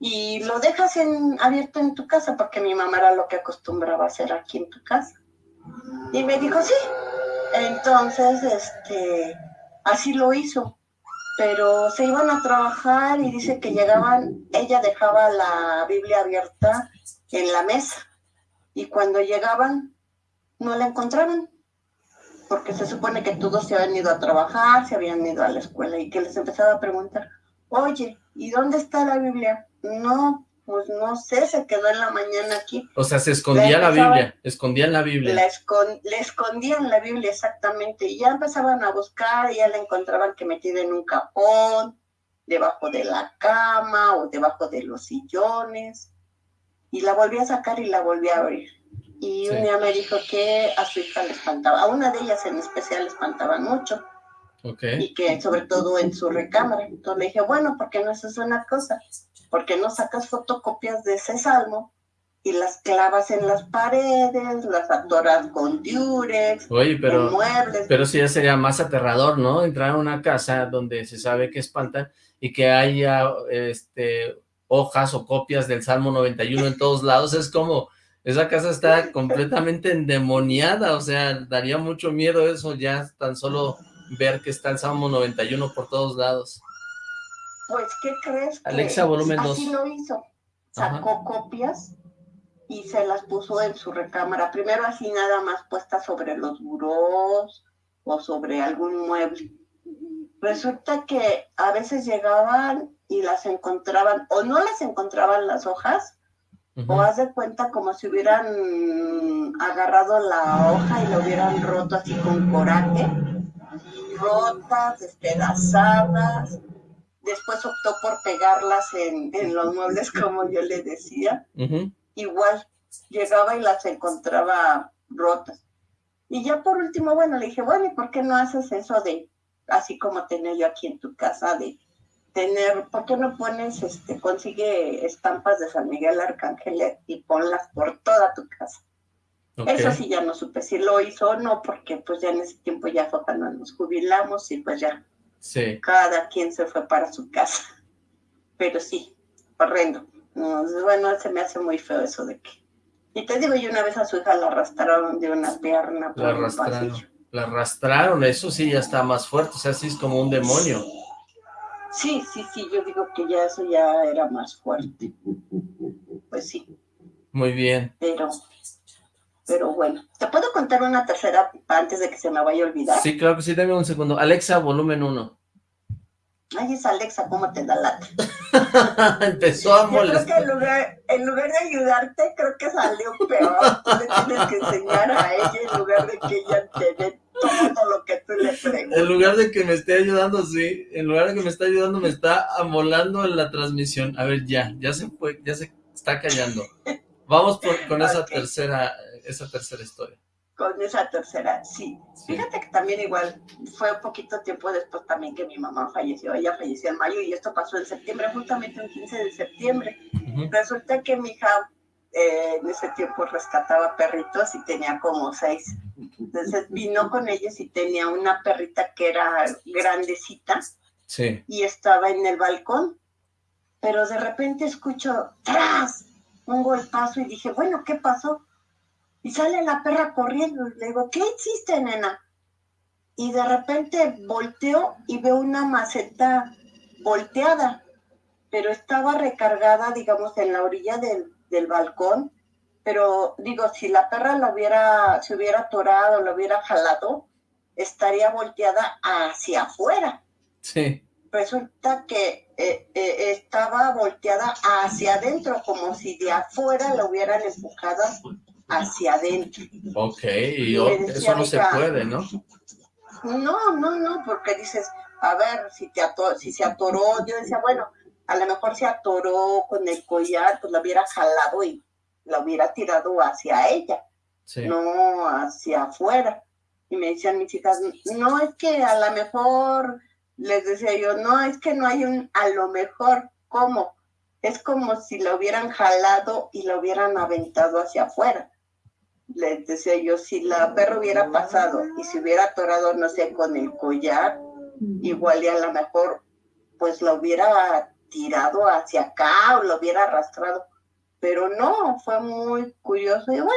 y lo dejas en, abierto en tu casa? Porque mi mamá era lo que acostumbraba hacer aquí en tu casa. Y me dijo, sí. Entonces, este, así lo hizo pero se iban a trabajar y dice que llegaban, ella dejaba la Biblia abierta en la mesa y cuando llegaban no la encontraban porque se supone que todos se habían ido a trabajar, se habían ido a la escuela y que les empezaba a preguntar, oye, ¿y dónde está la Biblia? No, pues no sé, se quedó en la mañana aquí. O sea, se escondía la, Biblia, escondían la Biblia. le escondían la Biblia exactamente, y ya empezaban a buscar, y ya la encontraban que metida en un capón, debajo de la cama o debajo de los sillones. Y la volví a sacar y la volví a abrir. Y un día me dijo que a su hija le espantaba, a una de ellas en especial le espantaban mucho. Y que sobre todo en su recámara. Entonces le dije, bueno, ¿por qué no haces una cosa? ¿Por qué no sacas fotocopias de ese salmo y las clavas en las paredes, las atoras con diurex, Oye, pero, muebles? Pero sí ya sería más aterrador, ¿no? Entrar a una casa donde se sabe que espantan y que haya este hojas o copias del Salmo 91 en todos lados, es como, esa casa está completamente endemoniada, o sea, daría mucho miedo eso ya tan solo ver que está el Salmo 91 por todos lados. Pues, ¿qué crees? Alexa, volumen 2. Así lo hizo. Sacó copias y se las puso en su recámara. Primero así nada más puestas sobre los burós o sobre algún mueble. Resulta que a veces llegaban y las encontraban, o no las encontraban las hojas, o haz de cuenta como si hubieran agarrado la hoja y lo hubieran roto así con coraje rotas, despedazadas. Después optó por pegarlas en, los muebles, como yo le decía. Igual, llegaba y las encontraba rotas. Y ya por último, bueno, le dije, bueno, ¿y por qué no haces eso de, así como tenía yo aquí en tu casa, de tener, ¿por qué no pones, este, consigue estampas de San Miguel Arcángel y ponlas por toda tu casa? Eso sí ya no supe si lo hizo o no, porque pues ya en ese tiempo ya fue cuando nos jubilamos y pues ya sí. cada quien se fue para su casa. Pero sí, horrendo. bueno, se me hace muy feo eso de que... Y te digo, yo una vez a su hija la arrastraron de una pierna por la arrastraron, La arrastraron, eso sí ya está más fuerte, o sea, sí es como un demonio. Sí, sí, sí, yo digo que ya eso ya era más fuerte. Pues sí. Muy bien. Pero pero bueno, ¿te puedo contar una tercera antes de que se me vaya a olvidar? Sí, claro que sí, dame un segundo. Alexa, volumen 1. Ay, es Alexa, ¿cómo te da lata? Empezó a molestar. creo que en lugar, en lugar de ayudarte, creo que salió peor. Tú le tienes que enseñar a ella en lugar de que ella te dé todo lo que tú le preguntas. En lugar de que me esté ayudando, sí. En lugar de que me esté ayudando, me está amolando en la transmisión. A ver, ya, ya se fue, ya se está callando. Vamos con esa tercera esa tercera historia. Con esa tercera, sí. Fíjate que también igual fue un poquito tiempo después también que mi mamá falleció. Ella falleció en mayo y esto pasó en septiembre, justamente el 15 de septiembre. Resulta que mi hija eh, en ese tiempo rescataba perritos y tenía como seis. Entonces vino con ellos y tenía una perrita que era grandecita sí. y estaba en el balcón. Pero de repente escucho ¡tras! un golpazo y dije, bueno, ¿qué pasó? Y sale la perra corriendo y le digo, ¿qué hiciste, nena? Y de repente volteo y veo una maceta volteada, pero estaba recargada, digamos, en la orilla del, balcón. Pero digo, si la perra la hubiera, se hubiera atorado, la hubiera jalado, estaría volteada hacia afuera. Sí. Resulta que eh, eh, estaba volteada hacia adentro, como si de afuera la hubieran empujado hacia adentro. Ok, y eso no se puede, ¿no? No, no, no, porque dices, a ver, si, te si se atoró, yo decía, bueno, a lo mejor se atoró con el collar, pues la hubiera jalado y la hubiera tirado hacia ella, no hacia afuera. Y me decían mis hijas, no es que a lo mejor, les decía yo, no, es que no hay un a lo mejor, ¿cómo? Es como si la hubieran jalado y la hubieran aventado hacia afuera les decía yo, si la perra hubiera pasado y se hubiera atorado, no sé, con el collar, igual y a lo mejor, pues la hubiera tirado hacia acá o lo hubiera arrastrado. Pero no, fue muy curioso y bueno,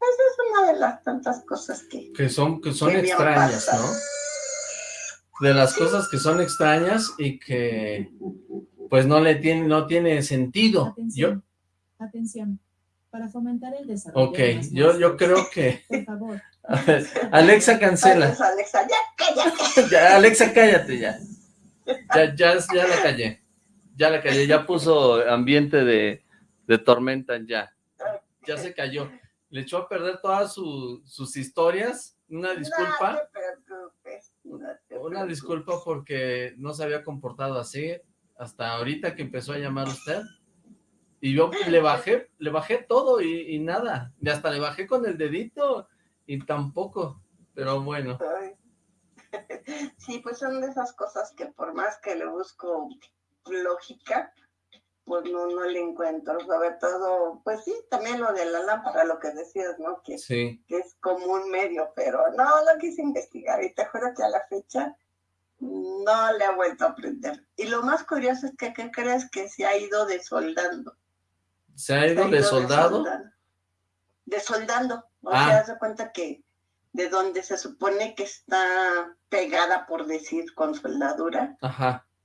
esa es una de las tantas cosas que... Que son, que son extrañas, ¿no? De las cosas que son extrañas y que pues no le tiene, no tiene sentido. Atención. Yo, Atención para fomentar el desarrollo. Ok, yo, yo creo que... Por favor. Alexa, cancela. Alexa, ya cállate. Alexa, cállate ya. Ya, ya. ya la callé. Ya la callé, ya puso ambiente de, de tormenta ya. Ya se cayó. Le echó a perder todas sus historias. Una disculpa. No te preocupes, no te una disculpa porque no se había comportado así hasta ahorita que empezó a llamar usted. Y yo le bajé, le bajé todo y, nada. Y hasta le bajé con el dedito y tampoco. Pero bueno. Sí, pues son de esas cosas que por más que le busco lógica, pues no, no le encuentro, sobre todo, pues sí, también lo de la lámpara, lo que decías, ¿no? Que, que es como un medio, pero no lo quise investigar y te juro que a la fecha no le ha vuelto a aprender. Y lo más curioso es que, ¿qué crees? Que se ha ido desoldando. ¿Se ha ido, de soldado? Desoldando. O ah. sea, se cuenta que de donde se supone que está pegada, por decir, con soldadura,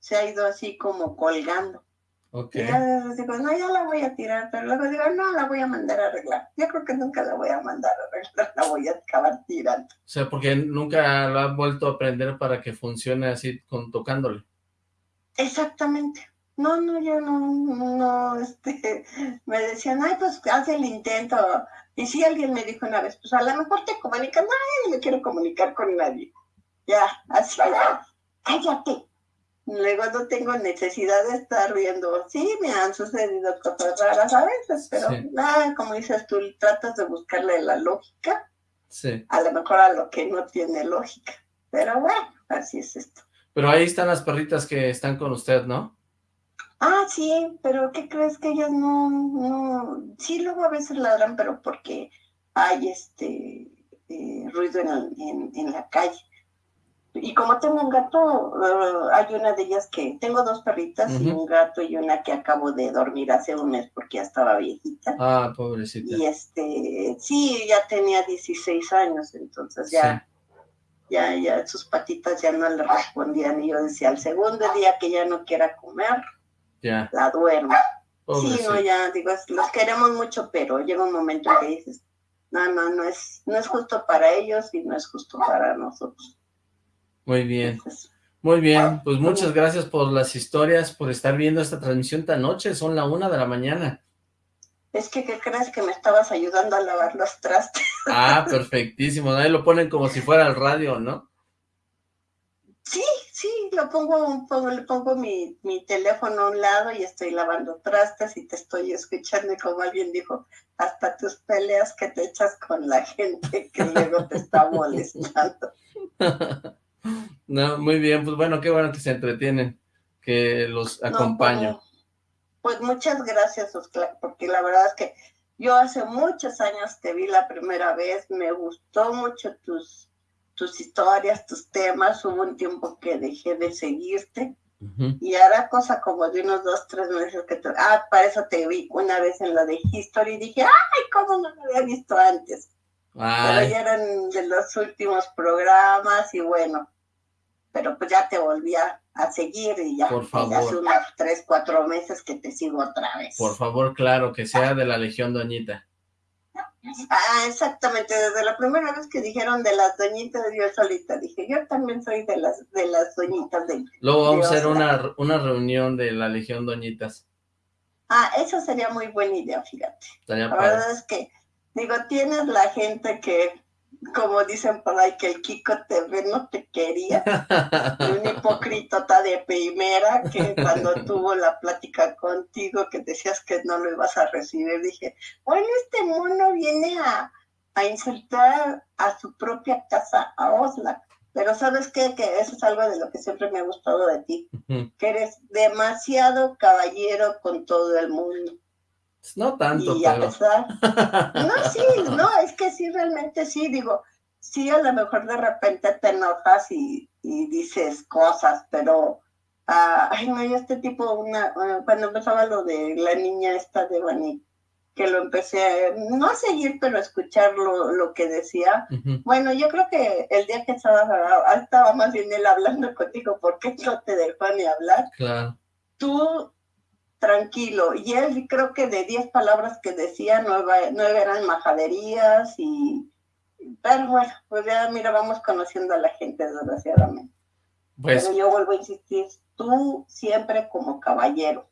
se ha ido así como colgando. Okay. Y ya digo, no, ya la voy a tirar, pero luego digo, no, la voy a mandar a arreglar. Yo creo que nunca la voy a mandar a arreglar, la voy a acabar tirando. O sea, porque nunca lo ha vuelto a aprender para que funcione así con tocándole. Exactamente. No, no, yo no, no, este, me decían, ay, pues haz el intento. Y si alguien me dijo una vez, pues a lo mejor te comunicas, no, yo no me quiero comunicar con nadie. Ya, así, cállate Luego no tengo necesidad de estar viendo. Sí, me han sucedido cosas raras a veces, pero nada, como dices tú, tratas de buscarle la lógica. Sí. A lo mejor a lo que no tiene lógica. Pero bueno, así es esto. Pero ahí están las perritas que están con usted, ¿no? Ah, sí, pero ¿qué crees que ellas no, no, sí luego a veces ladran, pero porque hay este eh, ruido en, en la calle. Y como tengo un gato, eh, hay una de ellas que, tengo dos perritas y un gato y una que acabo de dormir hace un mes porque ya estaba viejita. Ah, pobrecita. Y este, sí, ya tenía 16 años, entonces ya, ya, ya sus patitas ya no le respondían. Y yo decía, al segundo día que ya no quiera comer, ya. la duermo. Sí, no, ya, digo, los queremos mucho, pero llega un momento que dices, no, no, no es, no es justo para ellos y no es justo para nosotros. Muy bien. Muy bien, pues muchas gracias por las historias, por estar viendo esta transmisión tan noche, son la una de la mañana. Es que, ¿qué crees? Que me estabas ayudando a lavar los trastes. Ah, perfectísimo, ahí lo ponen como si fuera el radio, ¿no? Sí, sí, lo pongo, pongo le pongo mi, mi, teléfono a un lado y estoy lavando trastes y te estoy escuchando y como alguien dijo, hasta tus peleas que te echas con la gente que luego te está molestando. No, muy bien, pues bueno, qué bueno que se entretienen, que los acompaño. pues, muchas gracias, Oscar, porque la verdad es que yo hace muchos años te vi la primera vez, me gustó mucho tus, tus historias, tus temas, hubo un tiempo que dejé de seguirte, y ahora cosa como de unos dos, tres meses que te... Ah, para eso te vi una vez en la de History y dije, ¡ay, cómo no me había visto antes! Pero ya eran de los últimos programas y bueno, pero pues ya te volví a, seguir y ya Por favor. hace unos tres, cuatro meses que te sigo otra vez. Por favor, claro, que sea de la Legión Doñita. Ah, exactamente, desde la primera vez que dijeron de las doñitas Dios solita, dije, yo también soy de las de las doñitas de Luego vamos a hacer una, una reunión de la Legión Doñitas. Ah, eso sería muy buena idea, fíjate. la verdad es que Digo, tienes la gente que, como dicen por ahí, que el Kiko te ve, no te quería. un hipócrita de primera que cuando tuvo la plática contigo que decías que no lo ibas a recibir, dije, bueno, este mono viene a, a insultar a su propia casa, a Osla. Pero ¿sabes qué? Que eso es algo de lo que siempre me ha gustado de ti, que eres demasiado caballero con todo el mundo. No tanto, y a pesar, no, sí, no, es que sí, realmente sí, digo, sí, a lo mejor de repente te enojas y, dices cosas, pero, ah, ay, no, yo este tipo, una, ah, cuando empezaba lo de la niña esta de Bani, que lo empecé, no a seguir, pero a escuchar lo, que decía. Bueno, yo creo que el día que estaba, ah, estaba más bien él hablando contigo, porque no te dejó ni hablar. Claro. Tú tranquilo. Y él creo que de 10 palabras que decía, nueve, eran majaderías y... Pero bueno, pues ya mira, vamos conociendo a la gente desgraciadamente. Pues, Pero yo vuelvo a insistir, tú siempre como caballero.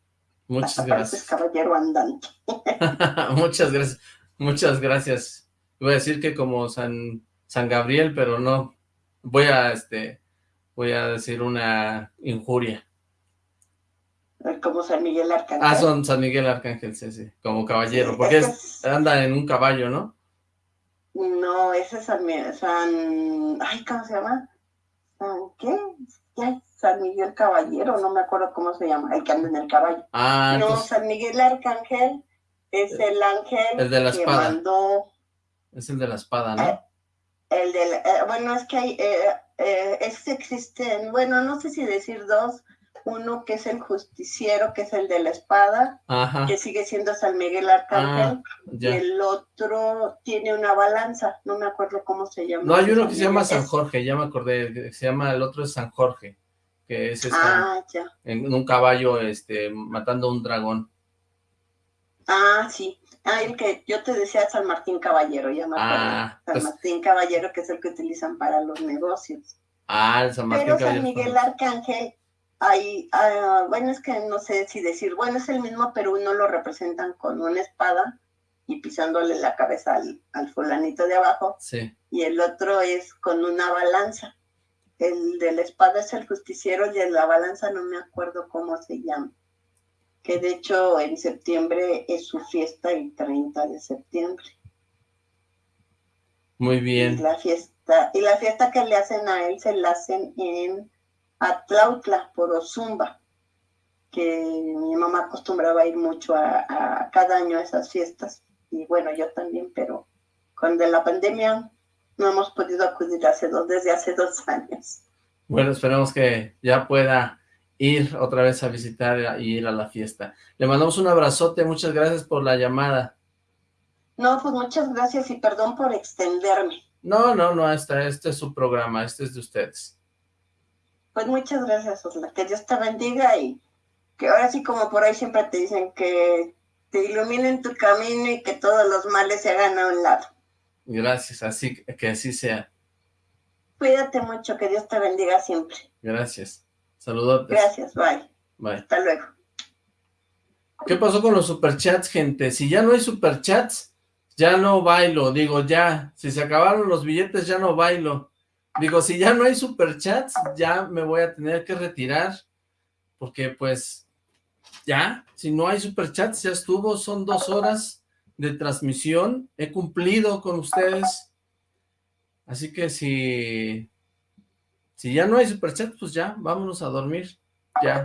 Muchas gracias. caballero andante. muchas gracias. Muchas gracias. Voy a decir que como San, San Gabriel, pero no. Voy a este voy a decir una injuria. Como San Miguel Arcángel. Ah, son San Miguel Arcángel, sí, sí, como caballero, porque anda en un caballo, ¿no? No, ese es San, San... Ay, ¿cómo se llama? ¿San qué? ¿Qué? San Miguel Caballero, no me acuerdo cómo se llama, el que anda en el caballo. Ah, No, San Miguel Arcángel es el ángel el de la que espada. mandó... Es el de la espada, ¿no? Eh, el de la... bueno, es que hay... Eh, eh, es, existen, bueno, no sé si decir dos, uno que es el justiciero, que es el de la espada, Ajá. que sigue siendo San Miguel Arcángel, Ah, y el otro tiene una balanza, no me acuerdo cómo se llama. No, hay uno que se llama San Jorge, ya me acordé, se llama, el otro es San Jorge, que es está Ah, ya. en un caballo, este, matando a un dragón. Ah, sí. Ah, el que yo te decía San Martín Caballero, ya me acuerdo. Ah, San pues- Martín Caballero, que es el que utilizan para los negocios. Ah, el San Martín Pero San Caballero. Miguel Arcángel, hay, ah, bueno, es que no sé si decir, bueno, es el mismo, pero uno lo representan con una espada y pisándole la cabeza al, al fulanito de abajo, Sí, y el otro es con una balanza. El de la espada es el justiciero y el de la balanza no me acuerdo cómo se llama. Que de hecho en septiembre es su fiesta el 30 de septiembre. muy Y bien. la fiesta, y la fiesta que le hacen a él se la hacen en Atlautla, por Ozumba, que mi mamá acostumbraba a ir mucho a, a cada año a esas fiestas. Y bueno, yo también, pero con de la pandemia no hemos podido acudir hace dos, desde hace dos años. Bueno, esperemos que ya pueda ir otra vez a visitar y ir a la fiesta. Le mandamos un abrazote, muchas gracias por la llamada. No, pues muchas gracias y perdón por extenderme. No, no, no, esta, este es su programa, este es de ustedes. Pues muchas gracias, Osla. Que Dios te bendiga y que ahora sí como por ahí siempre te dicen que te iluminen tu camino y que todos los males se hagan a un lado. Gracias, así que así sea. Cuídate mucho, que Dios te bendiga siempre. Gracias. Saludos. Gracias, bye. Bye. Hasta luego. ¿Qué pasó con los superchats, gente? Si ya no hay superchats, ya no bailo. Digo, ya. Si se acabaron los billetes, ya no bailo. Digo, si ya no hay superchats, ya me voy a tener que retirar. Porque, pues, ya. Si no hay superchats, ya estuvo. Son dos horas de transmisión. He cumplido con ustedes. Así que si... Si ya no hay superchats, pues ya, vámonos a dormir. Ya.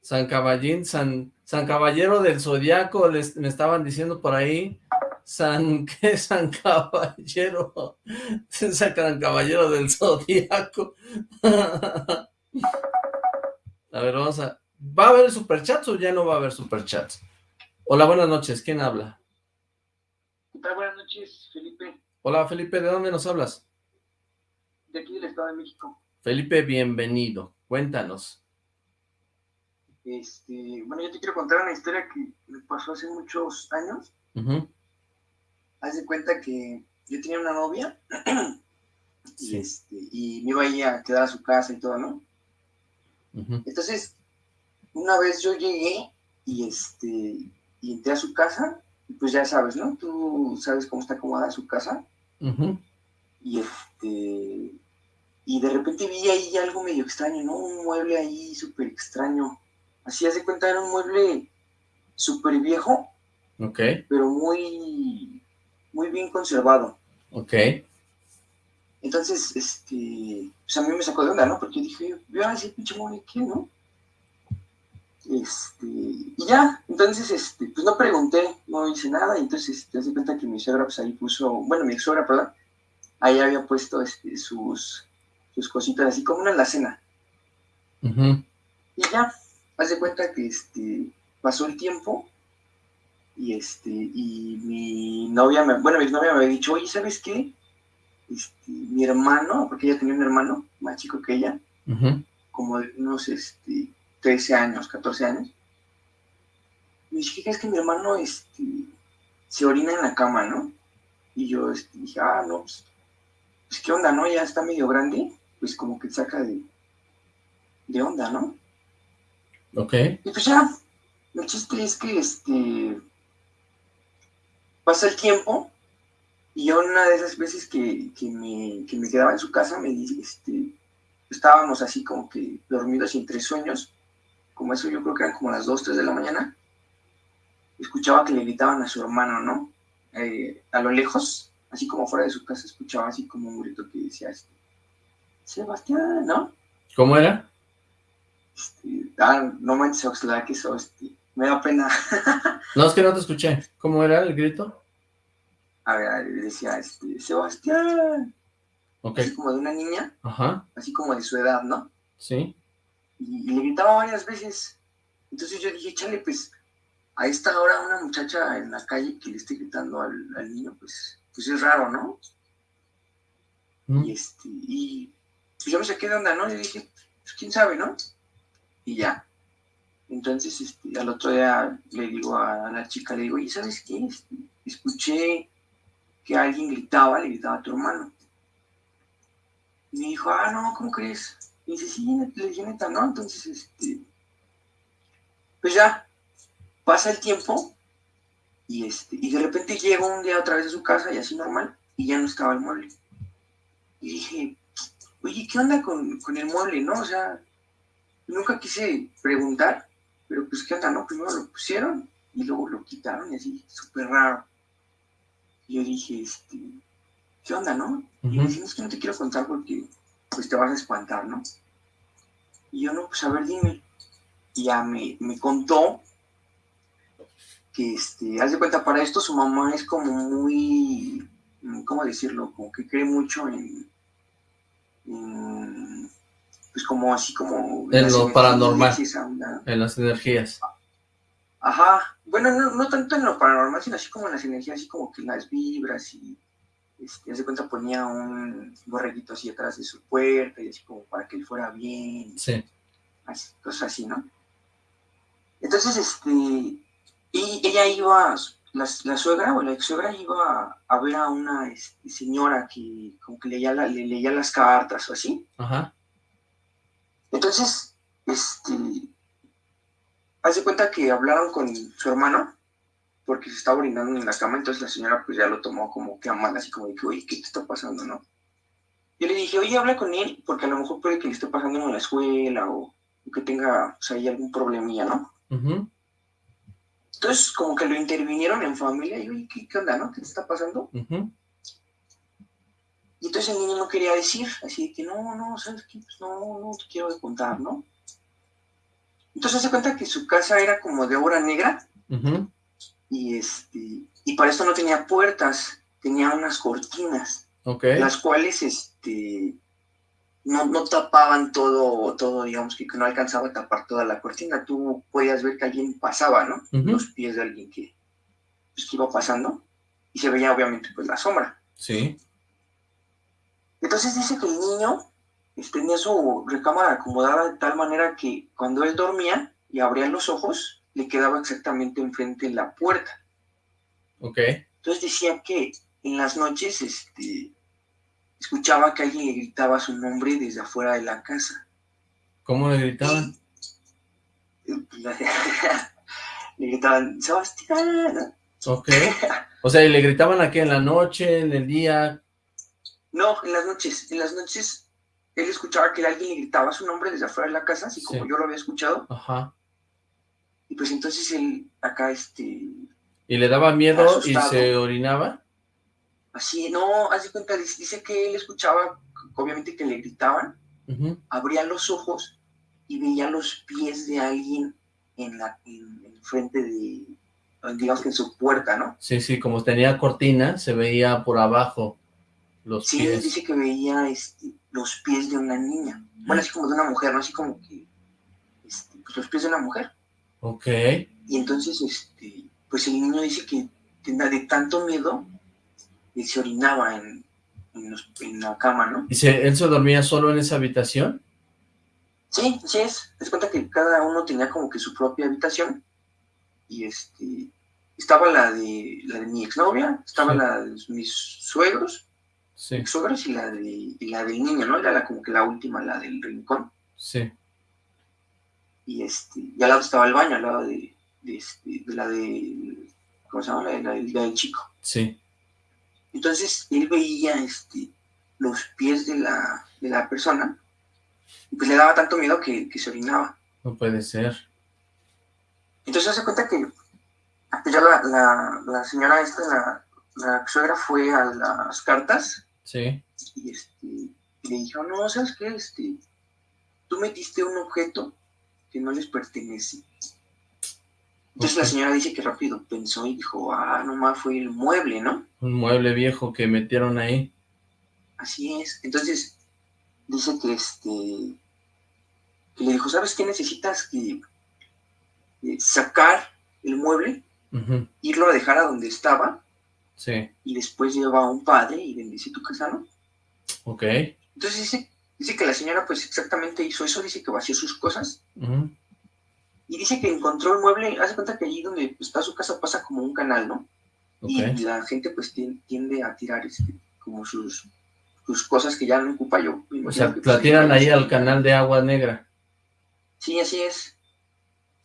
San Caballín, San, San Caballero del Zodiaco, les, me estaban diciendo por ahí, San, ¿qué? San Caballero, San Caballero del Zodiaco. a ver, vamos a, ¿va a haber superchats o ya no va a haber superchats? Hola, buenas noches, ¿quién habla? ¿Qué tal? Buenas noches, Felipe, Hola, Felipe, ¿de dónde nos hablas? de aquí del Estado de México. Felipe, bienvenido, cuéntanos. Este, bueno, yo te quiero contar una historia que me pasó hace muchos años. Ujú, Haz de cuenta que yo tenía una novia y, Sí. este, y me iba a ir a quedar a su casa y todo, ¿no? Entonces, una vez yo llegué y, este, y entré a su casa, y pues ya sabes, ¿no? Tú sabes cómo está acomodada su casa. Y este y de repente vi ahí algo medio extraño, ¿no? Un mueble ahí súper extraño. Así haz de cuenta, era un mueble súper viejo, Ok, pero muy, muy bien conservado. ok, Entonces, este, pues a mí me sacó de onda, ¿no? Porque dije, veo ese pinche mueble, ¿qué, no? Este, y ya, entonces, este, pues no pregunté, no hice nada, entonces te das cuenta que mi suegra, pues ahí puso, bueno, mi suegra, perdón, ahí había puesto este, sus, sus cositas, así como una alacena. ujú, Y ya, haz de cuenta que este, pasó el tiempo y este, y mi novia, me, bueno, mi novia me había dicho, oye, ¿sabes qué? Este, mi hermano, porque ella tenía un hermano más chico que ella, como de unos este, 13 años, 14 años. Me dije, ¿qué crees que mi hermano este, se orina en la cama, no? Y yo este, dije, ah, no, pues, pues, qué onda, ¿no? Ya está medio grande, pues como que saca de, de onda, ¿no? Ok, Y pues ya, el chiste es que este pasa el tiempo Y yo una de esas veces que, que, me, que me quedaba en su casa, me este, estábamos así como que dormidos entre sueños, como eso yo creo que eran como las 2, 3 de la mañana, escuchaba que le gritaban a su hermano, ¿no? Eh, a lo lejos, así como fuera de su casa, escuchaba así como un grito que decía, este, Sebastián, ¿no? ¿Cómo era? Este, ah, no manches, Oxlack, eso, este, me da pena. no, es que no te escuché. ¿Cómo era el grito? A ver, decía, este, Sebastián. Okay. Así como de una niña. Ajá. Así como de su edad, ¿no? Sí. Y, le gritaba varias veces. Entonces yo dije, chale, pues, a esta hora una muchacha en la calle que le esté gritando al, niño, pues, pues es raro, ¿no? Mm. Y este, y pues yo me saqué de onda, ¿no? Y dije, pues quién sabe, ¿no? Y ya. Entonces, este, al otro día le digo a la chica, le digo, ¿y sabes qué? Este, escuché que alguien gritaba, le gritaba a tu hermano. Y me dijo, ah, no, ¿cómo crees? Y dice, sí, le dije neta, ¿no? Entonces, este, pues ya, pasa el tiempo y, este, y de repente llego un día otra vez a su casa y así normal, y ya no estaba el mueble. Y dije, oye, ¿qué onda con, con el mueble, no? O sea, nunca quise preguntar, pero pues qué onda, ¿no? Primero lo pusieron y luego lo quitaron y así, súper raro. Y yo dije, este, ¿qué onda, no? Y me dicen, es que no te quiero contar porque pues te vas a espantar, ¿no? Y yo, no, pues a ver, dime. Y ya me, me contó que, este, haz de cuenta, para esto su mamá es como muy, ¿cómo decirlo? Como que cree mucho en, pues como así como... En lo paranormal, en las energías. Ajá, bueno, no, tanto en lo paranormal, sino así como en las energías, así como que las vibras y, este, hace cuenta ponía un borreguito así atrás de su puerta y así como para que él fuera bien. Sí. cosas así, ¿no? Entonces, este, y ella iba, la, la suegra o la ex suegra iba a, ver a una este, señora que como que leía, le leía las cartas o así. Ajá. Entonces, este, hace cuenta que hablaron con su hermano porque se estaba orinando en la cama, entonces la señora pues ya lo tomó como que a mal, así como de que, oye, ¿qué te está pasando, no? Yo le dije, oye, habla con él, porque a lo mejor puede que le esté pasando en la escuela o, que tenga, o sea, ahí algún problemilla, ¿no? Entonces, como que lo intervinieron en familia, y oye, ¿qué, onda, no? ¿Qué te está pasando? Y entonces el niño no quería decir, así de que no, no, ¿sabes qué? Pues no, no te quiero contar, ¿no? Entonces se cuenta que su casa era como de obra negra y, este, y para esto no tenía puertas, tenía unas cortinas, las cuales este, no, no, tapaban todo, todo, digamos que no alcanzaba a tapar toda la cortina. Tú podías ver que alguien pasaba, ¿no? Los pies de alguien que, pues, que iba pasando y se veía obviamente pues la sombra. Sí. Entonces dice que el niño tenía su recámara acomodada de tal manera que cuando él dormía y abría los ojos, le quedaba exactamente enfrente de la puerta. Ok. Entonces decía que en las noches este, escuchaba que alguien le gritaba su nombre desde afuera de la casa. ¿Cómo le gritaban? le gritaban, Sebastián. Ok. O sea, ¿y le gritaban aquí en la noche, en el día? No, en las noches. En las noches él escuchaba que alguien le gritaba su nombre desde afuera de la casa, así como yo lo había escuchado. Ajá. Y pues entonces él acá, este... ¿Y le daba miedo y se orinaba? Así, no, hace cuenta, dice que él escuchaba, obviamente que le gritaban, abría los ojos y veía los pies de alguien en la en, frente de, digamos que en su puerta, ¿no? Sí, sí, como tenía cortina, se veía por abajo los sí, pies. Dice que veía este, los pies de una niña. Bueno, así como de una mujer, ¿no? Así como que, este, pues los pies de una mujer. Ok. Y entonces, este, pues el niño dice que de tanto miedo, y se orinaba en, en, la cama, ¿no? ¿Y se, él se dormía solo en esa habitación? Sí, sí es. Es cuenta que cada uno tenía como que su propia habitación. Y este, estaba la de, la de mi exnovia, estaba la de mis suegros, Sí. y la, de, la del niño, ¿no? Era la, como que la última, la del rincón. Sí. Y, este, y al lado estaba el baño, al lado de, de, este, la de, ¿cómo se llama? La, del chico. Sí. Entonces él veía este, los pies de la, de la persona y pues le daba tanto miedo que, se orinaba. No puede ser. Entonces se cuenta que pues, ya la, la, señora esta, la, la suegra fue a las cartas. Sí. Y, este, le dijo, no, ¿sabes qué? Este, tú metiste un objeto que no les pertenece. Entonces la señora dice que rápido pensó y dijo, ah, nomás fue el mueble, ¿no? Un mueble viejo que metieron ahí. Así es. Entonces dice que este que le dijo, ¿sabes qué necesitas? Que eh, sacar el mueble, irlo a dejar a donde estaba, sí. y después lleva a un padre y bendice tu casa, ¿no? Ok. Entonces dice, dice que la señora pues exactamente hizo eso, dice que vació sus cosas, y dice que encontró el mueble, hace cuenta que allí donde está su casa pasa como un canal, ¿no? Y la gente pues tiende a tirar este, como sus, sus cosas que ya no ocupa yo. O sea, pues, la tiran ahí al canal de agua negra. Sí, así es.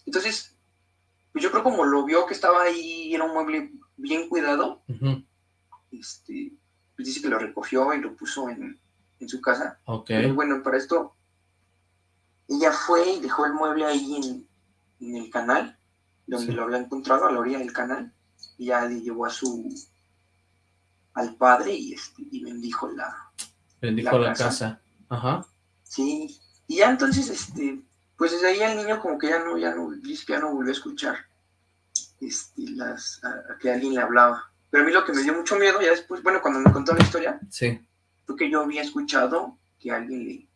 Entonces, pues yo creo como lo vio que estaba ahí, era un mueble bien cuidado, este, pues dice que lo recogió y lo puso en, su casa. Ok. bueno, para esto, ella fue y dejó el mueble ahí en, en el canal, donde lo había encontrado, a la orilla del canal, y ya le llevó a su al padre y, este, y bendijo la bendijo la, casa. Ajá. Sí, y ya entonces, este, pues desde ahí el niño como que ya no, ya no, ya no volvió a escuchar este, las, a, que alguien le hablaba. Pero a mí lo que me dio mucho miedo, ya después, bueno, cuando me contó la historia, sí. fue que yo había escuchado que alguien le,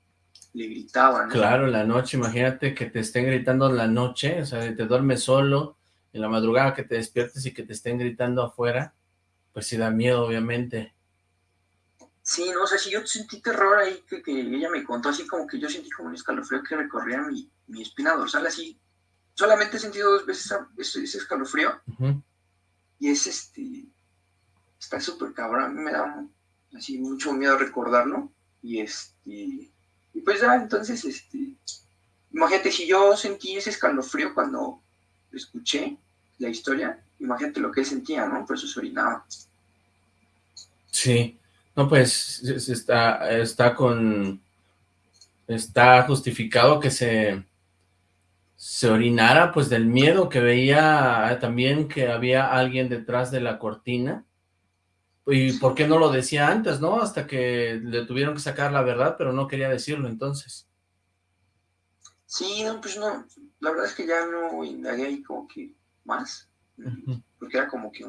le gritaba, Claro, la noche, imagínate que te estén gritando en la noche, o sea, te duermes solo, en la madrugada que te despiertes y que te estén gritando afuera, pues sí da miedo, obviamente. Sí, no, o sea, si yo sentí terror ahí que, ella me contó, así como que yo sentí como un escalofrío que recorría mi, mi espina dorsal, así. Solamente he sentido dos veces ese, escalofrío. Y es este, está súper cabrón, a mí me da así mucho miedo recordarlo. Y este, y pues ya, entonces, este, imagínate, si yo sentí ese escalofrío cuando escuché la historia, imagínate lo que él sentía, ¿no? Por eso se orinaba. Sí, no, pues está, está con, está justificado que se, se orinara, pues del miedo que veía también que había alguien detrás de la cortina, ¿Y por qué no lo decía antes, no? Hasta que le tuvieron que sacar la verdad, pero no quería decirlo entonces. Sí, no, pues no, la verdad es que ya no indagué ahí como que más, porque era como que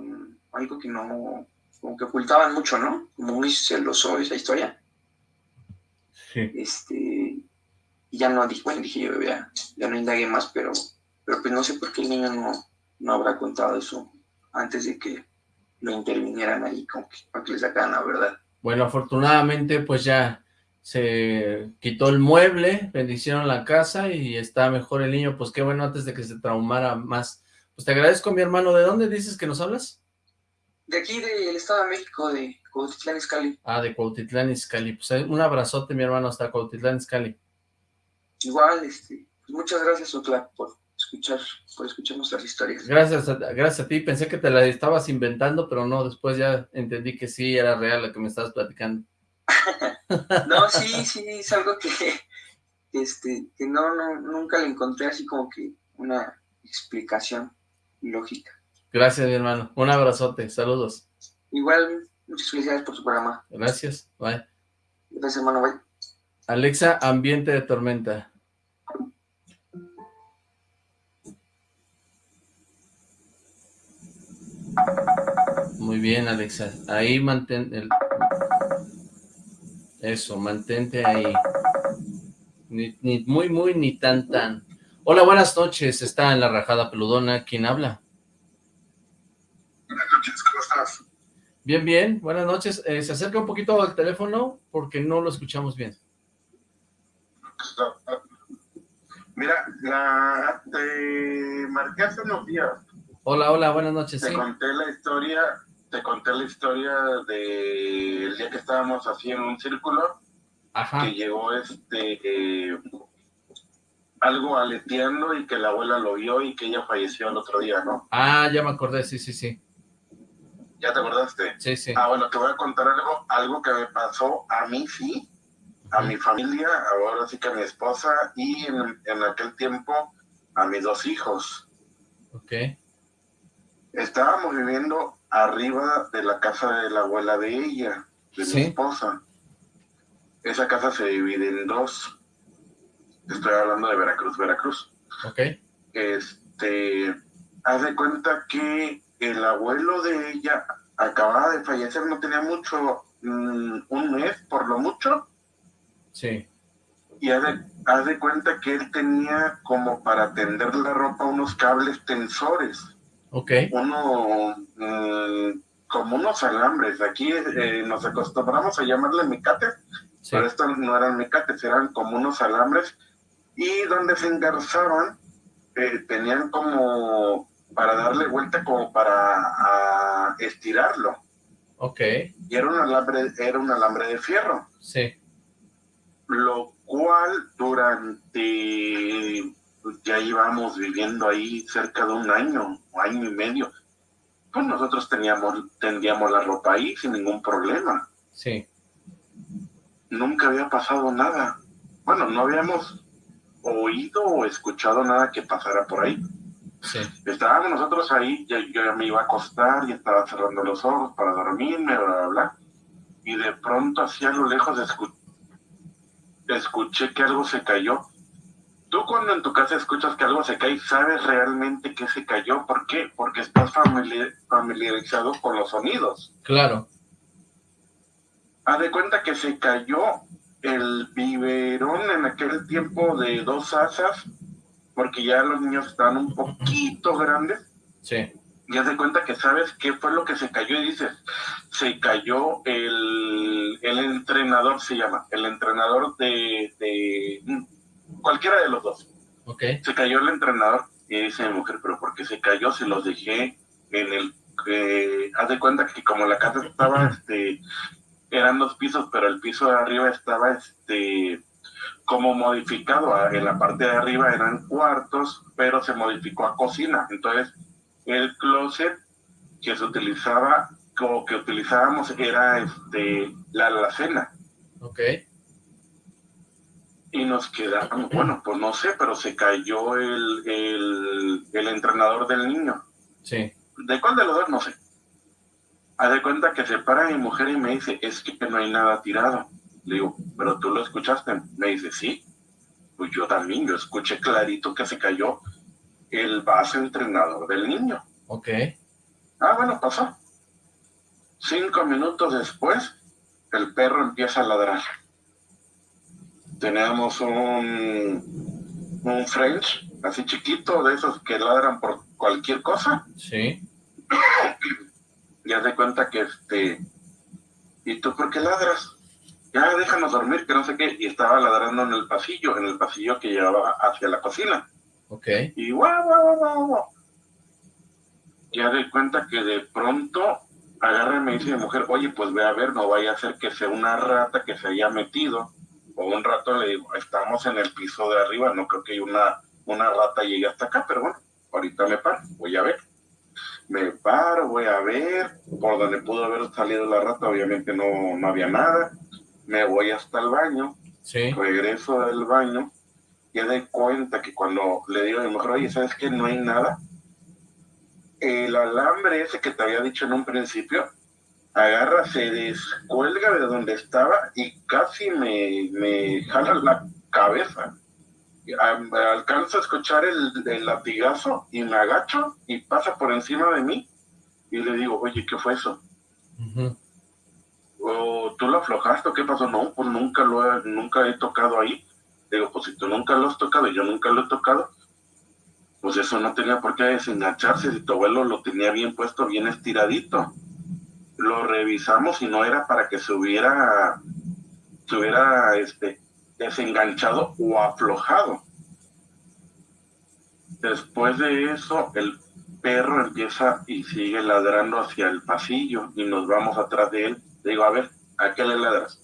algo que no, como que ocultaban mucho, ¿no? Como muy celoso esa historia. Sí. Este, y ya no dije, bueno, dije yo, ya, ya no indagué más, pero, pero pues no sé por qué el niño no, no habrá contado eso antes de que lo intervinieran ahí como que, para que le sacaran la verdad. Bueno, afortunadamente pues ya se quitó el mueble, bendicieron la casa y está mejor el niño, pues qué bueno antes de que se traumara más. Pues te agradezco mi hermano, ¿de dónde dices que nos hablas? De aquí del Estado de México, de Cuautitlán Izcalli. Ah, de Cuautitlán Izcalli, pues un abrazote mi hermano hasta Cuautitlán Izcalli. Igual, este, pues muchas gracias Otla por escuchar, por escuchar nuestras historias. Gracias a, gracias a ti, pensé que te la estabas inventando, pero no, después ya entendí que sí era real lo que me estabas platicando. no, sí, sí, es algo que, este, que no, no, nunca le encontré así como que una explicación lógica. Gracias, mi hermano. Un abrazote, saludos. Igual, muchas felicidades por su programa. Gracias, bye. Gracias, hermano, bye. Alexa, ambiente de tormenta. Muy bien, Alexa. Ahí mantén el... Eso, mantente ahí. Ni, muy, muy, ni tan, tan. Hola, buenas noches. Está en la rajada peludona. ¿Quién habla? Buenas noches, ¿cómo estás? Bien, bien. Buenas noches. Eh, se acerca un poquito al teléfono porque no lo escuchamos bien. Mira, la, te marqué hace unos días Hola, hola, buenas noches. Te conté la historia, te conté la historia del día que estábamos así en un círculo, Ajá. que llegó este eh, algo aleteando y que la abuela lo vio y que ella falleció el otro día, ¿no? Ah, ya me acordé, sí, sí, sí. ¿Ya te acordaste? Sí, sí. Ah, bueno, te voy a contar algo, algo que me pasó a mí, sí, a mi familia, ahora sí que a mi esposa y en, en aquel tiempo a mis dos hijos. Ok. Estábamos viviendo arriba de la casa de la abuela de ella, de mi esposa. Esa casa se divide en dos. Estoy hablando de Veracruz, Veracruz. Ok. Este, haz de cuenta que el abuelo de ella acababa de fallecer, no tenía mucho, mm, un mes por lo mucho. Sí. Y haz de, haz de cuenta que él tenía como para tender la ropa unos cables tensores. Ok. Uno, mm, como unos alambres. Aquí eh, nos acostumbramos a llamarle micates, pero estos no eran micates, eran como unos alambres. Y donde se engarzaban, eh, tenían como para darle vuelta, como para estirarlo. Ok. Y era un alambre, era un alambre de fierro. Sí. Lo cual durante ya íbamos viviendo ahí cerca de un año, año y medio. Pues nosotros teníamos, tendíamos la ropa ahí sin ningún problema. Sí. Nunca había pasado nada. Bueno, no habíamos oído o escuchado nada que pasara por ahí. Sí. Estábamos nosotros ahí, yo, yo ya me iba a acostar y estaba cerrando los ojos para dormirme, bla, bla, bla. Y de pronto, así a lo lejos, escuché que algo se cayó Tú cuando en tu casa escuchas que algo se cae, ¿sabes realmente que se cayó? ¿Por qué? Porque estás familiarizado con los sonidos. Claro. Haz de cuenta que se cayó el biberón en aquel tiempo de dos asas, porque ya los niños estaban un poquito grandes. Sí. Y haz de cuenta que sabes qué fue lo que se cayó y dices, se cayó el, el entrenador, se llama, el entrenador de, de cualquiera de los dos. Okay. Se cayó el entrenador y dice mi mujer, pero ¿por qué se cayó? Se los dejé en el... Eh, haz de cuenta que como la casa estaba, este, eran dos pisos, pero el piso de arriba estaba, este, como modificado. En la parte de arriba eran cuartos, pero se modificó a cocina. Entonces, el closet que se utilizaba, o que utilizábamos, era este, la alacena. Ok y nos quedamos, bueno, pues no sé, pero se cayó el, el, entrenador del niño. Sí. ¿De cuál de los dos? No sé. Haz de cuenta que se para mi mujer y me dice, es que no hay nada tirado. Le digo, ¿pero tú lo escuchaste? Me dice, sí. Pues yo también, yo escuché clarito que se cayó el vaso entrenador del niño. Ok. Ah, bueno, pasó. Cinco minutos después, el perro empieza a ladrar teníamos un, un French, así chiquito, de esos que ladran por cualquier cosa. Sí. Ya de cuenta que este, ¿y tú por qué ladras? Ya déjanos dormir, que no sé qué, y estaba ladrando en el pasillo, en el pasillo que llevaba hacia la cocina. Ok. Y guau, guau, guau, guau. Ya de cuenta que de pronto agarra y me dice mi mujer, oye, pues ve a ver, no vaya a ser que sea una rata que se haya metido o un rato le digo, estamos en el piso de arriba, no creo que una, una rata llegue hasta acá, pero bueno, ahorita me paro, voy a ver. Me paro, voy a ver, por donde pudo haber salido la rata, obviamente no, no había nada. Me voy hasta el baño, sí. regreso del baño, y de cuenta que cuando le digo a mi mujer, oye, ¿sabes qué? No hay nada. El alambre ese que te había dicho en un principio, agarra, se descuelga de donde estaba y casi me, me jala la cabeza. Alcanzo a escuchar el, latigazo y me agacho y pasa por encima de mí y le digo, oye, ¿qué fue eso? ¿O tú lo aflojaste o qué pasó? No, pues nunca lo he, nunca he tocado ahí. Digo, pues si tú nunca lo has tocado y yo nunca lo he tocado, pues eso no tenía por qué desengancharse si tu abuelo lo tenía bien puesto, bien estiradito lo revisamos y no era para que se hubiera, se hubiera este, desenganchado o aflojado. Después de eso, el perro empieza y sigue ladrando hacia el pasillo y nos vamos atrás de él. Le digo, a ver, ¿a qué le ladras?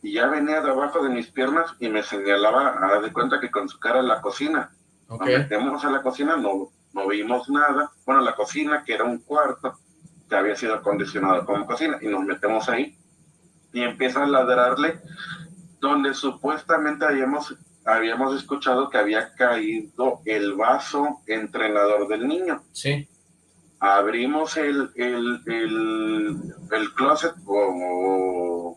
Y ya venía debajo de mis piernas y me señalaba, a dar de cuenta que con su cara en la cocina. Nos metemos a la cocina, no, no vimos nada. Bueno, la cocina, que era un cuarto, que había sido acondicionado como cocina, y nos metemos ahí, y empieza a ladrarle, donde supuestamente habíamos, habíamos escuchado que había caído el vaso entrenador del niño. Sí. Abrimos el, el, el, closet, o,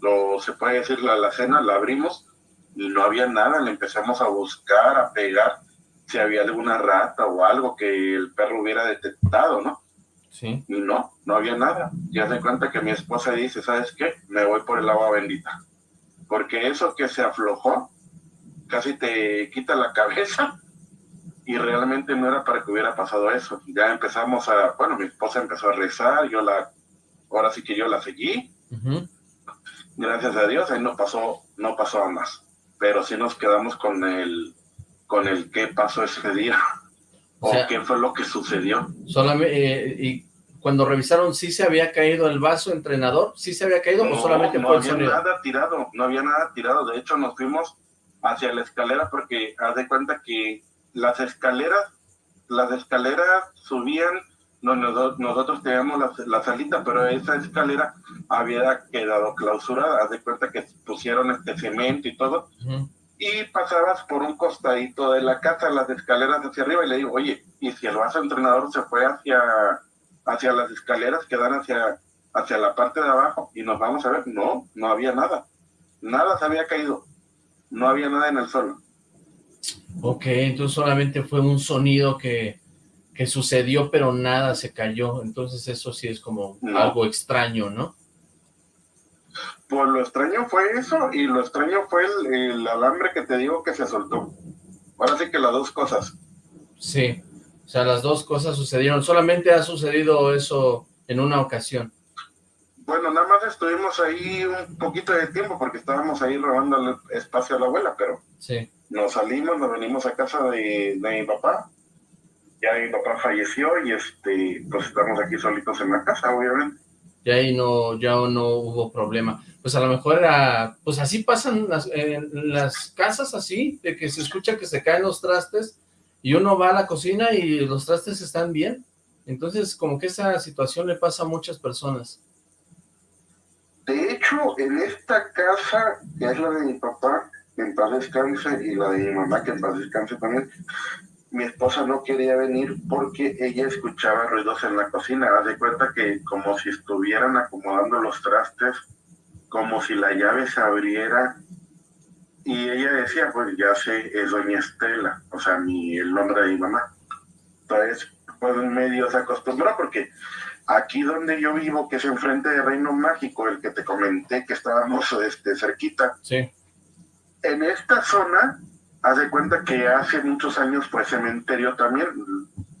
lo se puede decir la alacena, la abrimos, y no había nada, le empezamos a buscar, a pegar, si había alguna rata o algo que el perro hubiera detectado, ¿no? Sí. Y no, no había nada. Ya se cuenta que mi esposa dice, ¿sabes qué? Me voy por el agua bendita. Porque eso que se aflojó, casi te quita la cabeza y realmente no era para que hubiera pasado eso. Ya empezamos a, bueno, mi esposa empezó a rezar, yo la, ahora sí que yo la seguí. Gracias a Dios, ahí no pasó, no pasó a más. Pero sí nos quedamos con el, con el qué pasó ese día. O, qué fue lo que sucedió. Solamente, eh, y cuando revisaron, ¿sí se había caído el vaso entrenador? ¿Sí se había caído o solamente no había nada tirado, no había nada tirado. De hecho, nos fuimos hacia la escalera porque haz de cuenta que las escaleras, las escaleras subían, nosotros teníamos la, salita, pero esa escalera había quedado clausurada. Haz de cuenta que pusieron este cemento y todo. Y pasabas por un costadito de la casa, las escaleras hacia arriba, y le digo, oye, ¿y si el vaso entrenador se fue hacia hacia las escaleras que dan hacia, hacia la parte de abajo y nos vamos a ver, no, no había nada, nada se había caído, no había nada en el suelo. Ok, entonces solamente fue un sonido que, que sucedió, pero nada se cayó, entonces eso sí es como algo extraño, ¿no? Pues lo extraño fue eso, y lo extraño fue el, el alambre que te digo que se soltó. Ahora sí que las dos cosas. Sí. O sea, las dos cosas sucedieron. Solamente ha sucedido eso en una ocasión. Bueno, nada más estuvimos ahí un poquito de tiempo porque estábamos ahí robando el espacio a la abuela, pero sí. nos salimos, nos venimos a casa de, mi papá. Ya mi papá falleció y este, pues estamos aquí solitos en la casa, obviamente. Y ahí no, ya no hubo problema. Pues a lo mejor era, pues así pasan las, en las casas así, de que se escucha que se caen los trastes y uno va a la cocina y los trastes están bien. Entonces, como que esa situación le pasa a muchas personas. De hecho, en esta casa, que es la de mi papá, que en paz descanse, y la de mi mamá, que en paz descanse también, mi esposa no quería venir porque ella escuchaba ruidos en la cocina. Haz de cuenta que como si estuvieran acomodando los trastes, como si la llave se abriera y ella decía, pues ya sé, es doña Estela, o sea, mi, el nombre de mi mamá. Entonces, pues medio se acostumbró porque aquí donde yo vivo, que es enfrente de Reino Mágico, el que te comenté que estábamos este, cerquita, sí. en esta zona, haz de cuenta que hace muchos años fue cementerio también.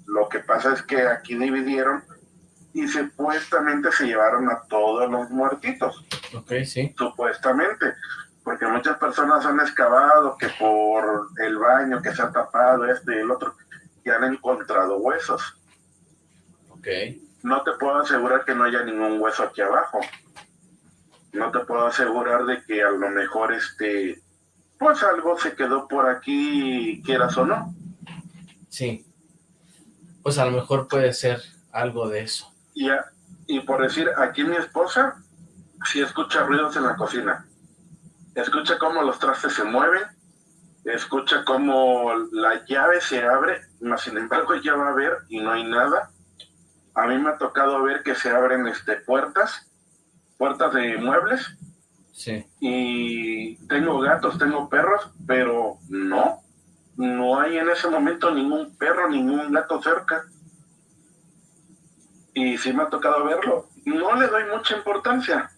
Lo que pasa es que aquí dividieron y supuestamente se llevaron a todos los muertitos. Ok, sí. Supuestamente porque muchas personas han excavado que por el baño que se ha tapado, este y el otro, y han encontrado huesos. Ok. No te puedo asegurar que no haya ningún hueso aquí abajo. No te puedo asegurar de que a lo mejor este, pues algo se quedó por aquí, quieras o no. Sí. Pues a lo mejor puede ser algo de eso. Y, y por decir, aquí mi esposa sí escucha ruidos en la cocina escucha cómo los trastes se mueven, escucha cómo la llave se abre, mas sin embargo ya va a ver y no hay nada. A mí me ha tocado ver que se abren este, puertas, puertas de muebles. Sí. Y tengo gatos, tengo perros, pero no, no hay en ese momento ningún perro, ningún gato cerca. Y sí me ha tocado verlo. No le doy mucha importancia,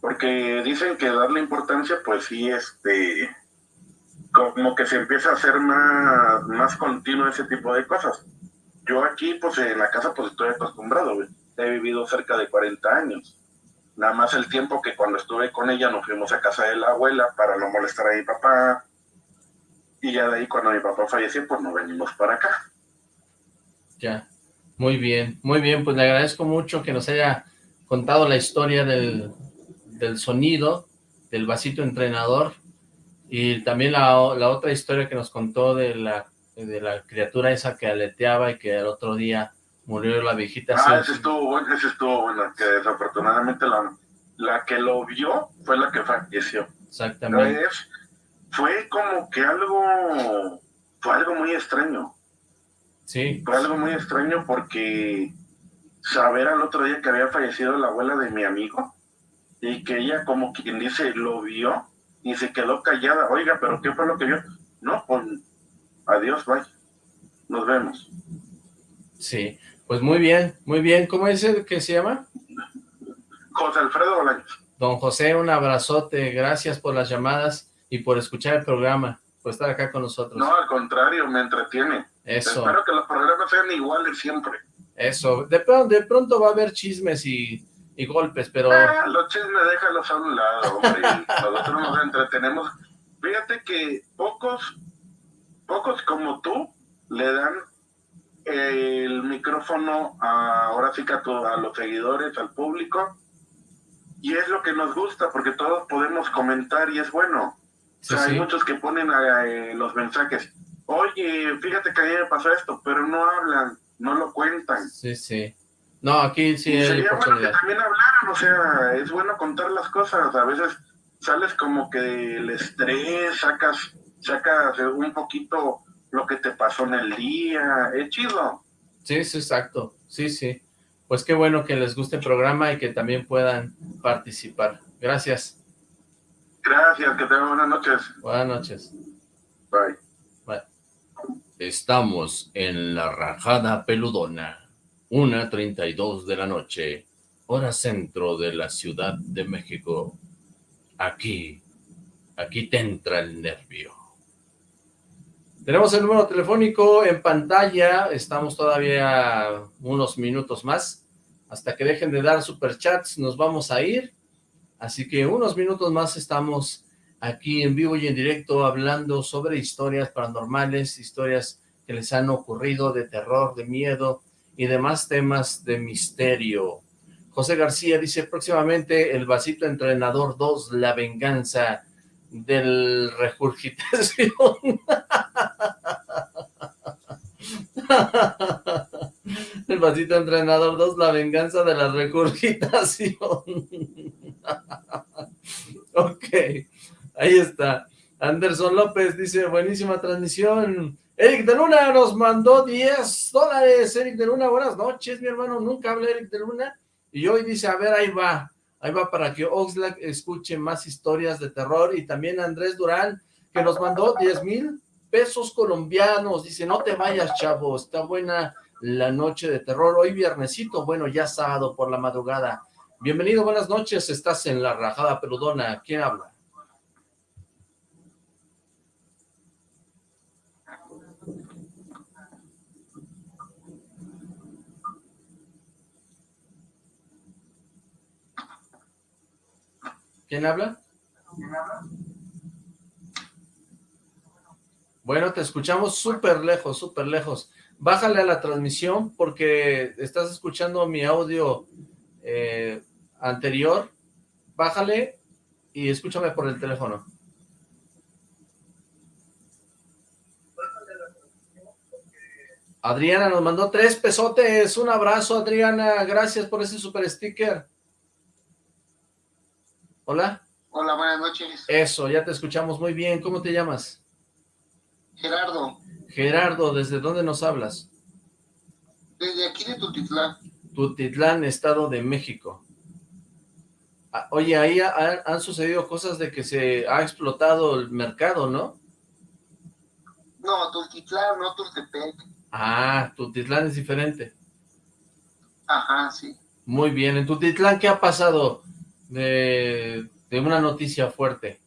porque dicen que darle importancia, pues sí, este, como que se empieza a hacer más, más continuo ese tipo de cosas. Yo aquí, pues en la casa, pues estoy acostumbrado, he vivido cerca de 40 años. Nada más el tiempo que cuando estuve con ella nos fuimos a casa de la abuela para no molestar a mi papá. Y ya de ahí cuando mi papá falleció, pues nos venimos para acá. Ya, muy bien, muy bien, pues le agradezco mucho que nos haya contado la historia del, del sonido, del vasito entrenador, y también la, la, otra historia que nos contó de la, de la criatura esa que aleteaba y que el otro día Murió la viejita. Ah, ese estuvo bueno, ese estuvo bueno, que desafortunadamente la, la que lo vio fue la que falleció. Exactamente. fue como que algo, fue algo muy extraño. Sí. Fue algo muy extraño porque saber al otro día que había fallecido la abuela de mi amigo y que ella como quien dice lo vio y se quedó callada. Oiga, pero ¿qué fue lo que vio? No, pues adiós, bye. Nos vemos. Sí, pues muy bien, muy bien. ¿Cómo es el que se llama? José Alfredo Bolaños. Don José, un abrazote. Gracias por las llamadas y por escuchar el programa, por estar acá con nosotros. No, al contrario, me entretiene. Eso. Espero que los programas sean iguales siempre. Eso. De, pronto, de pronto va a haber chismes y, y golpes, pero... Ah, los chismes déjalos a un lado, hombre. Nosotros nos entretenemos. Fíjate que pocos, pocos como tú le dan el micrófono a, ahora sí que a, a los seguidores, al público, y es lo que nos gusta, porque todos podemos comentar y es bueno. Hay muchos que ponen eh, los mensajes, oye, fíjate que a mí me pasó esto, pero no hablan, no lo cuentan. Sí, sí. No, aquí sí hay Sería bueno que también hablaran, o sea, es bueno contar las cosas, a veces sales como que el estrés, sacas, sacas un poquito lo que te pasó en el día, es chido. Sí, sí, exacto, sí, sí. Pues qué bueno que les guste el programa y que también puedan participar. Gracias. Gracias, que tengan buenas noches. Buenas noches. Bye. Bye. Estamos en la rajada peludona, una treinta y dos de la noche, hora centro de la Ciudad de México. Aquí, aquí te entra el nervio. Tenemos el número telefónico en pantalla, estamos todavía unos minutos más, hasta que dejen de dar superchats nos vamos a ir, así que unos minutos más estamos aquí en vivo y en directo hablando sobre historias paranormales, historias que les han ocurrido de terror, de miedo y demás temas de misterio. José García dice próximamente el vasito entrenador 2, la venganza del regurgitación. El vasito entrenador 2, la venganza de la regurgitación. ok, ahí está. Anderson López dice, buenísima transmisión. Eric de Luna nos mandó 10 dólares. Eric de Luna, buenas noches, mi hermano. Nunca habla Eric de Luna. Y hoy dice, a ver, ahí va. Ahí va para que Oxlack escuche más historias de terror. Y también Andrés Durán, que nos mandó 10 mil pesos colombianos. Dice, no te vayas, chavo. Está buena la noche de terror. Hoy viernesito, bueno, ya sábado por la madrugada. Bienvenido, buenas noches. Estás en la rajada peludona. ¿Quién habla? ¿Quién habla? Bueno, te escuchamos súper lejos, súper lejos. Bájale a la transmisión porque estás escuchando mi audio eh, anterior. Bájale y escúchame por el teléfono. Adriana nos mandó tres pesotes. Un abrazo, Adriana. Gracias por ese super sticker. Hola. Hola, buenas noches. Eso, ya te escuchamos muy bien. ¿Cómo te llamas? Gerardo. Gerardo, ¿desde dónde nos hablas? Desde aquí de Tutitlán. Tutitlán, Estado de México. Ah, oye, ahí han sucedido cosas de que se ha explotado el mercado, ¿no? No, Tultitlán, no Tultepec. Ah, Tutitlán es diferente. Ajá, sí. Muy bien, en Tutitlán, ¿qué ha pasado? De, una noticia fuerte.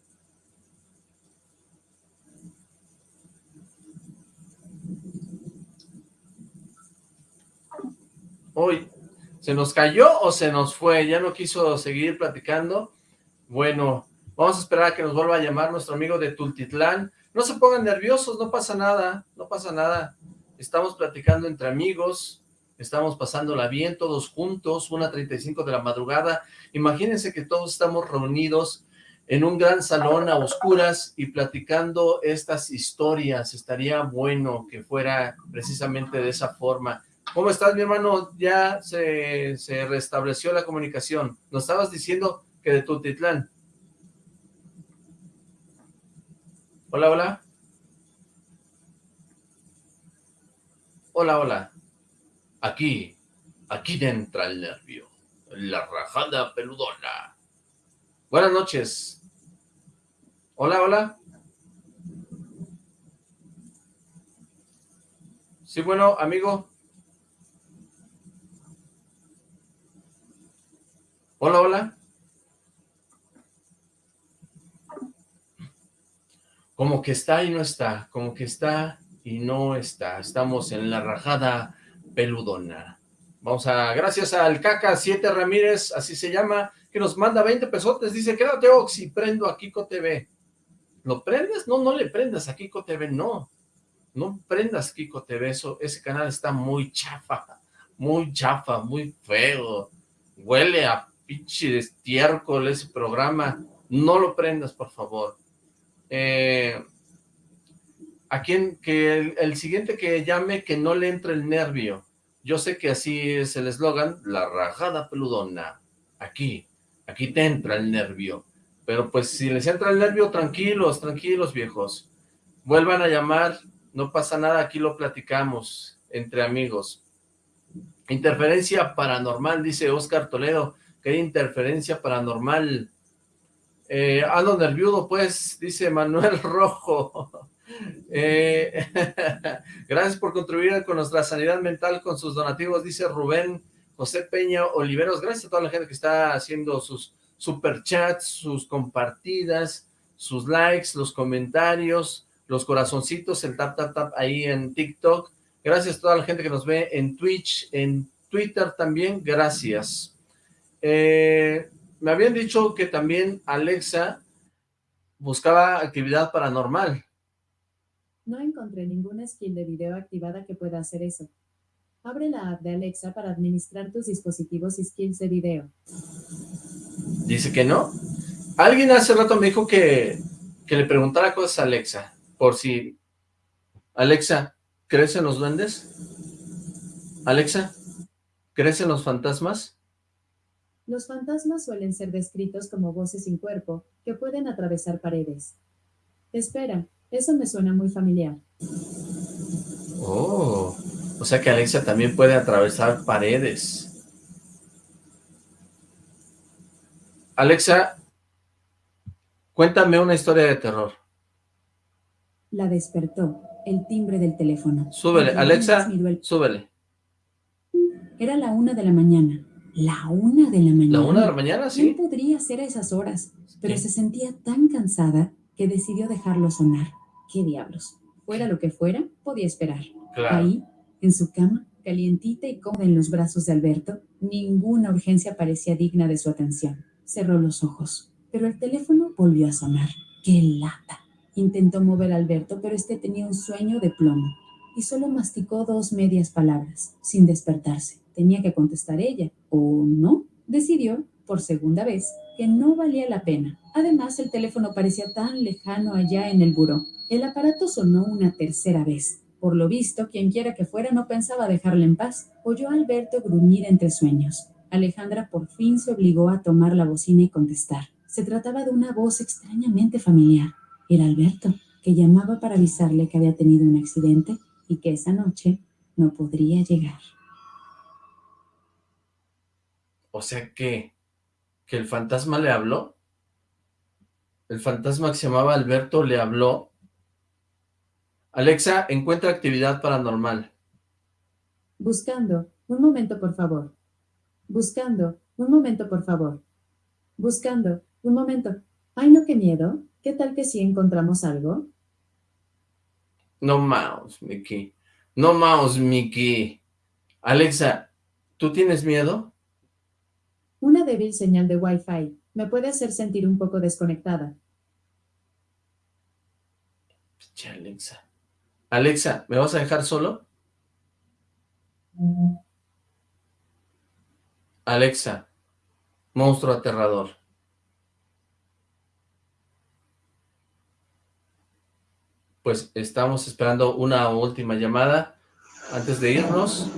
Hoy, ¿se nos cayó o se nos fue? ¿Ya no quiso seguir platicando? Bueno, vamos a esperar a que nos vuelva a llamar nuestro amigo de Tultitlán. No se pongan nerviosos, no pasa nada, no pasa nada. Estamos platicando entre amigos, estamos pasándola bien todos juntos, una 35 de la madrugada, imagínense que todos estamos reunidos en un gran salón a oscuras y platicando estas historias, estaría bueno que fuera precisamente de esa forma, ¿Cómo estás, mi hermano? Ya se, se restableció la comunicación. Nos estabas diciendo que de Tultitlán. Hola, hola. Hola, hola. Aquí, aquí entra el nervio. La rajada peludona. Buenas noches. Hola, hola. Sí, bueno, amigo. Hola, hola. Como que está y no está, como que está y no está. Estamos en la rajada peludona. Vamos a, gracias al Caca 7 Ramírez, así se llama, que nos manda 20 pesotes, dice, quédate Oxy, prendo a Kiko TV. ¿Lo prendes? No, no le prendas a Kiko TV, no. No prendas Kiko TV, eso, ese canal está muy chafa, muy chafa, muy feo. Huele a pinche estiércol ese programa. No lo prendas, por favor. Eh, a quien, que el, siguiente que llame, que no le entre el nervio. Yo sé que así es el eslogan, la rajada peludona. Aquí, aquí te entra el nervio. Pero pues si les entra el nervio, tranquilos, tranquilos viejos. Vuelvan a llamar, no pasa nada, aquí lo platicamos entre amigos. Interferencia paranormal, dice Oscar Toledo. ¿Qué interferencia paranormal? Eh, ando nerviudo, pues, dice Manuel Rojo. Eh, gracias por contribuir con nuestra sanidad mental con sus donativos, dice Rubén José Peña Oliveros. Gracias a toda la gente que está haciendo sus superchats, sus compartidas, sus likes, los comentarios, los corazoncitos, el tap, tap, tap ahí en TikTok. Gracias a toda la gente que nos ve en Twitch, en Twitter también, gracias. Eh, me habían dicho que también Alexa buscaba actividad paranormal. No encontré ninguna skill de video activada que pueda hacer eso. Abre la app de Alexa para administrar tus dispositivos y skills de video. Dice que no. Alguien hace rato me dijo que, que le preguntara cosas a Alexa, por si... Alexa, ¿crees en los duendes? Alexa, ¿crees en los fantasmas? Los fantasmas suelen ser descritos como voces sin cuerpo que pueden atravesar paredes. Espera, eso me suena muy familiar. Oh, o sea que Alexa también puede atravesar paredes. Alexa, cuéntame una historia de terror. La despertó, el timbre del teléfono. Súbele, Alexa, súbele. Era la una de la mañana. La una de la mañana. ¿La una de la mañana, sí? ¿Quién podría ser a esas horas? Pero se sentía tan cansada que decidió dejarlo sonar. ¿Qué diablos? Fuera lo que fuera, podía esperar. Claro. Ahí, en su cama, calientita y cómoda en los brazos de Alberto, ninguna urgencia parecía digna de su atención. Cerró los ojos, pero el teléfono volvió a sonar. ¡Qué lata! Intentó mover a Alberto, pero este tenía un sueño de plomo y solo masticó dos medias palabras, sin despertarse. Tenía que contestar ella, o no. Decidió, por segunda vez, que no valía la pena. Además, el teléfono parecía tan lejano allá en el buró. El aparato sonó una tercera vez. Por lo visto, quien quiera que fuera no pensaba dejarle en paz. Oyó a Alberto gruñir entre sueños. Alejandra por fin se obligó a tomar la bocina y contestar. Se trataba de una voz extrañamente familiar. Era Alberto, que llamaba para avisarle que había tenido un accidente y que esa noche no podría llegar. O sea que, que el fantasma le habló. El fantasma que se llamaba Alberto le habló. Alexa, encuentra actividad paranormal. Buscando. Un momento, por favor. Buscando. Un momento, por favor. Buscando. Un momento. Ay, no, qué miedo. ¿Qué tal que si encontramos algo? No mouse, Mickey. No mouse, Mickey. Alexa, ¿tú tienes miedo? Una débil señal de Wi-Fi me puede hacer sentir un poco desconectada. Alexa. Alexa, ¿me vas a dejar solo? Alexa, monstruo aterrador. Pues estamos esperando una última llamada antes de irnos.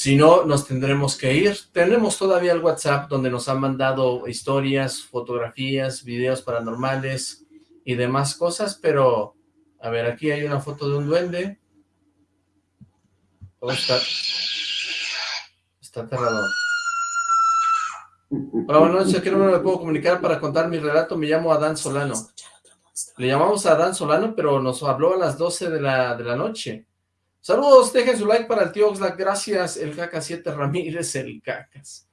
Si no, nos tendremos que ir. Tenemos todavía el WhatsApp donde nos han mandado historias, fotografías, videos paranormales y demás cosas, pero... A ver, aquí hay una foto de un duende. Oh, está... Está aterrador. Hola, buenas noches. ¿A qué número me puedo comunicar para contar mi relato? Me llamo Adán Solano. Le llamamos a Adán Solano, pero nos habló a las 12 de la, de la noche. Saludos, dejen su like para el tío Oxlack, gracias, el Caca 7 Ramírez, el Cacas.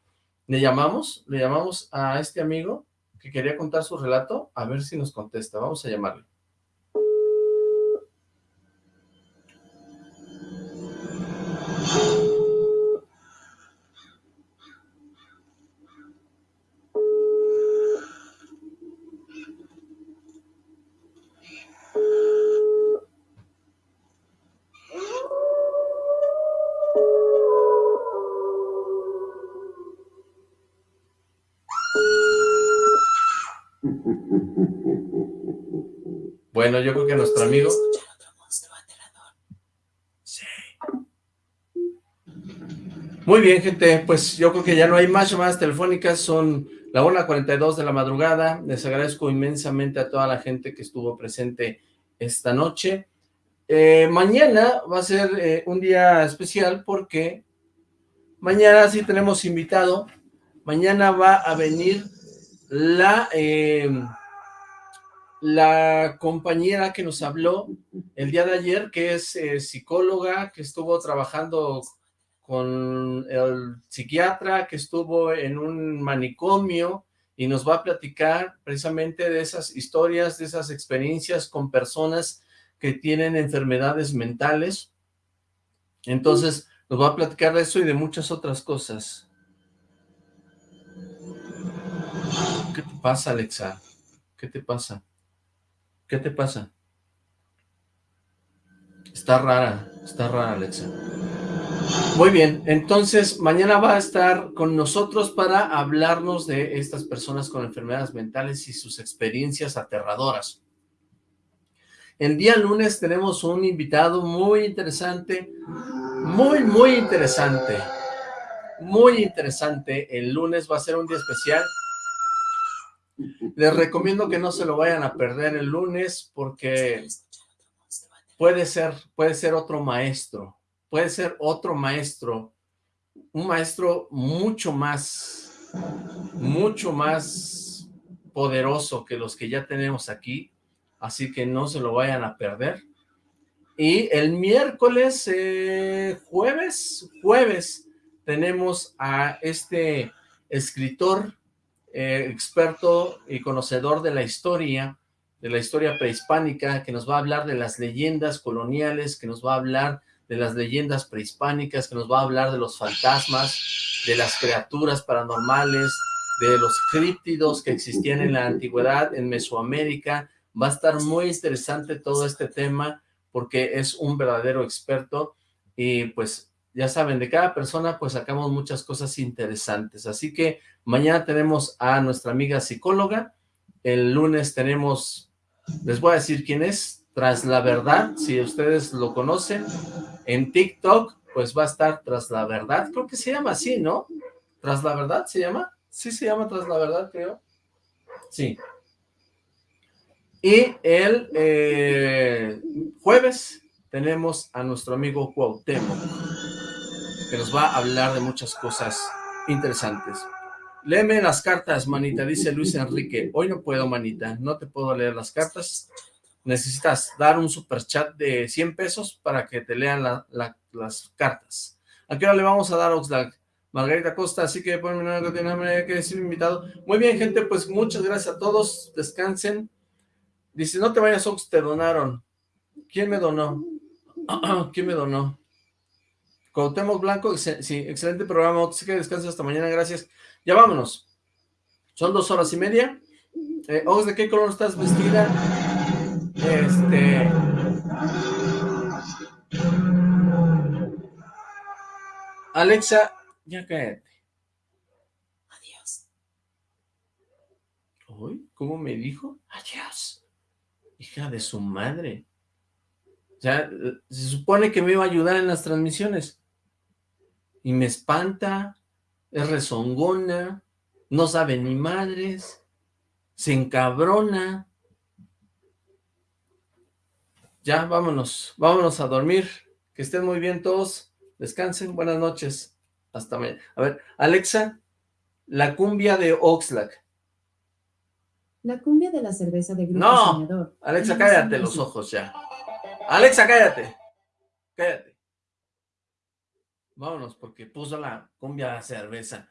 Le llamamos, le llamamos a este amigo que quería contar su relato, a ver si nos contesta, vamos a llamarle. Bueno, yo creo que nuestro amigo... Muy bien, gente, pues yo creo que ya no hay más llamadas telefónicas, son la 1.42 de la madrugada, les agradezco inmensamente a toda la gente que estuvo presente esta noche. Eh, mañana va a ser eh, un día especial porque mañana sí tenemos invitado, mañana va a venir la... Eh, la compañera que nos habló el día de ayer, que es eh, psicóloga, que estuvo trabajando con el psiquiatra, que estuvo en un manicomio y nos va a platicar precisamente de esas historias, de esas experiencias con personas que tienen enfermedades mentales. Entonces, nos va a platicar de eso y de muchas otras cosas. ¿Qué te pasa, Alexa? ¿Qué te pasa? ¿Qué te pasa? Está rara, está rara, Alexa. Muy bien, entonces mañana va a estar con nosotros para hablarnos de estas personas con enfermedades mentales y sus experiencias aterradoras. El día lunes tenemos un invitado muy interesante, muy, muy interesante, muy interesante. El lunes va a ser un día especial les recomiendo que no se lo vayan a perder el lunes porque puede ser, puede ser otro maestro, puede ser otro maestro, un maestro mucho más, mucho más poderoso que los que ya tenemos aquí, así que no se lo vayan a perder. Y el miércoles, eh, jueves, jueves, tenemos a este escritor eh, experto y conocedor de la historia, de la historia prehispánica, que nos va a hablar de las leyendas coloniales, que nos va a hablar de las leyendas prehispánicas, que nos va a hablar de los fantasmas, de las criaturas paranormales, de los críptidos que existían en la antigüedad, en Mesoamérica. Va a estar muy interesante todo este tema, porque es un verdadero experto, y pues ya saben, de cada persona pues sacamos muchas cosas interesantes, así que mañana tenemos a nuestra amiga psicóloga, el lunes tenemos, les voy a decir quién es, Tras la Verdad, si ustedes lo conocen, en TikTok pues va a estar Tras la Verdad, creo que se llama así, ¿no? Tras la Verdad se llama, sí se llama Tras la Verdad creo, sí. Y el eh, jueves tenemos a nuestro amigo Cuauhtémoc que nos va a hablar de muchas cosas interesantes. Léeme las cartas, manita, dice Luis Enrique. Hoy no puedo, manita, no te puedo leer las cartas. Necesitas dar un super chat de 100 pesos para que te lean las cartas. ¿A qué hora le vamos a dar, Oxlack? Margarita Costa, así que por que tiene que decir invitado. Muy bien, gente, pues muchas gracias a todos. Descansen. Dice, no te vayas, Ox, te donaron. ¿Quién me donó? ¿Quién me donó? Cuauhtémoc Blanco, sí, excelente programa, sí que descansa hasta mañana, gracias. Ya vámonos. Son dos horas y media. Eh, ¿de qué color estás vestida? Este... Alexa, ya cállate. Adiós. ¿Uy? ¿Cómo me dijo? Adiós. Hija de su madre. O sea, se supone que me iba a ayudar en las transmisiones y me espanta, es rezongona, no sabe ni madres, se encabrona. Ya, vámonos, vámonos a dormir, que estén muy bien todos, descansen, buenas noches, hasta mañana. A ver, Alexa, la cumbia de Oxlack. La cumbia de la cerveza de Grupo No, Alexa, cállate los ojos ya. Alexa, cállate, cállate. Vámonos, porque puso la cumbia cerveza.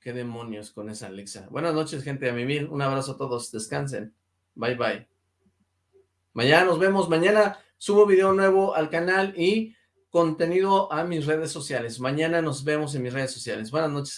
Qué demonios con esa Alexa. Buenas noches, gente a mimir. Un abrazo a todos. Descansen. Bye, bye. Mañana nos vemos. Mañana subo video nuevo al canal y contenido a mis redes sociales. Mañana nos vemos en mis redes sociales. Buenas noches.